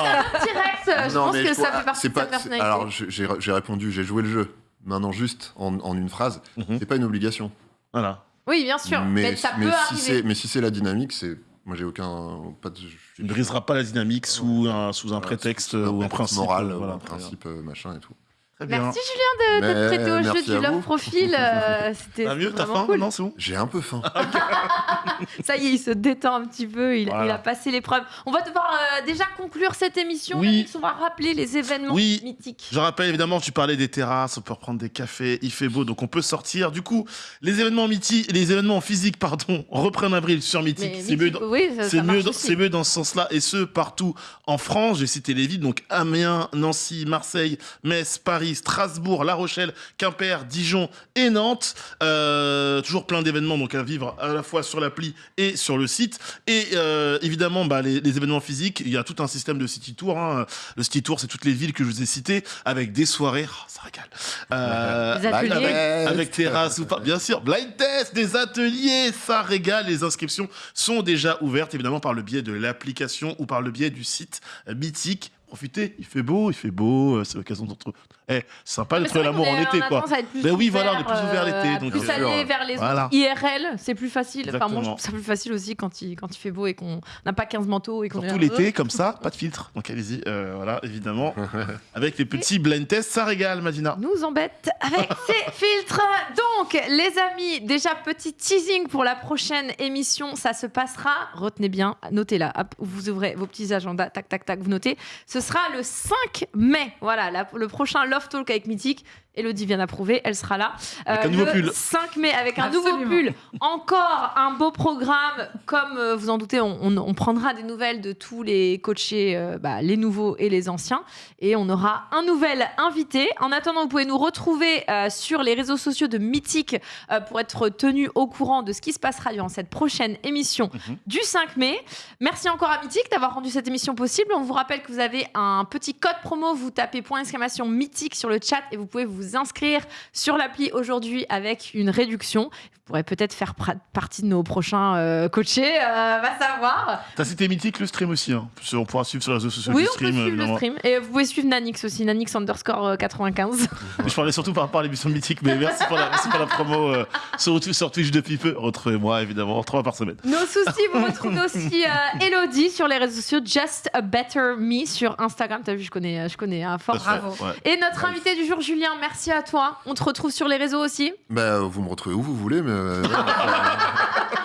S1: Rex, je
S4: Non,
S1: pense que
S4: je
S1: ça
S4: crois-
S1: fait partie de
S4: pas- c'est-
S1: personnalité.
S4: Alors, j'ai- répondu, j'ai joué le jeu. Maintenant, juste en, en une phrase, c'est pas une obligation.
S2: Voilà.
S1: Oui, bien sûr, mais, ça
S4: mais
S1: peut
S4: si
S1: arriver.
S4: mais si c'est la dynamique, c'est. Moi, j'ai aucun. Pas de,
S2: Tu ne briseras pas la dynamique sous un, sous un prétexte ou un principe.
S4: moral,
S2: euh,
S4: ou un principe, euh, machin et tout.
S2: Très bien.
S1: Merci Julien de,
S4: Mais
S1: prêter au jeu du love
S4: vous.
S1: profil. euh, C'était
S2: T'as mieux, t'as
S1: vraiment
S2: faim
S1: cool.
S2: Non, c'est bon
S4: J'ai un peu faim.
S1: Ça y est, il se détend un petit peu, il,
S2: Voilà.
S1: il a passé l'épreuve. On va devoir euh, déjà conclure cette émission.
S2: Oui.
S1: Alex, On va rappeler les événements
S2: Oui.
S1: mythiques.
S2: Je rappelle évidemment, tu parlais des terrasses, on peut reprendre des cafés, il fait beau, donc on peut sortir. Du coup, les événements mythiques, les événements physiques, pardon, reprennent avril sur Mythique.
S1: Mais
S2: C'est mieux,
S1: Mythique,
S2: dans-
S1: oui, ça-
S2: c'est
S1: ça marche
S2: mieux, dans-
S1: aussi.
S2: c'est mieux dans ce sens-là, et ce partout en France. J'ai cité les villes, donc Amiens, Nancy, Marseille, Metz, Paris, Strasbourg, La Rochelle, Quimper, Dijon et Nantes. Euh, toujours plein d'événements donc à vivre à la fois sur l'appli et sur le site. Et euh, évidemment, bah, les, les événements physiques, il y a tout un système de city tour. hein. Le city tour, c'est toutes les villes que je vous ai citées avec des soirées. Oh, ça régale. Euh,
S1: Des ateliers.
S2: avec, avec terrasse ou pas. Bien sûr, blind test, des ateliers, ça régale. Les inscriptions sont déjà ouvertes, évidemment, par le biais de l'application ou par le biais du site mythique. Profitez, il fait beau, il fait beau, euh, c'est l'occasion d'entre. Eh, c'est sympa
S1: c'est vrai
S2: l'amour en été, quoi.
S1: plus
S2: Ben oui, voilà, on est plus ouvert l'été.
S1: euh,
S2: donc
S1: plus
S2: bien sûr.
S1: aller vers les
S2: Voilà.
S1: IRL, c'est plus facile. Enfin, moi, je
S2: Exactement.
S1: trouve ça plus facile aussi quand il, quand il fait beau et qu'on n'a pas 15 manteaux et qu'on
S2: Surtout l'été,
S1: euh,
S2: comme ça, pas de filtre. Donc allez-y, euh, voilà, évidemment. Avec les petits blind tests, ça régale, Madina.
S1: nous embête avec ces filtres. Donc, les amis, déjà petit teasing pour la prochaine émission. Ça se passera, retenez bien, notez-la. Vous ouvrez vos petits agendas, tac, tac, tac, vous notez. Ce Ce sera le 5 mai. Voilà, le prochain Love Talk avec Mythique. Elodie vient d'approuver, elle sera là. Euh,
S2: Avec un nouveau
S1: le
S2: pull.
S1: 5 mai avec un
S3: Absolument.
S1: nouveau pull. Encore un beau programme. Comme euh, vous en doutez, on, on- on prendra des nouvelles de tous les coachés, euh, bah, les nouveaux et les anciens. Et on aura un nouvel invité. En attendant, vous pouvez nous retrouver euh, sur les réseaux sociaux de Mythique euh, pour être tenu au courant de ce qui se passera durant cette prochaine émission
S2: Mhm.
S1: du 5 mai. Merci encore à Mythique d'avoir rendu cette émission possible. On vous rappelle que vous avez un petit code promo. Vous tapez point d'exclamation Mythique sur le chat et vous pouvez vous inscrire sur l'appli aujourd'hui avec une réduction. Vous pourrez peut-être faire partie de nos prochains euh, coachés. euh, va savoir.
S2: T'as cité mythique le stream aussi. Hein. On pourra suivre sur les réseaux sociaux
S1: Oui, on peut
S2: stream.
S1: suivre le stream. Et vous pouvez suivre Nanix aussi, Nanix underscore euh, 95.
S2: Je parlais surtout par rapport à l'émission mythique, mais merci pour la, merci pour la promo euh, sur, sur Twitch depuis peu. Retrouvez-moi évidemment trois par semaine.
S1: Nos soucis, vous retrouvez aussi euh, Elodie sur les réseaux sociaux, Just a Better Me sur Instagram. T'as vu, je connais, je connais à force.
S2: Bravo. Ouais.
S1: Et notre invité du jour, Julien, merci à toi. On te retrouve sur les réseaux aussi.
S4: Bah, vous me retrouvez où vous voulez, mais. euh, ouais,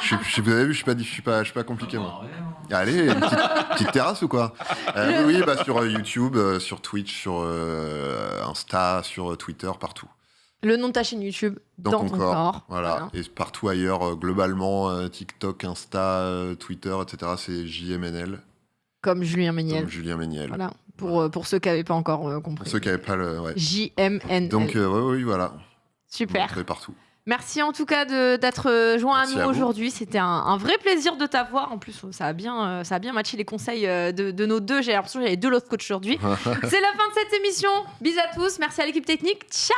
S4: je, suis- je suis- vous avez vu, je suis pas, je suis pas, je suis pas compliqué, moi. Allez, une petite, petite terrasse ou quoi? Euh, Oui, oui, bah, sur euh, YouTube, euh, sur Twitch, sur euh, Insta, sur euh, Twitter, partout.
S1: Le nom de ta chaîne YouTube,
S4: Dans,
S1: dans,
S4: ton,
S1: ton
S4: corps.
S1: corps.
S4: Voilà. Et partout ailleurs, euh, globalement, euh, TikTok, Insta, euh, Twitter, etc., c'est JMNL,
S1: Comme Julien Méniel.
S4: comme Julien Méniel.
S1: Voilà, pour, euh, pour ceux qui n'avaient pas encore euh,
S4: Pour
S1: compris.
S4: ceux qui n'avaient pas le. Ouais.
S1: JMNL.
S4: Donc, euh, ouais, oui, voilà.
S1: Super.
S4: partout.
S1: Merci en tout cas d'être joint
S4: Merci
S1: à nous aujourd'hui. C'était un, un vrai plaisir de t'avoir. En plus, ça a bien, ça a bien matché les conseils de, de nos deux. J'ai l'impression que j'avais deux autres coachs aujourd'hui. C'est la fin de cette émission. Bisous à tous. Merci à l'équipe technique. Ciao